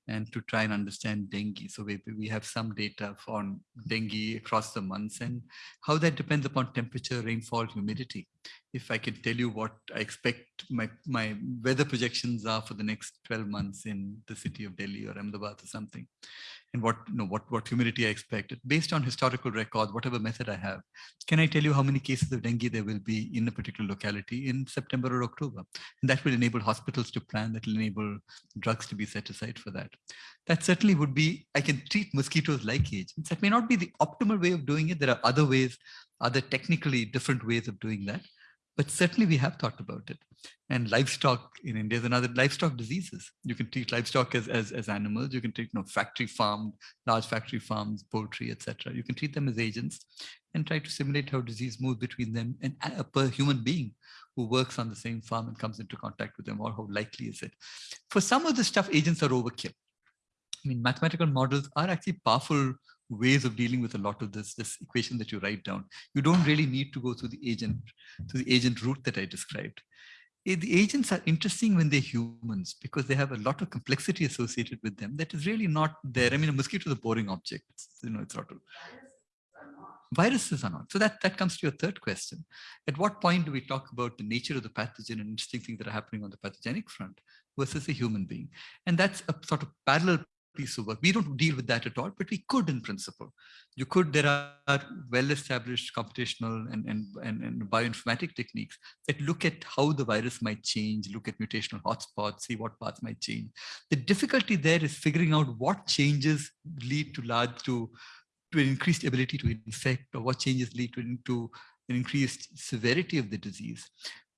and to try and understand dengue. So we, we have some data on dengue across the months and how that depends upon temperature, rainfall, humidity. If I can tell you what I expect my, my weather projections are for the next 12 months in the city of Delhi or Ahmedabad or something, and what you know what what humidity I expect based on historical records, whatever method I have. Can I tell you how many cases of dengue there will be in a particular locality in September or October? And that will enable hospitals to plan. That will enable drugs to be set aside for that. That certainly would be. I can treat mosquitoes like agents. That may not be the optimal way of doing it. There are other ways, other technically different ways of doing that but certainly we have thought about it. And livestock in India is another livestock diseases. You can treat livestock as, as, as animals. You can treat you know, factory farmed, large factory farms, poultry, etc. You can treat them as agents and try to simulate how disease moves between them and a per human being who works on the same farm and comes into contact with them or how likely is it. For some of the stuff, agents are overkill. I mean, mathematical models are actually powerful ways of dealing with a lot of this, this equation that you write down. You don't really need to go through the agent, to the agent route that I described. Eh, the agents are interesting when they're humans because they have a lot of complexity associated with them that is really not there. I mean, a mosquito is a boring object. You know, it's not. viruses are not. So that, that comes to your third question. At what point do we talk about the nature of the pathogen and interesting things that are happening on the pathogenic front versus a human being? And that's a sort of parallel piece of work. We don't deal with that at all, but we could in principle. You could, there are well-established computational and, and, and, and bioinformatic techniques that look at how the virus might change, look at mutational hotspots, see what paths might change. The difficulty there is figuring out what changes lead to large, to, to an increased ability to infect or what changes lead to, to an increased severity of the disease.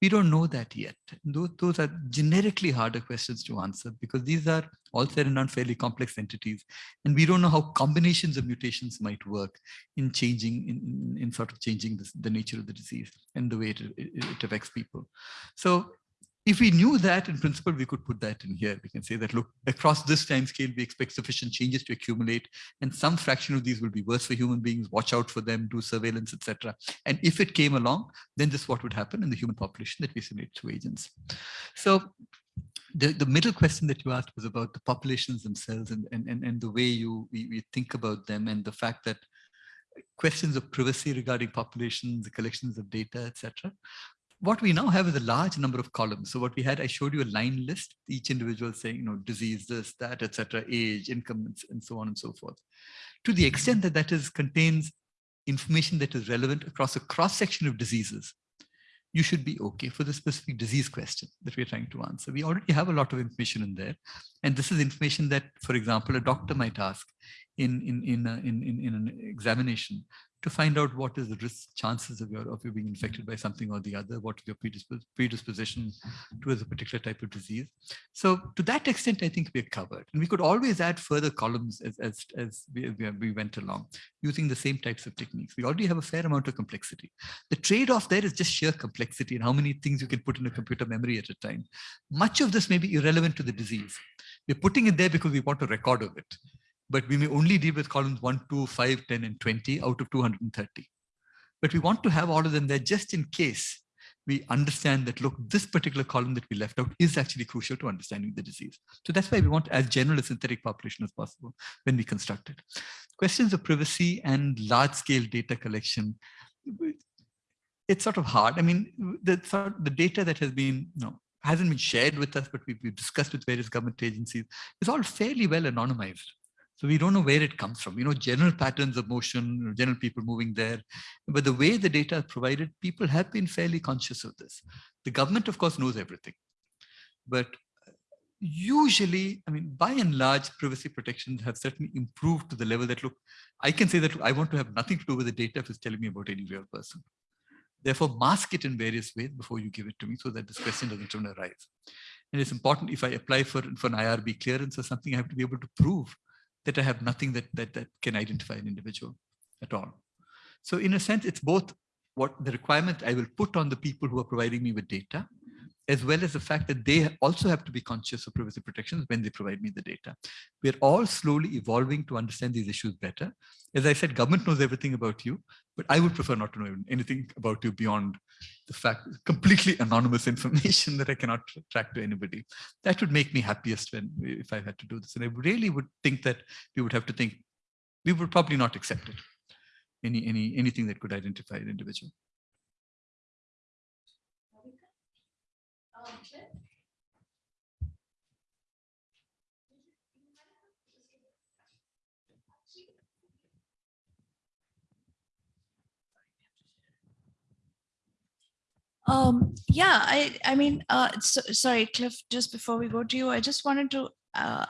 We don't know that yet. Those, those are generically harder questions to answer because these are all said and done fairly complex entities. And we don't know how combinations of mutations might work in changing, in, in, sort of changing this, the nature of the disease and the way it, it, it affects people. So if we knew that in principle, we could put that in here. We can say that, look, across this time scale, we expect sufficient changes to accumulate and some fraction of these will be worse for human beings, watch out for them, do surveillance, etc. And if it came along, then this is what would happen in the human population that we simulate through agents. So the, the middle question that you asked was about the populations themselves and, and, and, and the way you we, think about them and the fact that questions of privacy regarding populations, the collections of data, etc what we now have is a large number of columns. So what we had, I showed you a line list, each individual saying, you know, disease, this, that, etc., age, income, and so on and so forth. To the extent that that is contains information that is relevant across a cross section of diseases, you should be okay for the specific disease question that we're trying to answer. We already have a lot of information in there. And this is information that, for example, a doctor might ask in, in, in, a, in, in, in an examination to find out what is the risk chances of your of you being infected by something or the other, what your predispos predisposition towards a particular type of disease. So to that extent, I think we're covered. And we could always add further columns as, as, as we, we went along using the same types of techniques. We already have a fair amount of complexity. The trade-off there is just sheer complexity and how many things you can put in a computer memory at a time. Much of this may be irrelevant to the disease. We're putting it there because we want a record of it but we may only deal with columns 1, 2, 5, 10, and 20 out of 230. But we want to have all of them there just in case we understand that, look, this particular column that we left out is actually crucial to understanding the disease. So that's why we want as general a synthetic population as possible when we construct it. Questions of privacy and large scale data collection, it's sort of hard. I mean, the, the data that has been, you know, hasn't been shared with us, but we've, we've discussed with various government agencies, is all fairly well anonymized. So we don't know where it comes from. You know, general patterns of motion, general people moving there. But the way the data is provided, people have been fairly conscious of this. The government, of course, knows everything. But usually, I mean, by and large, privacy protections have certainly improved to the level that, look, I can say that I want to have nothing to do with the data if it's telling me about any real person. Therefore, mask it in various ways before you give it to me so that this question doesn't arise. And it's important if I apply for, for an IRB clearance or something, I have to be able to prove that I have nothing that, that, that can identify an individual at all. So in a sense, it's both what the requirement I will put on the people who are providing me with data, as well as the fact that they also have to be conscious of privacy protections when they provide me the data. We're all slowly evolving to understand these issues better. As I said, government knows everything about you, but I would prefer not to know anything about you beyond the fact, completely anonymous information that I cannot track to anybody. That would make me happiest when if I had to do this. And I really would think that we would have to think, we would probably not accept it. Any, any, anything that could identify an individual. Um, yeah, I, I mean, uh, so, sorry, Cliff, just before we go to you, I just wanted to, uh,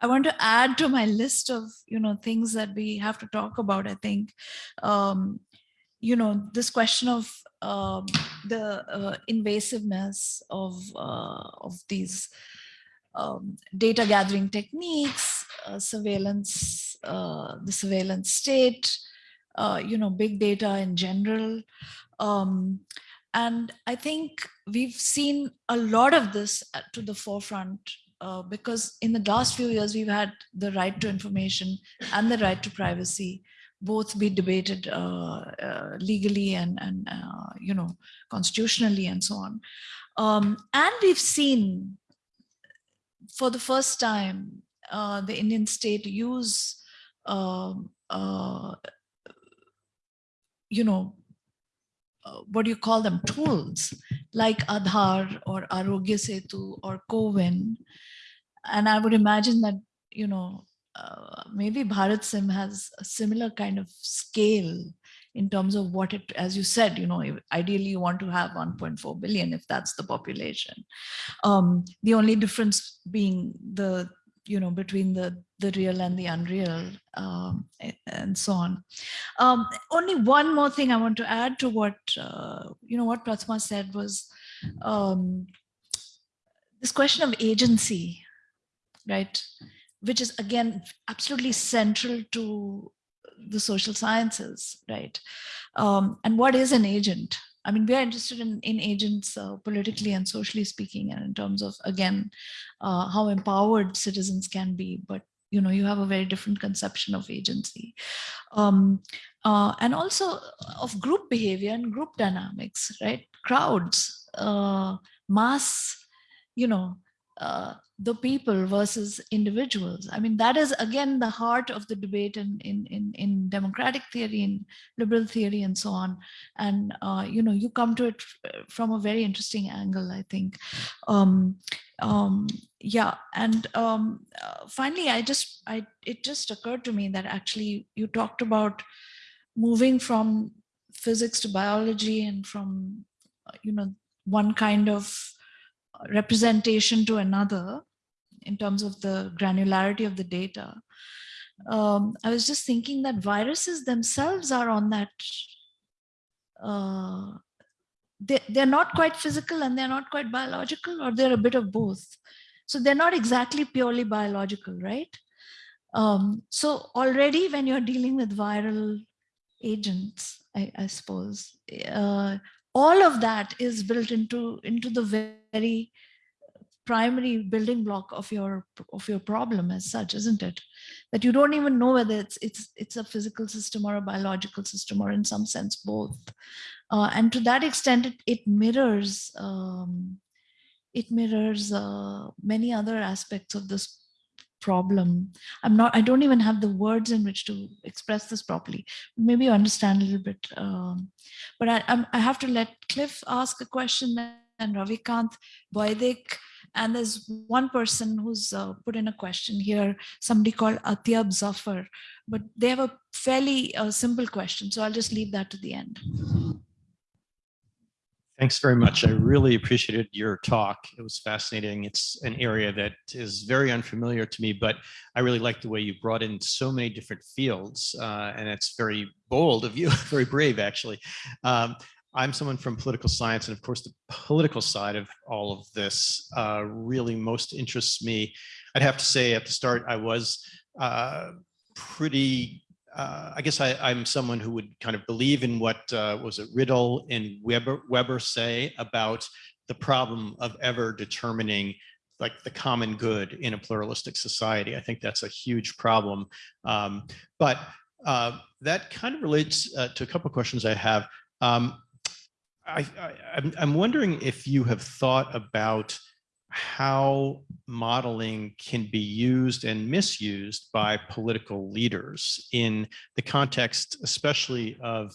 I want to add to my list of, you know, things that we have to talk about, I think, um, you know, this question of um, the uh, invasiveness of, uh, of these um, data gathering techniques, uh, surveillance, uh, the surveillance state, you know, big data in general. Um, and I think we've seen a lot of this to the forefront uh, because in the last few years, we've had the right to information and the right to privacy both be debated uh, uh, legally and, and uh, you know, constitutionally and so on. Um, and we've seen for the first time, uh, the Indian state use, um, uh, you know, uh, what do you call them, tools like Aadhaar or Arogya Setu or CoWIN. And I would imagine that you know, uh, maybe BharatSim has a similar kind of scale in terms of what it, as you said, you know, ideally you want to have 1.4 billion if that's the population. Um, the only difference being the, you know, between the the real and the unreal um, and so on. Um, only one more thing I want to add to what, uh, you know, what Prathama said was um, this question of agency, right? Which is again, absolutely central to the social sciences, right? Um, and what is an agent? I mean, we are interested in, in agents uh, politically and socially speaking, and in terms of, again, uh, how empowered citizens can be, but you know, you have a very different conception of agency. Um, uh, and also of group behavior and group dynamics, right? Crowds, uh, mass, you know, uh, the people versus individuals. I mean, that is again the heart of the debate in in in, in democratic theory, in liberal theory, and so on. And uh, you know, you come to it from a very interesting angle, I think. Um, um, yeah, and um, uh, finally, I just I it just occurred to me that actually you talked about moving from physics to biology and from uh, you know one kind of representation to another in terms of the granularity of the data. Um, I was just thinking that viruses themselves are on that. Uh, they, they're not quite physical and they're not quite biological, or they're a bit of both. So they're not exactly purely biological, right? Um, so already when you're dealing with viral agents, I, I suppose, uh, all of that is built into into the very primary building block of your of your problem as such isn't it? That you don't even know whether it's it's it's a physical system or a biological system or in some sense both. Uh, and to that extent it, it mirrors um, it mirrors uh, many other aspects of this problem. I'm not i don't even have the words in which to express this properly. Maybe you understand a little bit um, but I, I'm, I have to let cliff ask a question and ravikant boydik and there's one person who's uh, put in a question here somebody called atyab zafar but they have a fairly uh, simple question so i'll just leave that to the end Thanks very much. I really appreciated your talk. It was fascinating. It's an area that is very unfamiliar to me, but I really like the way you brought in so many different fields, uh, and it's very bold of you, very brave, actually. Um, I'm someone from political science, and of course, the political side of all of this uh, really most interests me. I'd have to say at the start, I was uh, pretty uh, I guess I, I'm someone who would kind of believe in what uh, was it Rittel and Webber, Webber say about the problem of ever determining like the common good in a pluralistic society. I think that's a huge problem. Um, but uh, that kind of relates uh, to a couple of questions I have. Um, I, I'm wondering if you have thought about how modeling can be used and misused by political leaders in the context, especially of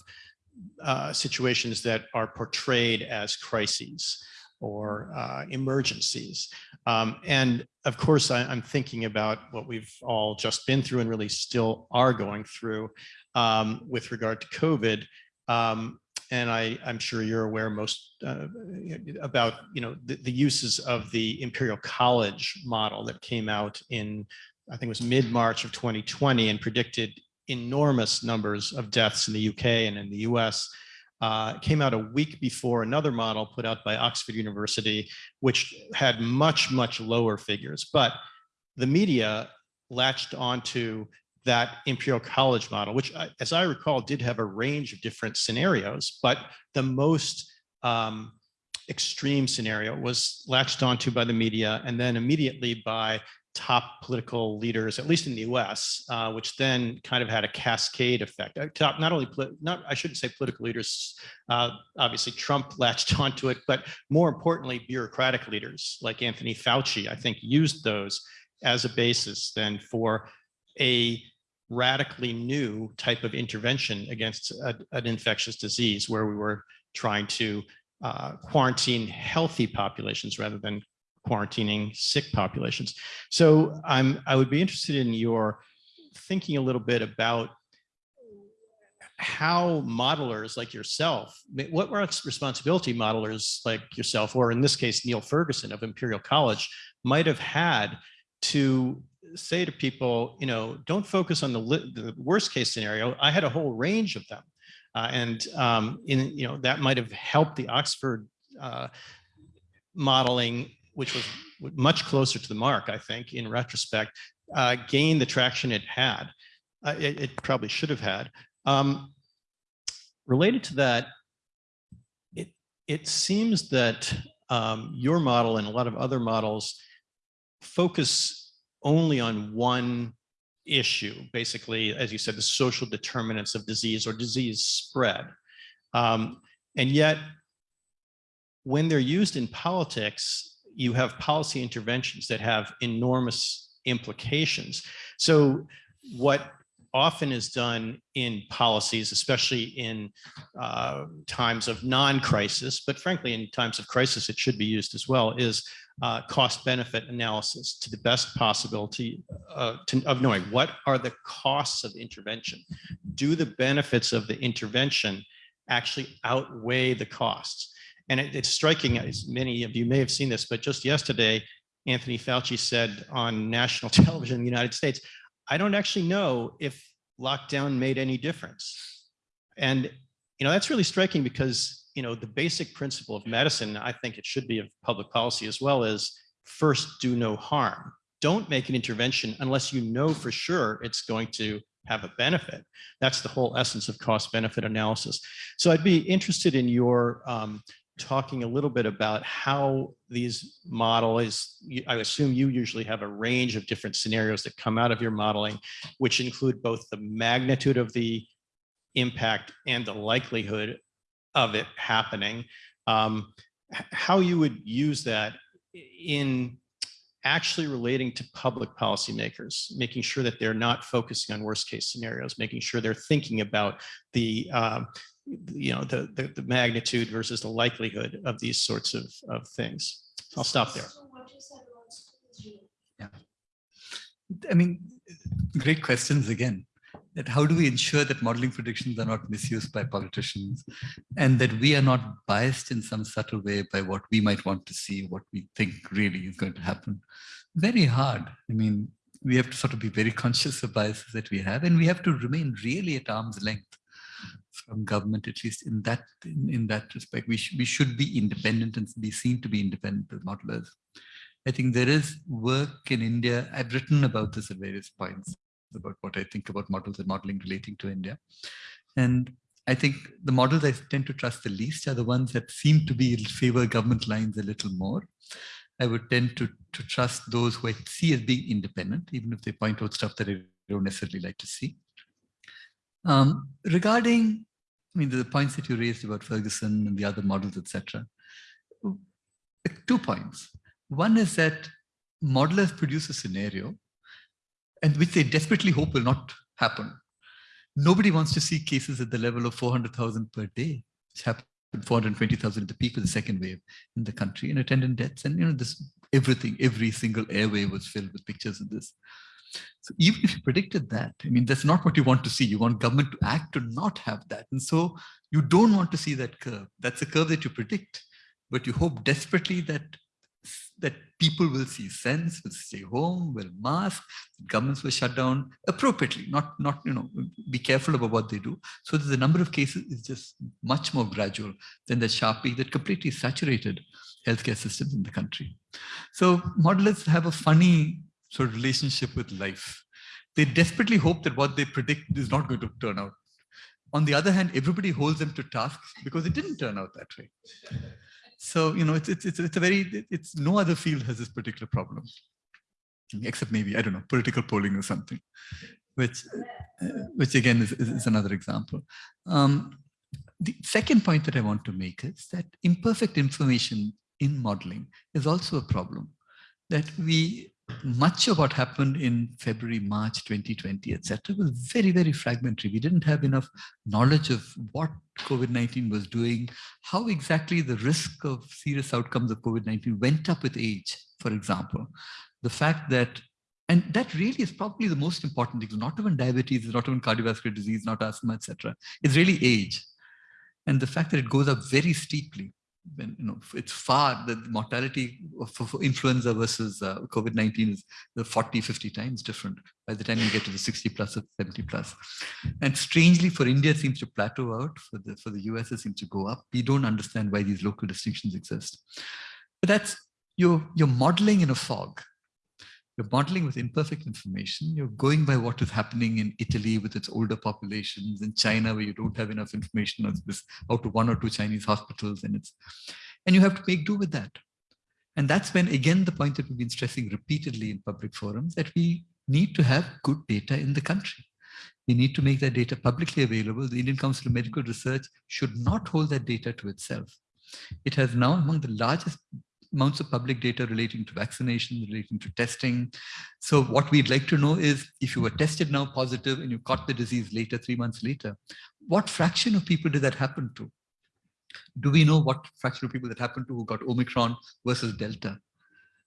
uh, situations that are portrayed as crises or uh, emergencies. Um, and of course, I, am thinking about what we've all just been through and really still are going through um, with regard to COVID. Um, and I, I'm sure you're aware most uh, about you know the, the, uses of the Imperial College model that came out in I think it was mid March of 2020 and predicted enormous numbers of deaths in the UK and in the US. Uh, came out a week before another model put out by Oxford University, which had much, much lower figures. But the media latched onto that Imperial College model, which, as I recall, did have a range of different scenarios, but the most um, extreme scenario was latched onto by the media and then immediately by top political leaders, at least in the US, uh, which then kind of had a cascade effect. Uh, top, not only, not I shouldn't say political leaders, uh, obviously Trump latched onto it, but more importantly, bureaucratic leaders like Anthony Fauci, I think used those as a basis then for a radically new type of intervention against a, an infectious disease where we were trying to uh, quarantine healthy populations rather than quarantining sick populations. So I'm, I would be interested in your thinking a little bit about how modelers like yourself, what responsibility modelers like yourself, or in this case, Neil Ferguson of Imperial College, might have had to say to people, you know, don't focus on the, the worst case scenario. I had a whole range of them. Uh, and um, in, you know, that might have helped the Oxford uh, modeling, which was much closer to the mark, I think, in retrospect, uh, gain the traction it had. Uh, it, it, probably should have had. Um, related to that, it, it seems that um, your model and a lot of other models focus only on one issue, basically, as you said, the social determinants of disease or disease spread. Um, and yet, when they're used in politics, you have policy interventions that have enormous implications. So what often is done in policies, especially in uh, times of non-crisis, but frankly, in times of crisis, it should be used as well, is uh, cost benefit analysis to the best possibility uh, to, of knowing what are the costs of intervention. Do the benefits of the intervention actually outweigh the costs? And it, it's striking, as many of you may have seen this, but just yesterday, Anthony Fauci said on national television in the United States, I don't actually know if lockdown made any difference. And, you know, that's really striking because, you know, the basic principle of medicine, I think it should be of public policy as well is first do no harm. Don't make an intervention unless you know for sure it's going to have a benefit. That's the whole essence of cost benefit analysis. So I'd be interested in your um, talking a little bit about how these models, I assume you usually have a range of different scenarios that come out of your modeling, which include both the magnitude of the impact and the likelihood of it happening. Um, how you would use that in actually relating to public policymakers, making sure that they're not focusing on worst case scenarios, making sure they're thinking about the um, you know, the, the, the, magnitude versus the likelihood of these sorts of, of things. I'll stop there. Yeah. I mean, great questions again. That how do we ensure that modeling predictions are not misused by politicians and that we are not biased in some subtle way by what we might want to see, what we think really is going to happen? Very hard. I mean, we have to sort of be very conscious of biases that we have and we have to remain really at arm's length from government, at least in that in, in that respect. We, sh we should be independent and be seen to be independent as modelers. I think there is work in India. I've written about this at various points about what I think about models and modeling relating to India. And I think the models I tend to trust the least are the ones that seem to be favor government lines a little more. I would tend to, to trust those who I see as being independent, even if they point out stuff that I don't necessarily like to see. Um, regarding, I mean, the points that you raised about Ferguson and the other models, etc. Two points. One is that modelers produce a scenario and which they desperately hope will not happen. Nobody wants to see cases at the level of 400,000 per day, which happened 420,000 at the peak of the second wave in the country and attendant deaths. And you know, this everything, every single airway was filled with pictures of this. So even if you predicted that, I mean, that's not what you want to see. You want government to act to not have that. And so you don't want to see that curve. That's a curve that you predict, but you hope desperately that that people will see sense, will stay home, will mask, governments will shut down appropriately, not, not, you know, be careful about what they do. So the number of cases is just much more gradual than the sharp peak that completely saturated healthcare systems in the country. So modelers have a funny sort of relationship with life. They desperately hope that what they predict is not going to turn out. On the other hand, everybody holds them to tasks because it didn't turn out that way. So, you know, it's, it's, it's, a very, it's no other field has this particular problem, except maybe, I don't know, political polling or something, which, uh, which again is, is, another example. Um, the second point that I want to make is that imperfect information in modeling is also a problem that we much of what happened in February, March 2020, etc., was very, very fragmentary. We didn't have enough knowledge of what COVID-19 was doing, how exactly the risk of serious outcomes of COVID-19 went up with age for example, the fact that, and that really is probably the most important thing, not even diabetes, not even cardiovascular disease, not asthma, etc. It's really age. And the fact that it goes up very steeply when you know it's far the mortality for, influenza versus uh, covid-19 is the 40 50 times different by the time you get to the 60 plus or 70 plus. And strangely for india it seems to plateau out for the for the us it seems to go up. We don't understand why these local distinctions exist. But that's you're you're modeling in a fog you're modeling with imperfect information. You're going by what is happening in Italy with its older populations, in China where you don't have enough information of this out of one or two Chinese hospitals, and it's and you have to make do with that. And that's when again the point that we've been stressing repeatedly in public forums that we need to have good data in the country. We need to make that data publicly available. The Indian Council of Medical Research should not hold that data to itself. It has now among the largest amounts of public data relating to vaccination, relating to testing. So what we'd like to know is if you were tested now positive and you caught the disease later, three months later, what fraction of people did that happen to? Do we know what fraction of people that happened to who got Omicron versus Delta?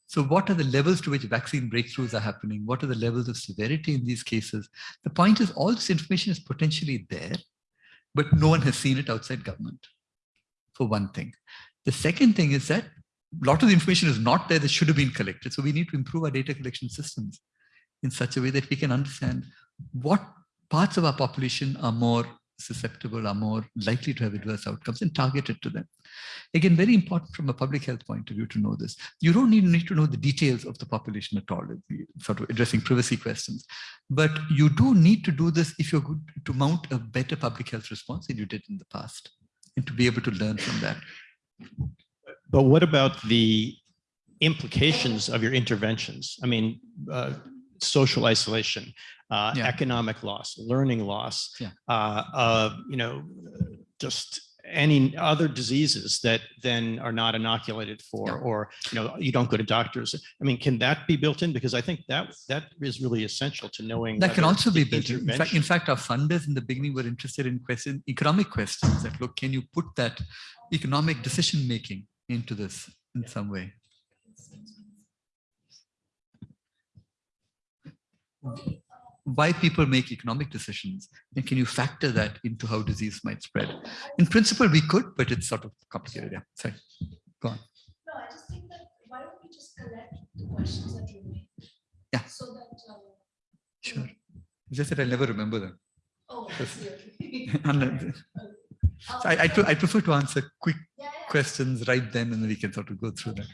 So what are the levels to which vaccine breakthroughs are happening? What are the levels of severity in these cases? The point is all this information is potentially there, but no one has seen it outside government, for one thing. The second thing is that a lot of the information is not there that should have been collected. So we need to improve our data collection systems in such a way that we can understand what parts of our population are more susceptible, are more likely to have adverse outcomes and target it to them. Again, very important from a public health point of view to know this. You don't need, need to know the details of the population at all, sort of addressing privacy questions. But you do need to do this if you're good to mount a better public health response than you did in the past and to be able to learn from that. But what about the implications of your interventions? I mean, uh, social isolation, uh, Yeah. economic loss, learning loss, Yeah. uh, uh, you know, just any other diseases that then are not inoculated for, Yeah. or, you know, you don't go to doctors. I mean, can that be built in? Because I think that that is really essential to knowing. That can also be built in. In fact, in fact, our funders in the beginning were interested in question, economic questions that look, can you put that economic decision making into this in some way? Why people make economic decisions and can you factor that into how disease might spread? In principle, we could, but it's sort of complicated. Yeah, sorry. Go on. No, I just think that why don't we just collect the questions that remain? Yeah. So that, uh, Sure. It's just that I never remember them. oh, I Yes. see, okay. So I, I, I prefer to answer quick yeah. Questions right then and then we can sort of go through that.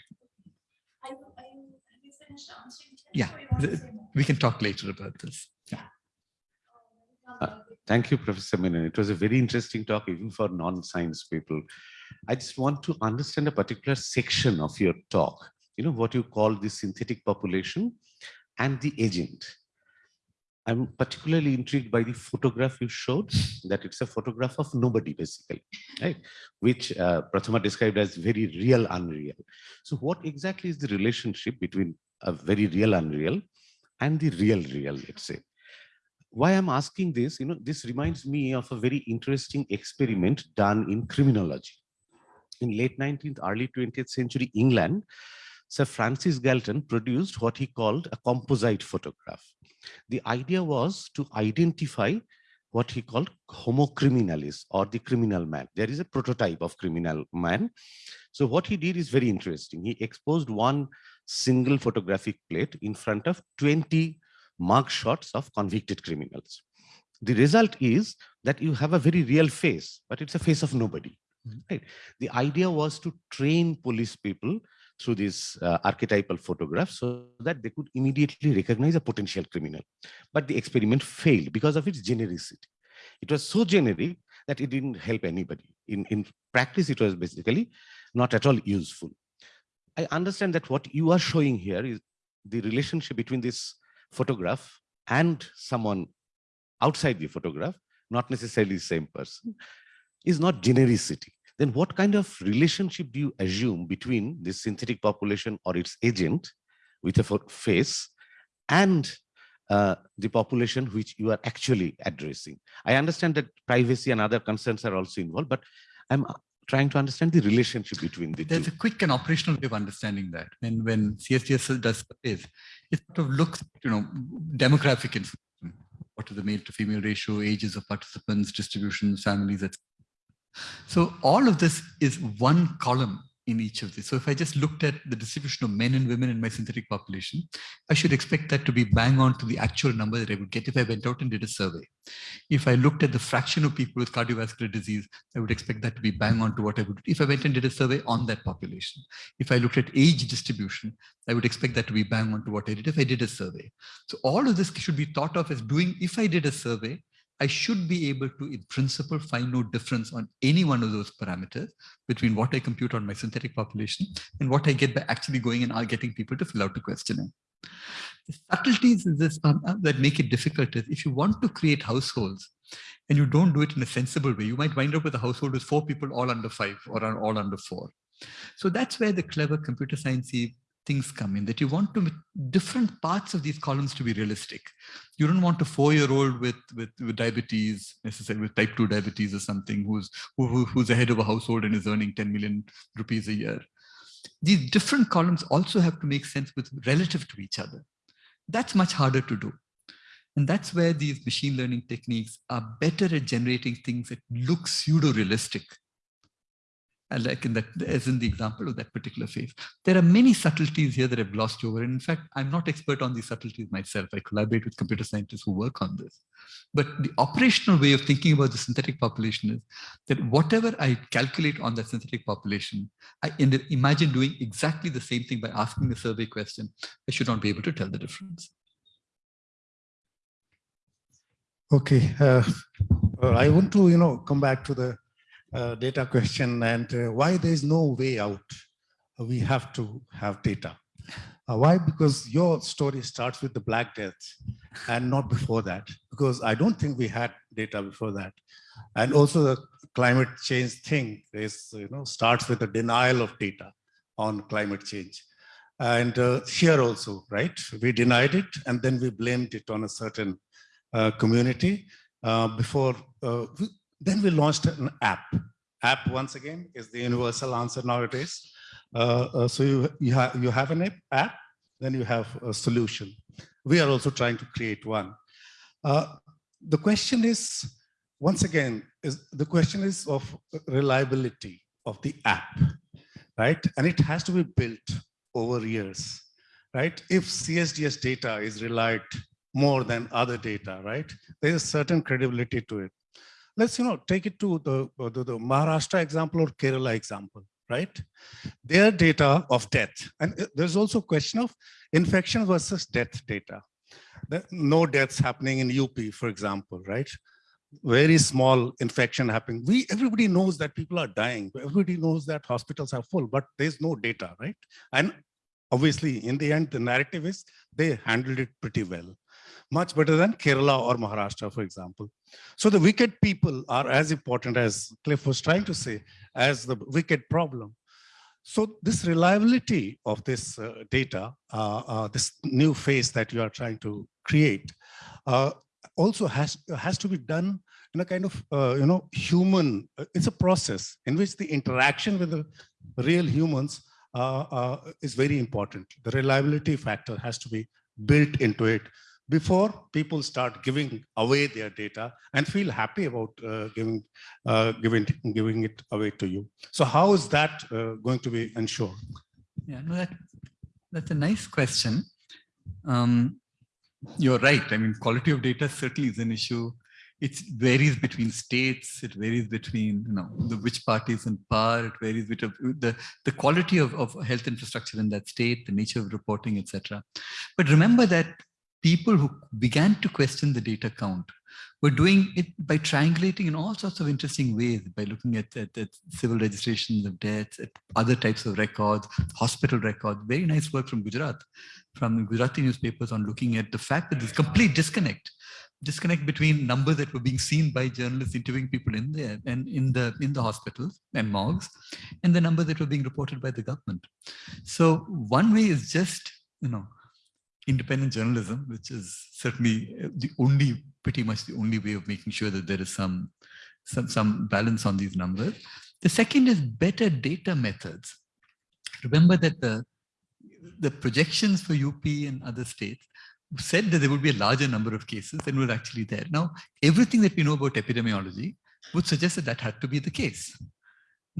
Are you, are you, have you finished answering? them, Yeah, or you want to the- say more? We can talk later about this. Yeah. Uh, Thank you, Professor Menon. It was a very interesting talk, even for non-science people. I just want to understand a particular section of your talk, you know, what you call the synthetic population and the agent. I'm particularly intrigued by the photograph you showed, that it's a photograph of nobody, basically, right? Which uh, Prathama described as very real unreal. So what exactly is the relationship between a very real unreal and the real real, let's say? why I'm asking this, you know, this reminds me of a very interesting experiment done in criminology. In late 19th, early 20th century England, Sir Francis Galton produced what he called a composite photograph. The idea was to identify what he called homo criminalis or the criminal man. There is a prototype of criminal man. So what he did is very interesting. He exposed one single photographic plate in front of 20 mug shots of convicted criminals. The result is that you have a very real face, but it's a face of nobody. Mhm. Right? The idea was to train police people through this uh, archetypal photograph so that they could immediately recognize a potential criminal. But the experiment failed because of its genericity. It was so generic that it didn't help anybody. In, in practice, it was basically not at all useful. I understand that what you are showing here is the relationship between this photograph and someone outside the photograph, not necessarily the same person, is not genericity. Then what kind of relationship do you assume between this synthetic population or its agent with a face and uh, the population which you are actually addressing? I understand that privacy and other concerns are also involved, but I'm trying to understand the relationship between the There's two. a quick and operational way of understanding that. When when CSDS does surveys, it sort of looks, you know, demographic information. What is the male to female ratio, ages of participants, distributions, families, etc. So all of this is one column in each of these. So if I just looked at the distribution of men and women in my synthetic population, I should expect that to be bang on to the actual number that I would get if I went out and did a survey. If I looked at the fraction of people with cardiovascular disease, I would expect that to be bang on to what I would, if I went and did a survey on that population. If I looked at age distribution, I would expect that to be bang on to what I did if I did a survey. So all of this should be thought of as doing, if I did a survey, I should be able to, in principle, find no difference on any one of those parameters between what I compute on my synthetic population and what I get by actually going and getting people to fill out the questionnaire. The subtleties is this, um, uh, that make it difficult is if you want to create households and you don't do it in a sensible way, you might wind up with a household with four people all under five or all under four. So that's where the clever computer sciencey things come in that you want to different parts of these columns to be realistic. You don't want a four-year-old with, with with diabetes, necessarily with type 2 diabetes or something who's who, who- who's the head of a household and is earning 10 million rupees a year. These different columns also have to make sense with relative to each other. That's much harder to do. And that's where these machine learning techniques are better at generating things that look pseudo-realistic and like in that, as in the example of that particular phase. There are many subtleties here that I've glossed over. And in fact, I'm not expert on these subtleties myself. I collaborate with computer scientists who work on this. But the operational way of thinking about the synthetic population is that whatever I calculate on that synthetic population, I imagine doing exactly the same thing by asking the survey question. I should not be able to tell the difference. Okay, uh, I want to, you know, come back to the data question and uh, why there is no way out. We have to have data. Uh, why? Because your story starts with the Black Death and not before that, because I don't think we had data before that. And also the climate change thing is, you know, starts with a denial of data on climate change. And uh, here also, right? We denied it and then we blamed it on a certain uh, community uh, before, uh, then we launched an app. App, once again, is the universal answer nowadays. Uh, uh, so you, you, ha you have an app, then you have a solution. We are also trying to create one. Uh, the question is, once again, is the question is of reliability of the app, right? And it has to be built over years, right? If CSDS data is relied more than other data, right? There is certain credibility to it. Let's, you know, take it to the, the, the Maharashtra example or Kerala example, right? Their data of death. And there's also a question of infection versus death data. No deaths happening in UP, for example, right? Very small infection happening. We, everybody knows that people are dying. Everybody knows that hospitals are full, but there's no data, right? And obviously, in the end, the narrative is they handled it pretty well much better than Kerala or Maharashtra, for example. So the wicked people are as important as Cliff was trying to say, as the wicked problem. So this reliability of this uh, data, uh, uh, this new face that you are trying to create, uh, also has, has to be done in a kind of, uh, you know, human, uh, it's a process in which the interaction with the real humans is very important. The reliability factor has to be built into it before people start giving away their data and feel happy about uh, giving, uh, giving, giving it away to you. So how is that uh, going to be ensured? Yeah, no, that, that's a nice question. Um, you're right. I mean, quality of data certainly is an issue. It varies between states. It varies between, you know, the which party is in power. It varies with the, the quality of, of health infrastructure in that state, the nature of reporting, etc. But remember that people who began to question the data count were doing it by triangulating in all sorts of interesting ways, by looking at, at, at civil registrations of deaths, at other types of records, hospital records, very nice work from Gujarat, from Gujarati newspapers on looking at the fact that there's complete disconnect disconnect between numbers that were being seen by journalists interviewing people in there and in the in the hospitals and morgues and the numbers that were being reported by the government. So one way is just you know independent journalism, which is certainly uh, the only, pretty much the only way of making sure that there is some, some, some balance on these numbers. The second is better data methods. Remember that the, the projections for UP and other states said that there would be a larger number of cases than were actually there. Now, everything that we know about epidemiology would suggest that that had to be the case.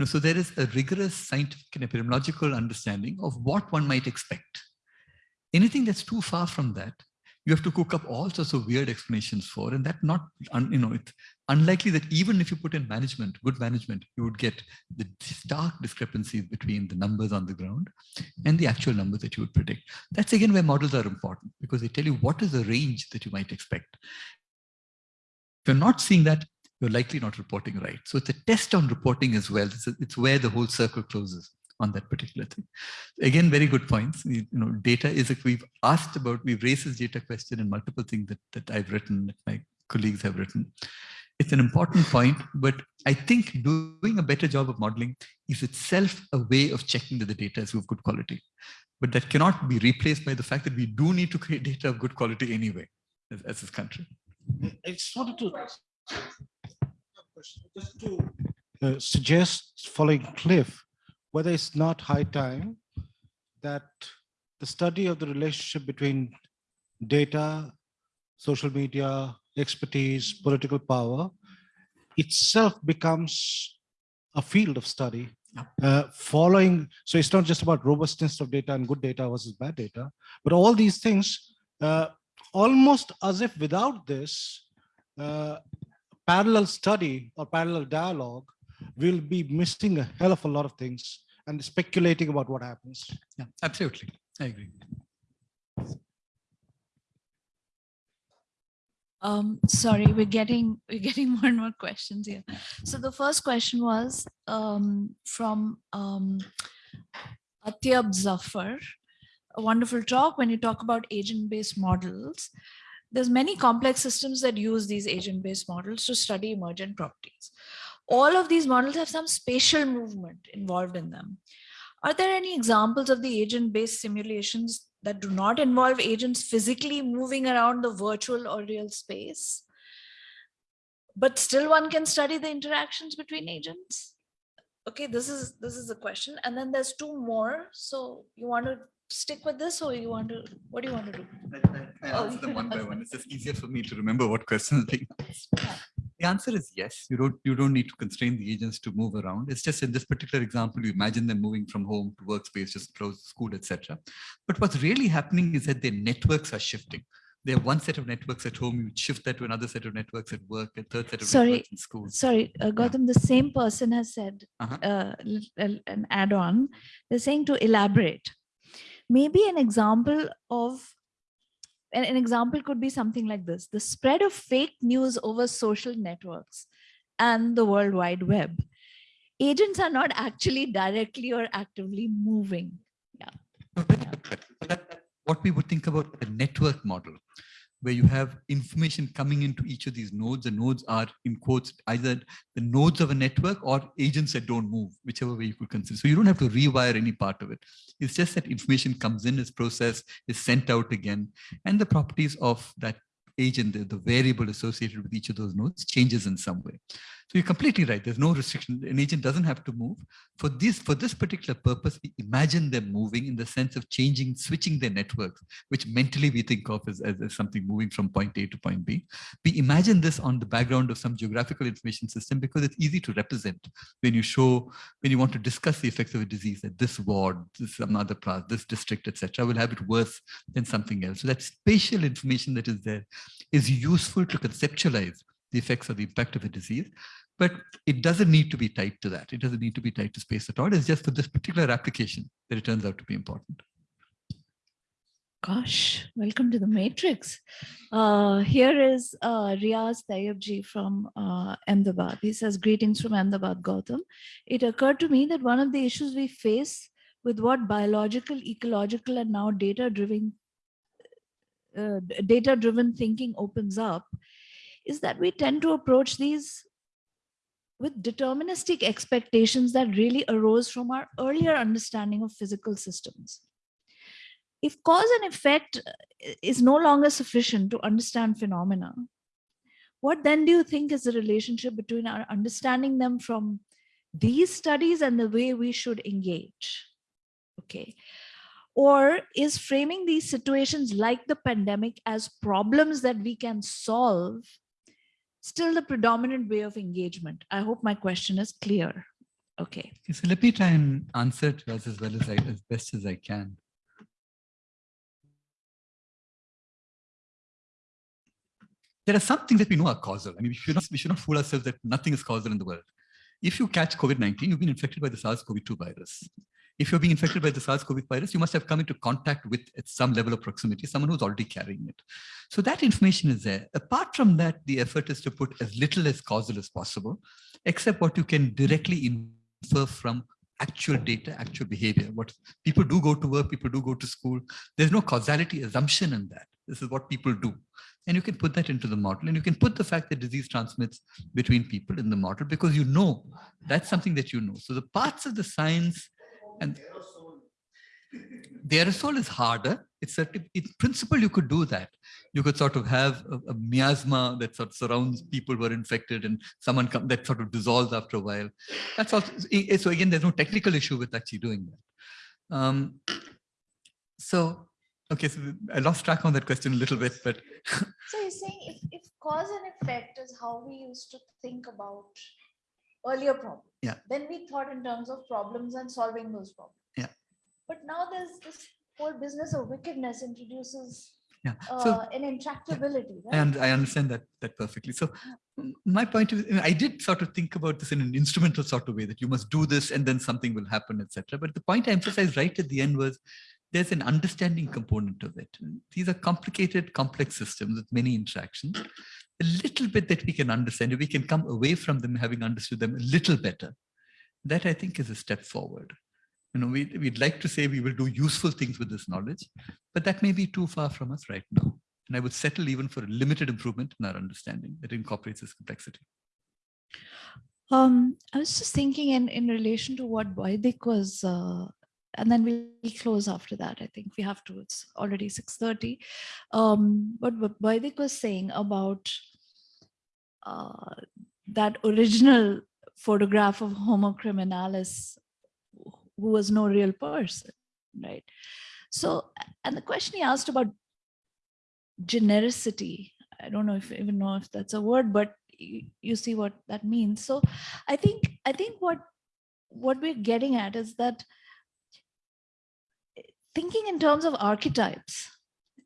So there is a rigorous scientific and epidemiological understanding of what one might expect. Anything that's too far from that, you have to cook up all sorts of weird explanations for, and that not, you know, it's unlikely that even if you put in management, good management, you would get the stark discrepancies between the numbers on the ground and the actual numbers that you would predict. That's again where models are important because they tell you what is the range that you might expect. If you're not seeing that, you're likely not reporting right. So it's a test on reporting as well. It's, a, it's where the whole circle closes on that particular thing. Again, very good points. You, you know, data is, like we've asked about, we've raised this data question in multiple things that, that I've written, that my colleagues have written. It's an important point, but I think doing a better job of modeling is itself a way of checking that the data is of good quality. But that cannot be replaced by the fact that we do need to create data of good quality anyway, as, as this country. I just wanted to just to uh, suggest following Cliff, whether it's not high time that the study of the relationship between data, social media, expertise, political power itself becomes a field of study uh, following. So it's not just about robustness of data and good data versus bad data, but all these things uh, almost as if without this, uh, parallel study or parallel dialogue, we'll be missing a hell of a lot of things and speculating about what happens. Yeah, absolutely. I agree. Um, sorry, we're getting we're getting more and more questions here. So the first question was um, from um, Atyab Zafar. A wonderful talk when you talk about agent-based models. There's many complex systems that use these agent-based models to study emergent properties. All of these models have some spatial movement involved in them. Are there any examples of the agent-based simulations that do not involve agents physically moving around the virtual or real space? But still one can study the interactions between agents? Okay, this is this is the question. And then there's two more. So you want to stick with this or you want to, what do you want to do? I, I Oh, answer them one by one. It's just easier for me to remember what questions being asked. The answer is yes. You don't you don't need to constrain the agents to move around. It's just in this particular example, you imagine them moving from home to workspace, just close school, etc. But what's really happening is that their networks are shifting. They have one set of networks at home, you shift that to another set of networks at work, a third set of Sorry, networks in school. Sorry, uh, Gautam, the same person has said Uh-huh. uh, l- l- an add-on. They're saying to elaborate. Maybe an example of an, an example could be something like this. The spread of fake news over social networks and the World Wide Web. Agents are not actually directly or actively moving. Yeah. that's What we would think about the network model, where you have information coming into each of these nodes. The nodes are in quotes, either the nodes of a network or agents that don't move, whichever way you could consider. So you don't have to rewire any part of it. It's just that information comes in, is processed, is sent out again, and the properties of that agent, the, the variable associated with each of those nodes changes in some way. So you're completely right. There's no restriction. An agent doesn't have to move. For this, for this particular purpose, we imagine them moving in the sense of changing, switching their networks, which mentally we think of as, as, as something moving from point A to point B. We imagine this on the background of some geographical information system because it's easy to represent when you show, when you want to discuss the effects of a disease that this ward, this some other class, this district, etc., will have it worse than something else. So that spatial information that is there is useful to conceptualize the effects or the impact of a disease, but it doesn't need to be tied to that. It doesn't need to be tied to space at all. It's just for this particular application that it turns out to be important. Gosh, welcome to the matrix. Uh, here is uh, Riaz Tayyabji from uh, Ahmedabad. He says, greetings from Ahmedabad, Gautam. It occurred to me that one of the issues we face with what biological, ecological, and now data-driven uh, data-driven thinking opens up is that we tend to approach these with deterministic expectations that really arose from our earlier understanding of physical systems if cause and effect uh, is no longer sufficient to understand phenomena, what then do you think is the relationship between our understanding them from these studies and the way we should engage? Okay. Or is framing these situations like the pandemic as problems that we can solve still the predominant way of engagement? I hope my question is clear. Okay. Okay, so let me try and answer it as, as well as I, as best as I can. There are some things that we know are causal. I mean, we should not, we should not fool ourselves that nothing is causal in the world. If you catch COVID-19, you've been infected by the SARS-CoV-2 virus. If you're being infected by the SARS-CoV virus, you must have come into contact with at some level of proximity, someone who's already carrying it. So that information is there. Apart from that, the effort is to put as little as causal as possible, except what you can directly infer from actual data, actual behavior. What people do go to work, people do go to school. There's no causality assumption in that. This is what people do. And you can put that into the model and you can put the fact that disease transmits between people in the model because you know that's something that you know. So the parts of the science and the aerosol is harder. It's a, in principle, you could do that. You could sort of have a, a miasma that sort of surrounds people who are infected and someone come, that sort of dissolves after a while. That's also, so again, there's no technical issue with actually doing that. Um, so, okay, so I lost track on that question a little bit, but. So you're saying if, if cause and effect is how we used to think about earlier problems. Yeah. Then we thought in terms of problems and solving those problems. Yeah. But now there's this whole business of wickedness introduces Yeah. uh, So an intractability, right? un- I understand that that perfectly. So my point is, I did sort of think about this in an instrumental sort of way that you must do this and then something will happen, etc. But the point I emphasized right at the end was there's an understanding component of it. These are complicated, complex systems with many interactions. A little bit that we can understand, we can come away from them having understood them a little better, that I think is a step forward. You know, we, we'd like to say we will do useful things with this knowledge, but that may be too far from us right now. And I would settle even for a limited improvement in our understanding that incorporates this complexity. Um, I was just thinking in, in relation to what Vaidik was, uh, and then we'll close after that. I think we have to, it's already 6.30. Um, but what Vaidik was saying about uh, that original photograph of Homo criminalis, who was no real person, right? So, and the question he asked about genericity, I don't know if you even know if that's a word, but you, you see what that means. So I think I think what what we're getting at is that thinking in terms of archetypes,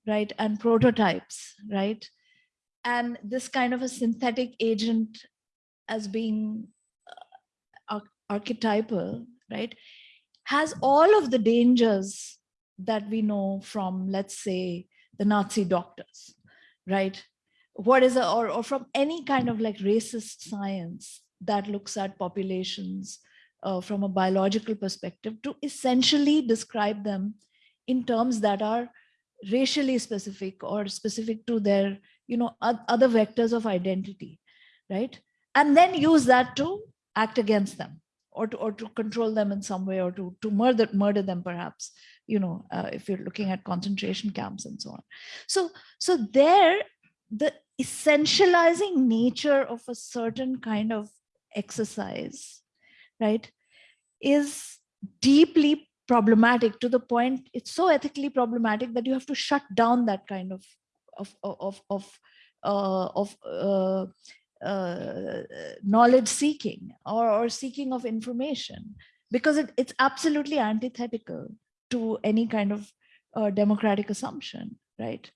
right, and prototypes, right, and this kind of a synthetic agent as being uh, archetypal, right, has all of the dangers that we know from, let's say, the Nazi doctors, right? What is a, or, or from any kind of like racist science that looks at populations uh, from a biological perspective to essentially describe them in terms that are racially specific or specific to their, you know, other vectors of identity, right? And then use that to act against them or to, or to control them in some way or to, to murder, murder them perhaps, you know, uh, if you're looking at concentration camps and so on. So, so there, the essentializing nature of a certain kind of exercise, right, is deeply problematic to the point it's so ethically problematic that you have to shut down that kind of of of of uh, of uh, uh, knowledge seeking or, or seeking of information because it, it's absolutely antithetical to any kind of uh, democratic assumption, right?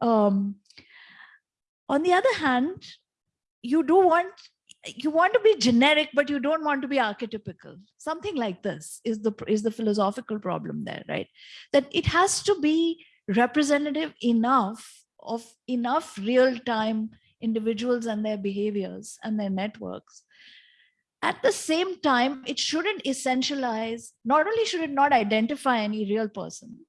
Um, on the other hand, you do want you want to be generic, but you don't want to be archetypical. Something like this is the is the philosophical problem there, right? That it has to be representative enough of enough real time individuals and their behaviors and their networks. At the same time, it shouldn't essentialize, not only should it not identify any real person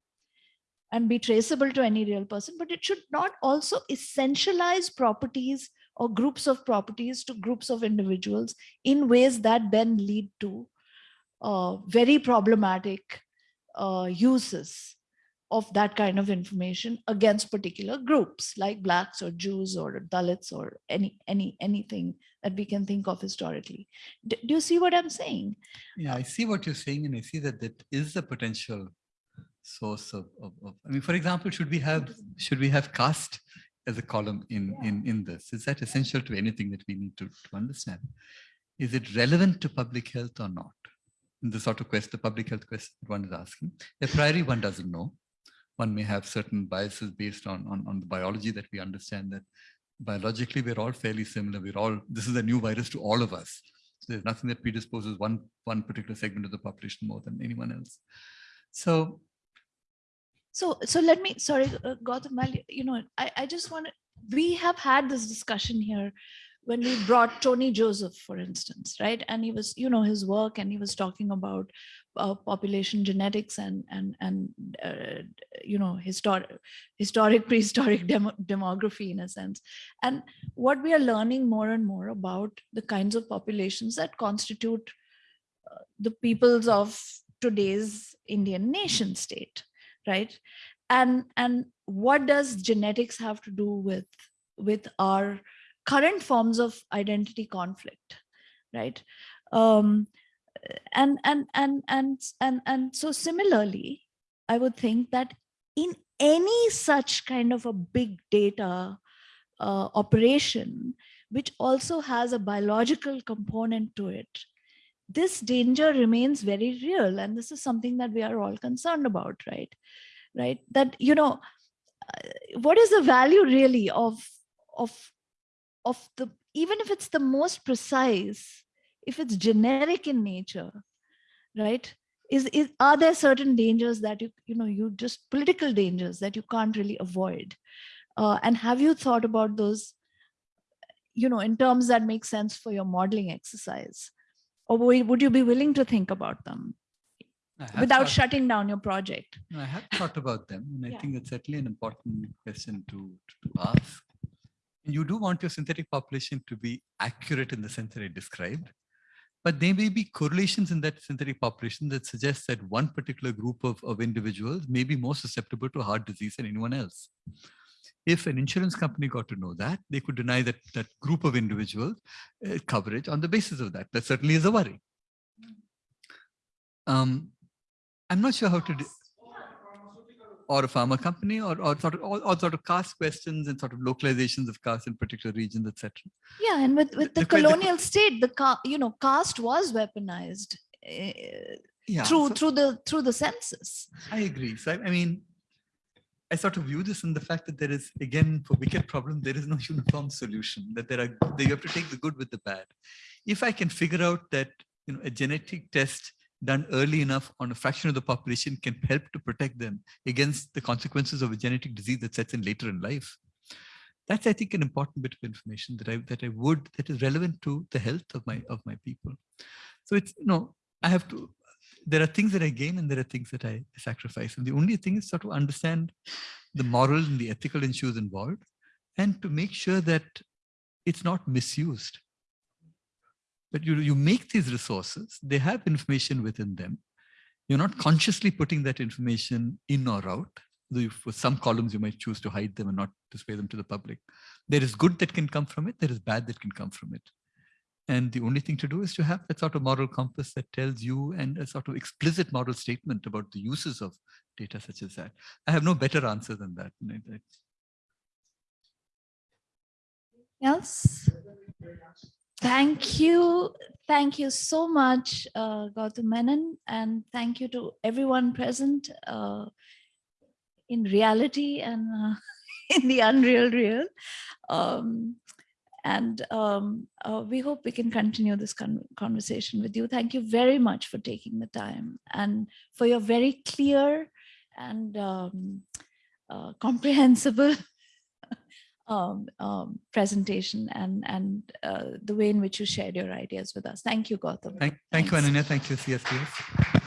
and be traceable to any real person, but it should not also essentialize properties or groups of properties to groups of individuals in ways that then lead to uh, very problematic uh, uses of that kind of information against particular groups like blacks or Jews or Dalits or any any anything that we can think of historically. D- do you see what I'm saying? Yeah, I see what you're saying, and I see that that is a potential source of, of, of I mean, for example, should we have should we have caste as a column in in in this? Is that essential to anything that we need to, to understand? Is it relevant to public health or not? The sort of question, the public health question one is asking. A priori, one doesn't know. One may have certain biases based on, on, on the biology that we understand that biologically we're all fairly similar. We're all, this is a new virus to all of us. So there's nothing that predisposes one, one particular segment of the population more than anyone else. So So, so let me, sorry, uh, Gautam, you know, I, I just want to, we have had this discussion here when we brought Tony Joseph, for instance, right? And he was, you know, his work and he was talking about uh, population genetics and, and, and, uh, you know, historic, historic, prehistoric demo, demography in a sense. And what we are learning more and more about the kinds of populations that constitute uh, the peoples of today's Indian nation state right and and what does genetics have to do with with our current forms of identity conflict right? Um and and and and and and so similarly i would think that in any such kind of a big data uh, operation which also has a biological component to it this danger remains very real. And this is something that we are all concerned about right? Right? That you know uh, what is the value really of of of the even if it's the most precise if it's generic in nature right is, is are there certain dangers that you you know you just political dangers that you can't really avoid uh, and have you thought about those you know in terms that make sense for your modeling exercise or would you be willing to think about them without thought- shutting down your project I have thought about them, and I Yeah. think that's certainly an important question to, to ask. And You do want your synthetic population to be accurate in the sense that I described, but there may be correlations in that synthetic population that suggests that one particular group of, of individuals may be more susceptible to heart disease than anyone else. If an insurance company got to know that, they could deny that, that group of individuals uh, coverage on the basis of that. That certainly is a worry. Um, I'm not sure how to do, or a pharma company or, or sort of all, all sort of caste questions and sort of localizations of caste in particular regions, etc. yeah and with with the, the que- the colonial state the ca- you know caste was weaponized uh, Yeah. through so through the through the census I agree. So I, I mean, I sort of view this in the fact that there is again for wicked problem there is no uniform solution. That there are that you have to take the good with the bad. If I can figure out that you know a genetic test done early enough on a fraction of the population can help to protect them against the consequences of a genetic disease that sets in later in life. That's, I think, an important bit of information that I that I would that is relevant to the health of my of my people. So it's you know I have to. There are things that I gain and there are things that I sacrifice. And the only thing is sort of understand the moral and the ethical issues involved, and to make sure that it's not misused but you, you make these resources, they have information within them. You're not consciously putting that information in or out. Though for some columns, you might choose to hide them and not display them to the public. There is good that can come from it. There is bad that can come from it. And the only thing to do is to have that sort of moral compass that tells you and a sort of explicit moral statement about the uses of data such as that. I have no better answer than that. Else thank you. Thank you so much uh, Gautam Menon and thank you to everyone present uh, in reality and uh, in the unreal real. Um, and um, uh, we hope we can continue this con conversation with you. Thank you very much for taking the time and for your very clear and um, uh, comprehensible um, um, presentation and, and uh, the way in which you shared your ideas with us. Thank you, Gautam. Thank, thank you. Ananya. Thank you, CSDS.